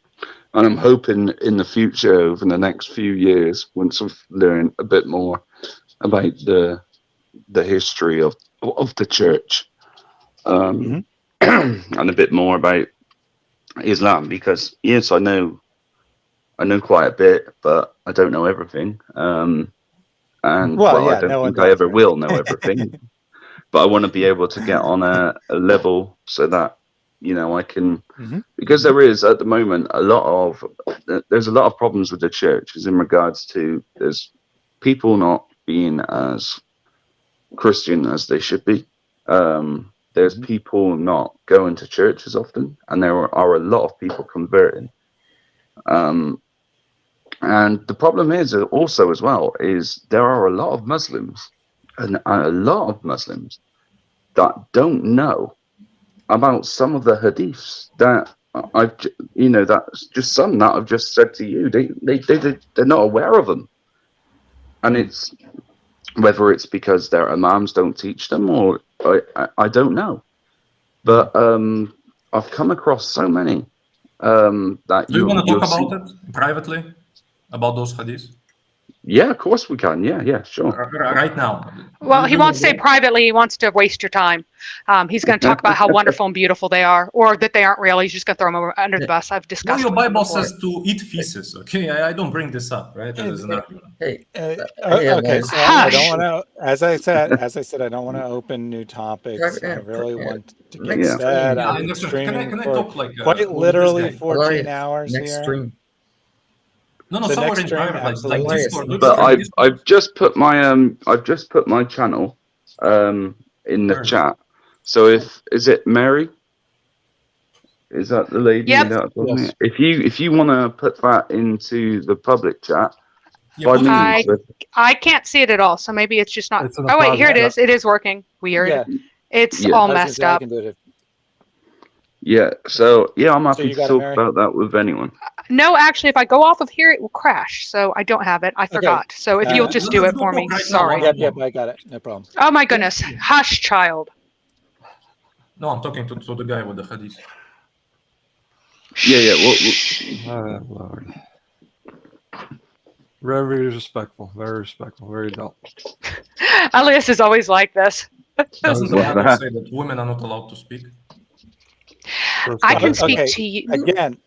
and i'm hoping in the future over the next few years once i've learned a bit more about the the history of of the church um and a bit more about islam because yes i know i know quite a bit but i don't know everything. Um and Well, well, yeah, i don't no think i ever will know everything but I want to be able to get on a, a level so that you know I can Mhm. because there is at the moment a lot of there's a lot of problems with the church is in regards to there's people not being as Christian as they should be. Um, there's people not going to church as often, and there are, are a lot of people converting. Um, and the problem is uh, also as well is there are a lot of Muslims and a lot of Muslims that don't know about some of the hadiths that I've, you know, that's just some that I've just said to you. They, they, they, they they're not aware of them, and it's whether it's because their imams don't teach them or I, I, I don't know. But um, I've come across so many um, that Do you want to talk about it privately? About those hadiths? Yeah, of course we can. Yeah, yeah, sure. R- r- Right now. Well, he you won't say privately. He wants to waste your time. Um, he's going to talk about how wonderful and beautiful they are, or that they aren't real. He's just going to throw them under the bus. I've No, discussed. your Bible before. says to eat feces. Okay, I, I don't bring this up, right? As an argument. Hey, Uh, Uh, o- yeah, okay, guys. so I don't Hush. want to, as I said, as I said, I don't want to open new topics. I really want to get next said. stream. Yeah, I I'm understand. Can I, can I talk like uh, quite literally 14 hours next here. stream. No, no, So somewhere in stream, private, like, like. Discord. But I've Discord. I've just put my um I've just put my channel um in the Where? chat. So if is it Mary? Is that the lady Yep. that? Yes. If you if you want to put that into the public chat, Yeah, by put it in I- I can't see it at all, so maybe it's just not. It's Oh wait, here it private is. It is working. Weird. Yeah, It's Yeah. All messed say up. can do it if- yeah. So yeah, I'm happy you to talk Mary? about that with anyone. No, actually, if I go off of here, it will crash. So I don't have it. I forgot. So if Uh, you'll just do it for me, right sorry. Yep, yep, I got it. No problem. Oh my goodness, hush, child. No, I'm talking to, to the guy with the hadith. Yeah, yeah. Well, well, Oh, Lord. Very respectful, very respectful, very adult. Elias is always like this. Doesn't the What's Bible that? say that women are not allowed to speak? I can speak Okay, to you. Again,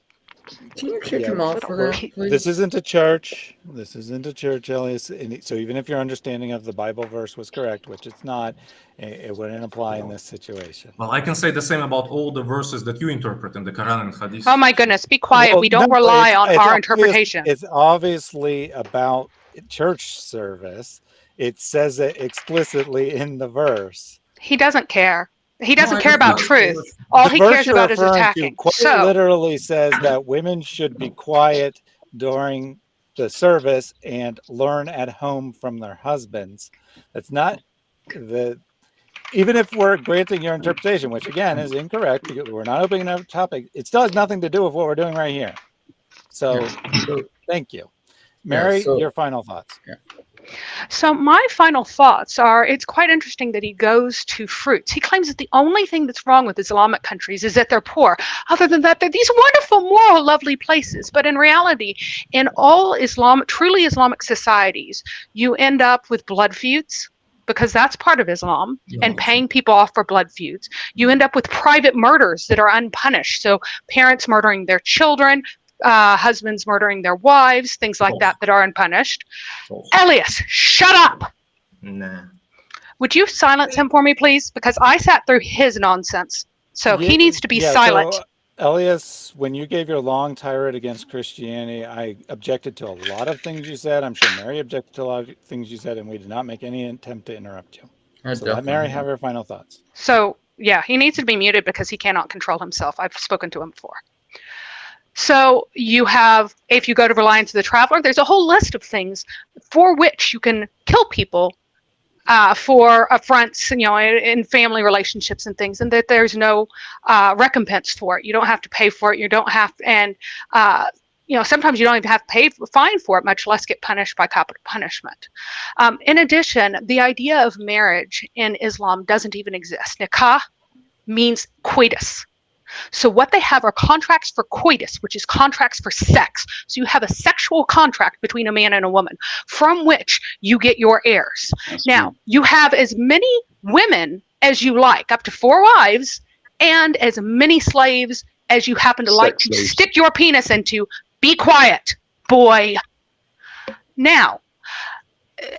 Can you kick Yeah, him off for that, please? this isn't a church. This isn't a church, Elias. So even if your understanding of the Bible verse was correct, which it's not, it, it wouldn't apply in this situation. Well, I can say the same about all the verses that you interpret in the Quran and Hadith. Oh my goodness, be quiet. Well, we don't no, rely it's- on it's our obvious- interpretation. It's obviously about church service. It says it explicitly in the verse. He doesn't care. He doesn't care about truth. All he cares about is attacking. quite So literally says that women should be quiet during the service and learn at home from their husbands. That's not the even if we're granting your interpretation, which again is incorrect because we're not opening another topic, it still has nothing to do with what we're doing right here. So thank you. Mary, so- your final thoughts. So my final thoughts are it's quite interesting that he goes to fruits. He claims that the only thing that's wrong with Islamic countries is that they're poor. Other than that, they're these wonderful, moral, lovely places. But in reality, in all Islam truly Islamic societies, you end up with blood feuds because that's part of Islam and paying people off for blood feuds. You end up with private murders that are unpunished. So parents murdering their children, uh, husbands murdering their wives, things like that that are unpunished. Elias, shut up. Nah. Would you silence him for me, please? Because I sat through his nonsense. So Ye- he needs to be yeah, silent. so, Elias, when you gave your long tirade against Christianity, I objected to a lot of things you said. I'm sure Mary objected to a lot of things you said, and we did not make any attempt to interrupt you. I So let Mary have her final thoughts. So yeah, he needs to be muted because he cannot control himself. I've spoken to him before. So you have, if you go to Reliance of the Traveler, there's a whole list of things for which you can kill people uh, for affronts, you know, in, in family relationships and things, and that there's no uh, recompense for it. You don't have to pay for it. You don't have, and uh, you know, sometimes you don't even have to pay fine for it, much less get punished by capital punishment. Um, in addition, the idea of marriage in Islam doesn't even exist. Nikah means coitus. So what they have are contracts for coitus, which is contracts for sex. So you have a sexual contract between a man and a woman from which you get your heirs. That's Now, you have as many women as you like, up to four wives, and as many slaves as you happen to like to slaves. stick your penis into. Be quiet, boy. Now,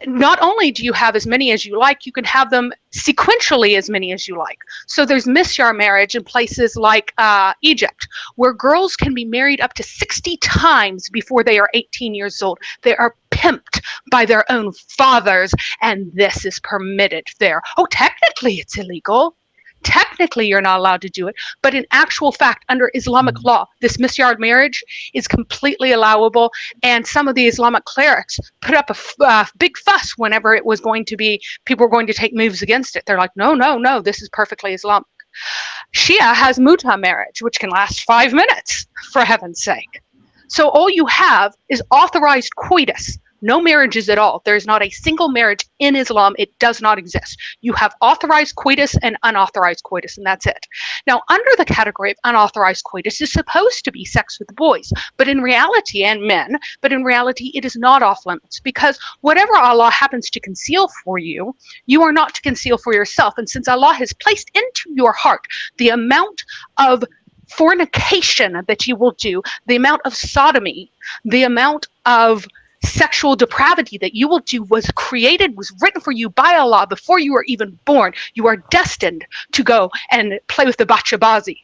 not only do you have as many as you like, you can have them sequentially as many as you like. So there's misyar marriage in places like uh, Egypt, where girls can be married up to 60 times before they are 18 years old. They are pimped by their own fathers, and this is permitted there. Oh, technically it's illegal. Technically, you're not allowed to do it, but in actual fact, under Islamic law, this misyar marriage is completely allowable. And some of the Islamic clerics put up a f- uh, big fuss whenever it was going to be, people were going to take moves against it. They're like, no, no, no, this is perfectly Islamic. Shia has muta marriage, which can last five minutes, for heaven's sake. So all you have is authorized coitus, no marriages at all. There's not a single marriage in Islam. It does not exist. You have authorized coitus and unauthorized coitus, and that's it. Now, under the category of unauthorized coitus is supposed to be sex with boys, but in reality, and men, but in reality, it is not off limits because whatever Allah happens to conceal for you, you are not to conceal for yourself. And since Allah has placed into your heart the amount of fornication that you will do, the amount of sodomy, the amount of sexual depravity that you will do was created, was written for you by Allah before you were even born. You are destined to go and play with the bachabazi,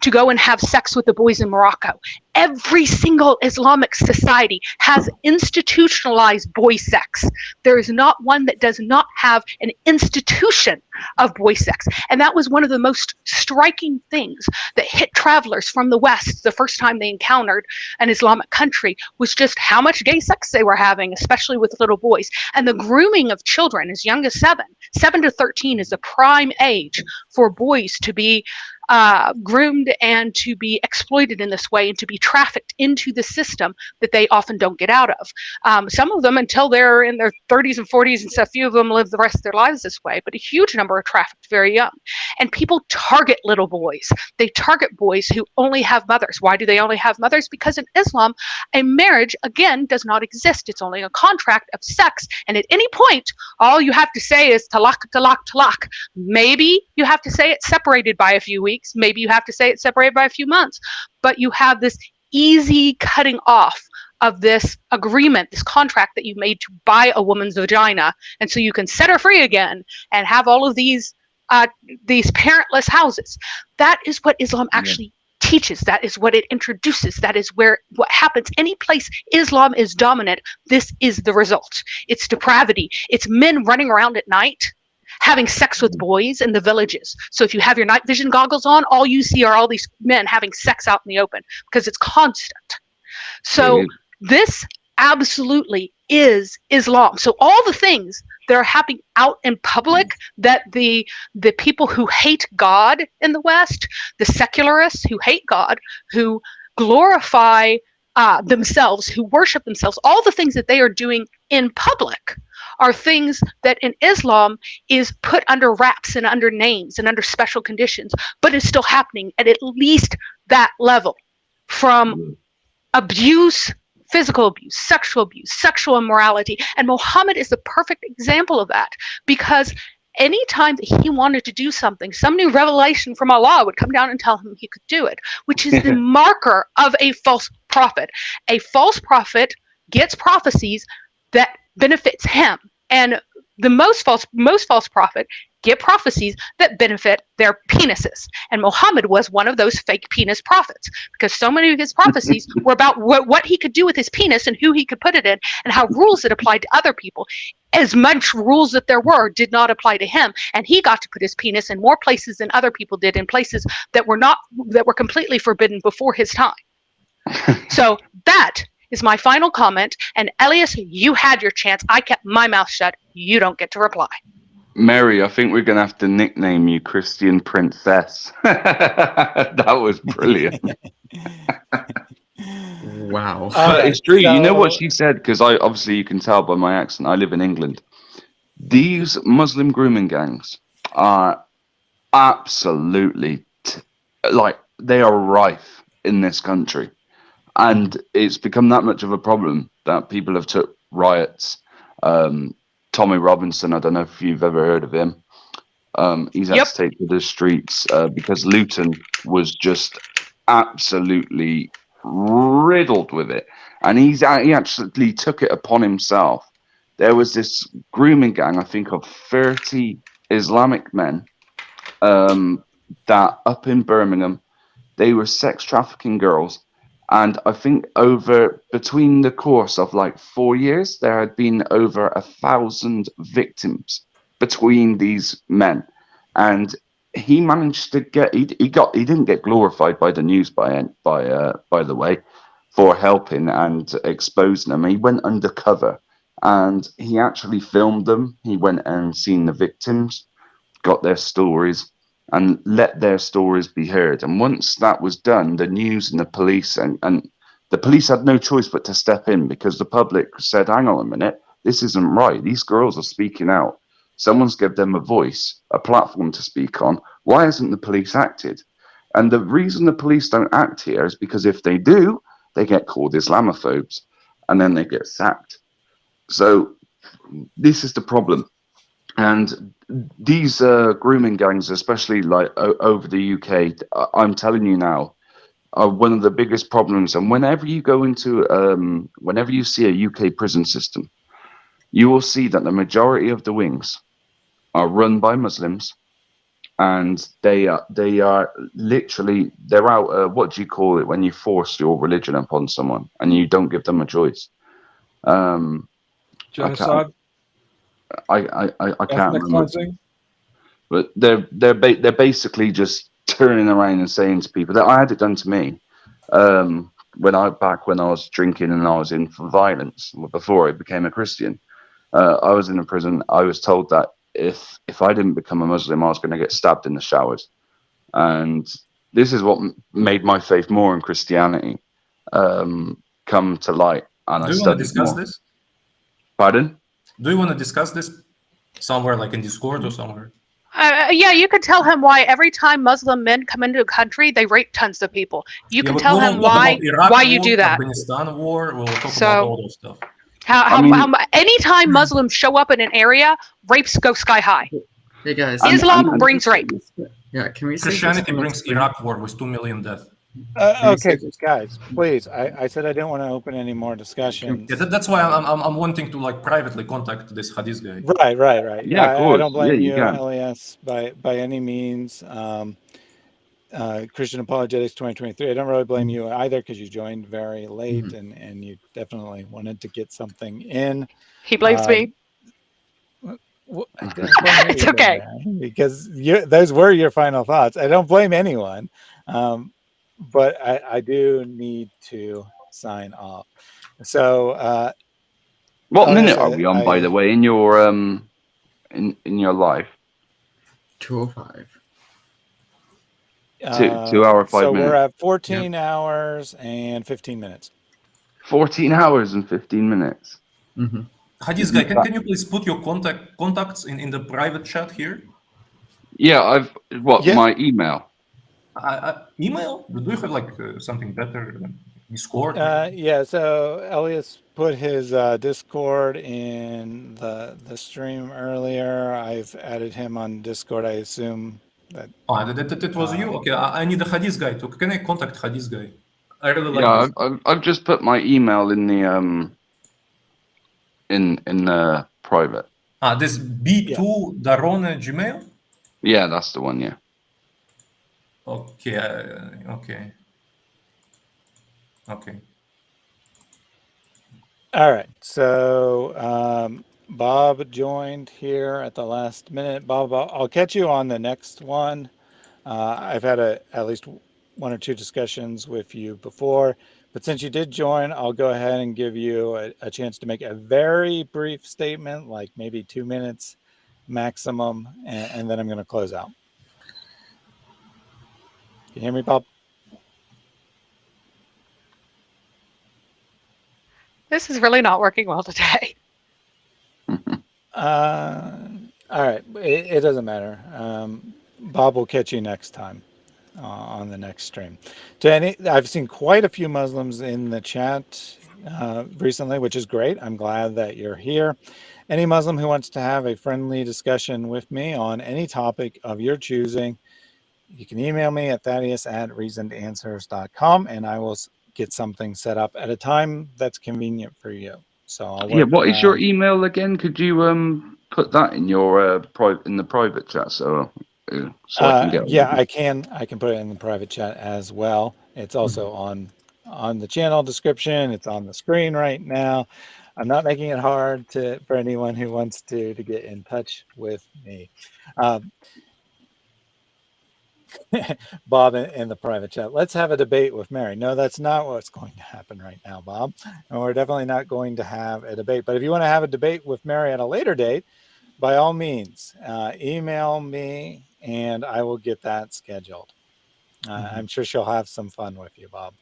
to go and have sex with the boys in Morocco. Every single Islamic society has institutionalized boy sex. There is not one that does not have an institution of boy sex. And that was one of the most striking things that hit travelers from the West the first time they encountered an Islamic country was just how much gay sex they were having, especially with little boys. And the grooming of children as young as seven. Seven to 13 is the prime age for boys to be uh, groomed and to be exploited in this way and to be trafficked into the system that they often don't get out of. Um, some of them, until they're in their 30s and 40s and stuff, few of them live the rest of their lives this way, but a huge number are trafficked very young. And people target little boys. They target boys who only have mothers. Why do they only have mothers? Because in Islam, a marriage, again, does not exist. It's only a contract of sex. And at any point, all you have to say is talak, talak, talak. Maybe you have to say it's separated by a few weeks. Maybe you have to say it's separated by a few months. But you have this easy cutting off of this agreement, this contract that you made to buy a woman's vagina. And so you can set her free again and have all of these uh, these parentless houses. That is what Islam actually teaches. That is what it introduces. That is where what happens. Any place Islam is dominant, this is the result. It's depravity. It's men running around at night having sex with boys in the villages. So if you have your night vision goggles on, all you see are all these men having sex out in the open because it's constant. So this absolutely is Islam. So all the things that are happening out in public that the the people who hate God in the West, the secularists who hate God, who glorify uh, themselves, who worship themselves, all the things that they are doing in public are things that in Islam is put under wraps and under names and under special conditions, but it's still happening at at least that level from abuse physical abuse, sexual abuse, sexual immorality. And Muhammad is the perfect example of that because anytime that he wanted to do something, some new revelation from Allah would come down and tell him he could do it, which is the marker of a false prophet. A false prophet gets prophecies that benefits him. And the most false most false prophet get prophecies that benefit their penises. And Muhammad was one of those fake penis prophets because so many of his prophecies were about what, what he could do with his penis and who he could put it in and how rules that applied to other people. As much rules that there were did not apply to him. And he got to put his penis in more places than other people did in places that were not that were completely forbidden before his time. so that is my final comment. And Elias, you had your chance. I kept my mouth shut. You don't get to reply. Mary, I think we're going to have to nickname you Christian Princess. that was brilliant. wow. Uh, it's true. So... You know what she said? Because I obviously you can tell by my accent. I live in England. These Muslim grooming gangs are absolutely t- like they are rife in this country, and it's become that much of a problem that people have took riots. Um, Tommy Robinson. I don't know if you've ever heard of him. Um, he's had yep. to take to the streets uh, because Luton was just absolutely riddled with it, and he's he actually took it upon himself. There was this grooming gang, I think, of thirty Islamic men um, that up in Birmingham, they were sex trafficking girls and I think over between the course of like four years, there had been over a thousand victims between these men. And he managed to get he, he got he didn't get glorified by the news by by uh, by the way for helping and exposing them. He went undercover and he actually filmed them. He went and seen the victims, got their stories, and let their stories be heard. And once that was done, the news and the police and, and the police had no choice but to step in because the public said, hang on a minute, this isn't right. These girls are speaking out. Someone's given them a voice, a platform to speak on. Why hasn't the police acted? And the reason the police don't act here is because if they do, they get called Islamophobes and then they get sacked. So this is the problem and these uh, grooming gangs, especially like over the UK, I'm telling you now, are one of the biggest problems. And whenever you go into, um, whenever you see a UK prison system, you will see that the majority of the wings are run by Muslims, and they are they are literally they're out. Uh, what do you call it when you force your religion upon someone and you don't give them a choice? Um, Genocide. I I, I, I can't remember. But they're they're ba- they're basically just turning around and saying to people that I had it done to me. Um, when I back when I was drinking and I was in for violence before I became a Christian, uh, I was in a prison. I was told that if if I didn't become a Muslim, I was going to get stabbed in the showers, and this is what made my faith more in Christianity um, come to light. And Do I you want to discuss more. this? Pardon? Do you want to discuss this somewhere, like in Discord or somewhere? Uh, yeah, you could tell him why every time Muslim men come into a country, they rape tons of people. You yeah, can tell him why why you do that. Afghanistan war. We'll talk so, about all those stuff. How, how, I mean, how, anytime Muslims show up in an area, rapes go sky high. Hey guys, Islam I'm, I'm, brings rape. Yeah, can we? Christianity brings Iraq war with two million deaths. Uh, okay, guys, please. I, I said I didn't want to open any more discussions. Yeah, that, that's why I'm, I'm, I'm wanting to like privately contact this Hadith guy. Right, right, right. Yeah, I, I, don't blame yeah, you, LES, by by any means. Um, uh, Christian Apologetics 2023. I don't really blame you either because you joined very late mm-hmm. and and you definitely wanted to get something in. He blames um, me. it's okay because you, those were your final thoughts. I don't blame anyone, um, but I, I, do need to sign off. So, uh, what minute are we on, I, by the way, in your um, in in your life? Two oh five. Two, two hour five so minutes. we're at 14 yep. hours and 15 minutes 14 hours and 15 minutes mm-hmm. Hadis guy, can, can you please put your contact contacts in, in the private chat here? Yeah, I've what yeah. my email. Uh, email? Do you have like uh, something better than Discord? Uh, yeah. So Elias put his uh, Discord in the the stream earlier. I've added him on Discord. I assume that. Oh, that, that, that was you. Uh, okay, I, I need a Hadis guy. To, can I contact Hadis guy? I really like. Yeah, I've, I've, I've just put my email in the um in in the private. Ah, this B2 yeah. Darone Gmail? Yeah, that's the one, yeah. Okay, uh, okay. Okay. All right. So um, Bob joined here at the last minute. Bob, I'll catch you on the next one. Uh, I've had a, at least one or two discussions with you before. But since you did join, I'll go ahead and give you a, a, chance to make a very brief statement, like maybe two minutes maximum, and, and then I'm going to close out. Can you hear me, Bob? This is really not working well today. uh, all right, it, it doesn't matter. Um, Bob will catch you next time uh, on the next stream. To any, I've seen quite a few Muslims in the chat uh, recently, which is great. I'm glad that you're here. Any Muslim who wants to have a friendly discussion with me on any topic of your choosing, you can email me at thaddeus at reasonedanswers.com and I will get something set up at a time that's convenient for you. So I'll yeah, what is your email again? Could you um put that in your uh, private in the private chat so so I can uh, yeah, I can. I can put it in the private chat as well. It's also mm-hmm. on on the channel description. It's on the screen right now. I'm not making it hard to for anyone who wants to to get in touch with me. Um, Bob in, in, the private chat. Let's have a debate with Mary. No, that's not what's going to happen right now, Bob. And we're definitely not going to have a debate. But if you want to have a debate with Mary at a later date, by all means, uh, email me and I will get that scheduled. Uh, mm-hmm. I'm sure she'll have some fun with you, Bob.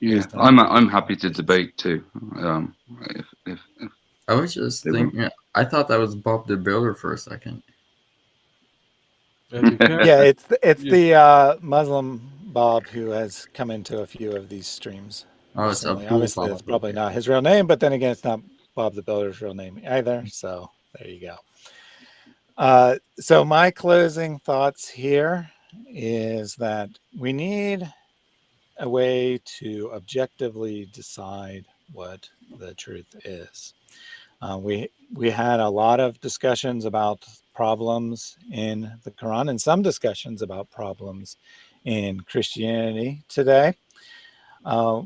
Yeah, I'm I'm happy to debate too. Um, if, if, if I was just thinking, I thought that was Bob the Builder for a second. Yeah, it's it's the uh, Muslim Bob who has come into a few of these streams. Oh, it's Obviously, it's probably not his real name, but then again, it's not Bob the Builder's real name either. So there you go. Uh, so my closing thoughts here is that we need a way to objectively decide what the truth is. Uh, we we had a lot of discussions about problems in the Quran and some discussions about problems in Christianity today. Uh,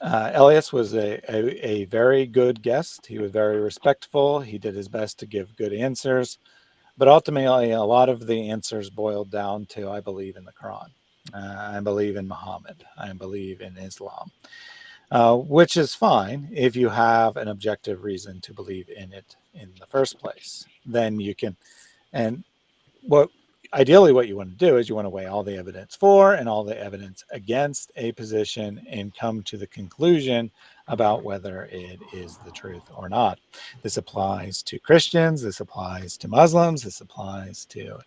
uh, Elias was a, a, a, very good guest. He was very respectful. He did his best to give good answers. But ultimately, a lot of the answers boiled down to I believe in the Quran. Uh, I believe in Muhammad. I believe in Islam, uh, which is fine if you have an objective reason to believe in it in the first place. Then you can, and what ideally what you want to do is you want to weigh all the evidence for and all the evidence against a position and come to the conclusion about whether it is the truth or not. This applies to Christians, this applies to Muslims, this applies to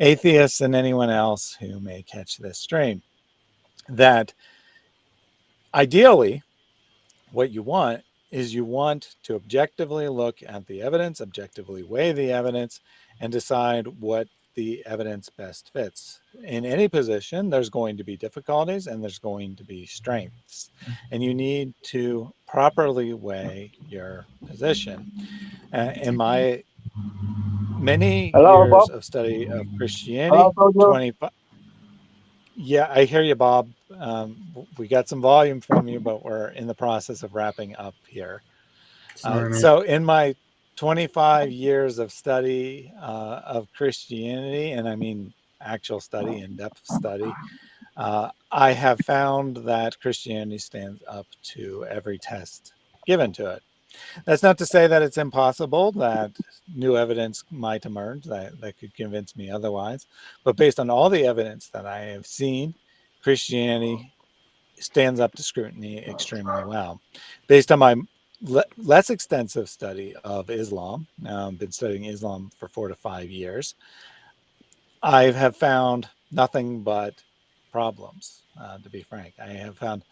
atheists and anyone else who may catch this stream. That ideally, what you want is you want to objectively look at the evidence, objectively weigh the evidence, and decide what the evidence best fits. In any position, there's going to be difficulties and there's going to be strengths. And you need to properly weigh your position. Uh, in my many Hello, years Bob. of study of Christianity, Hello, 25. Yeah, I hear you, Bob. Um, we got some volume from you, but we're in the process of wrapping up here. Uh, so in my 25 years of study uh, of Christianity, and I mean actual study, in depth study, uh, I have found that Christianity stands up to every test given to it. That's not to say that it's impossible that new evidence might emerge that, that could convince me otherwise. But based on all the evidence that I have seen, Christianity stands up to scrutiny extremely well. Based on my le less extensive study of Islam, now I've been studying Islam for four to five years, I have found nothing but problems, uh, to be frank. I have found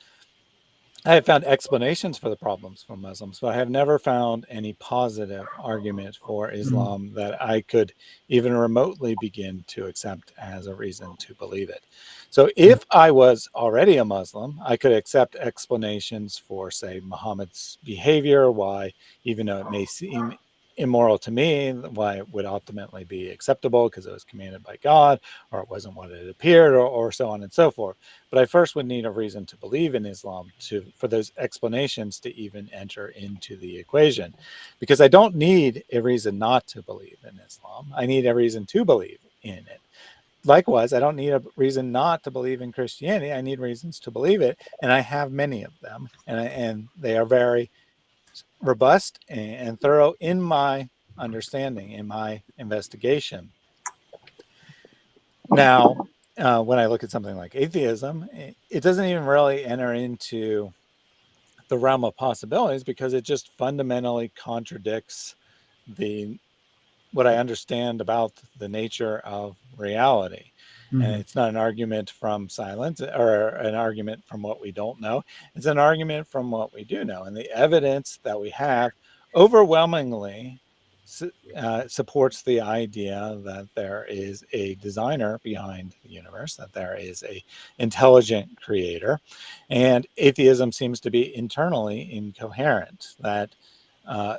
I have found explanations for the problems for Muslims, but I have never found any positive argument for mm. Islam mm. that I could even remotely begin to accept as a reason to believe it. So if I was already a Muslim, I could accept explanations for, say, Muhammad's behavior, why, even though it may seem immoral to me, why it would ultimately be acceptable because it was commanded by God or it wasn't what it appeared or, or so on and so forth. But I first would need a reason to believe in Islam to for those explanations to even enter into the equation because I don't need a reason not to believe in Islam. I need a reason to believe in it. Likewise, I don't need a reason not to believe in Christianity. I need reasons to believe it. And I have many of them and, and they are very robust and thorough in my understanding, in my investigation. Now, uh, when I look at something like atheism, it doesn't even really enter into the realm of possibilities because it just fundamentally contradicts the what I understand about the nature of reality. Mm. And it's not an argument from silence or an argument from what we don't know. It's an argument from what we do know. And the evidence that we have overwhelmingly uh, supports the idea that there is a designer behind the universe, that there is a intelligent creator. And atheism seems to be internally incoherent, that, uh,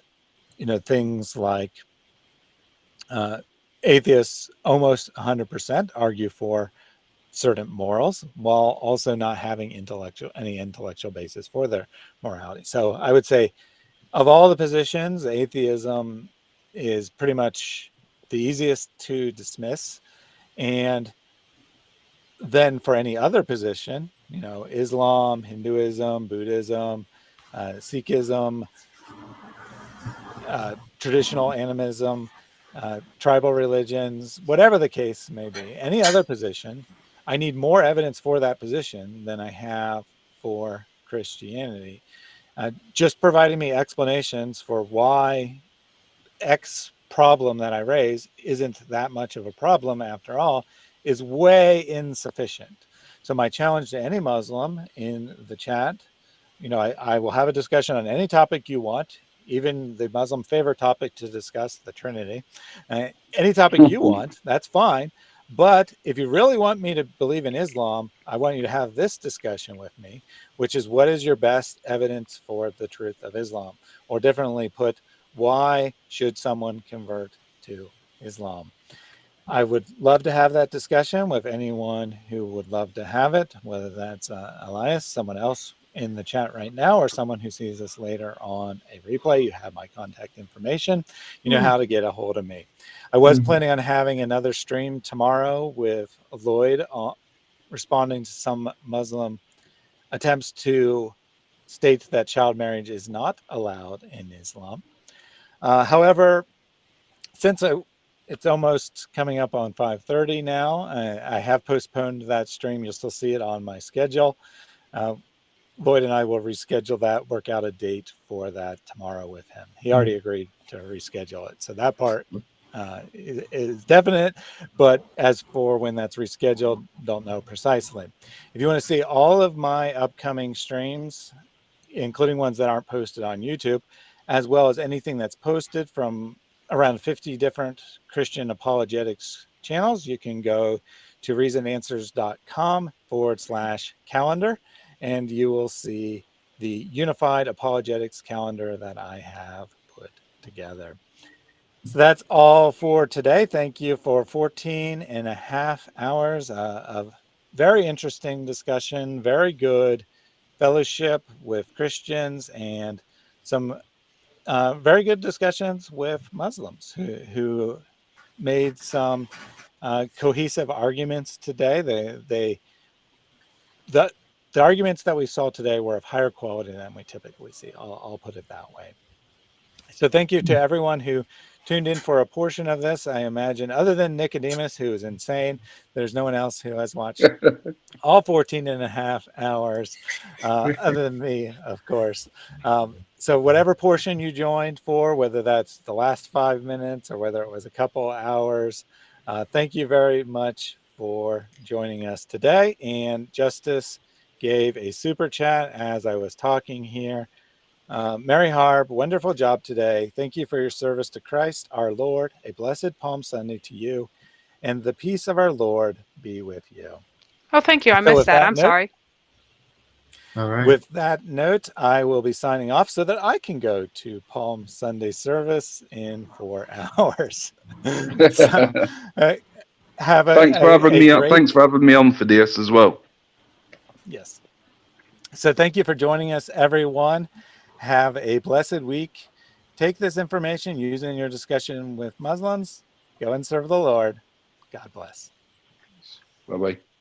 you know, things like uh, atheists almost 100% argue for certain morals while also not having intellectual any intellectual basis for their morality. So I would say of all the positions, atheism is pretty much the easiest to dismiss. And then for any other position, you know, Islam, Hinduism, Buddhism, uh, Sikhism, uh, traditional animism, uh, tribal religions, whatever the case may be, any other position, I need more evidence for that position than I have for Christianity. Uh, just providing me explanations for why X problem that I raise isn't that much of a problem after all is way insufficient. So my challenge to any Muslim in the chat, you know, I, I will have a discussion on any topic you want even the Muslim favorite topic to discuss, the Trinity. Uh, any topic you mm-hmm. want, that's fine. But if you really want me to believe in Islam, I want you to have this discussion with me, which is what is your best evidence for the truth of Islam? Or differently put, why should someone convert to Islam? I would love to have that discussion with anyone who would love to have it, whether that's uh, Elias, someone else in the chat right now or someone who sees this later on a replay, you have my contact information. You know mm. how to get a hold of me. I was mm. planning on having another stream tomorrow with Lloyd uh, responding to some Muslim attempts to state that child marriage is not allowed in Islam. Uh, however, since I, it's almost coming up on 5.30 now, I, I, have postponed that stream. You'll still see it on my schedule. Uh, Lloyd and I will reschedule that, work out a date for that tomorrow with him. He already mm-hmm. agreed to reschedule it. So that part uh, is, is, definite, but as for when that's rescheduled, don't know precisely. If you want to see all of my upcoming streams, including ones that aren't posted on YouTube, as well as anything that's posted from around 50 different Christian apologetics channels, you can go to reasonedanswers.com forward slash calendar and you will see the unified apologetics calendar that I have put together. So that's all for today. Thank you for 14 and a half hours uh, of very interesting discussion, very good fellowship with Christians and some uh, very good discussions with Muslims who, who made some uh, cohesive arguments today. They, they, the, the arguments that we saw today were of higher quality than we typically see. I'll, I'll put it that way. So thank you to everyone who tuned in for a portion of this. I imagine other than Nicodemus, who is insane, there's no one else who has watched all 14 and a half hours, uh, other than me, of course. Um, so whatever portion you joined for, whether that's the last five minutes or whether it was a couple hours, uh, thank you very much for joining us today. And Justice gave a super chat as I was talking here. Uh, Mary Harb, wonderful job today. Thank you for your service to Christ, our Lord. A blessed Palm Sunday to you, and the peace of our Lord be with you. Oh, thank you. I So missed that. that I'm note- sorry. All right. With that note, I will be signing off so that I can go to Palm Sunday service in four hours. so, uh, have a Thanks for a- having a me. great- Thanks for having me on for this as well. Yes. So thank you for joining us, everyone. Have a blessed week. Take this information, use it in your discussion with Muslims. Go and serve the Lord. God bless. Bye bye.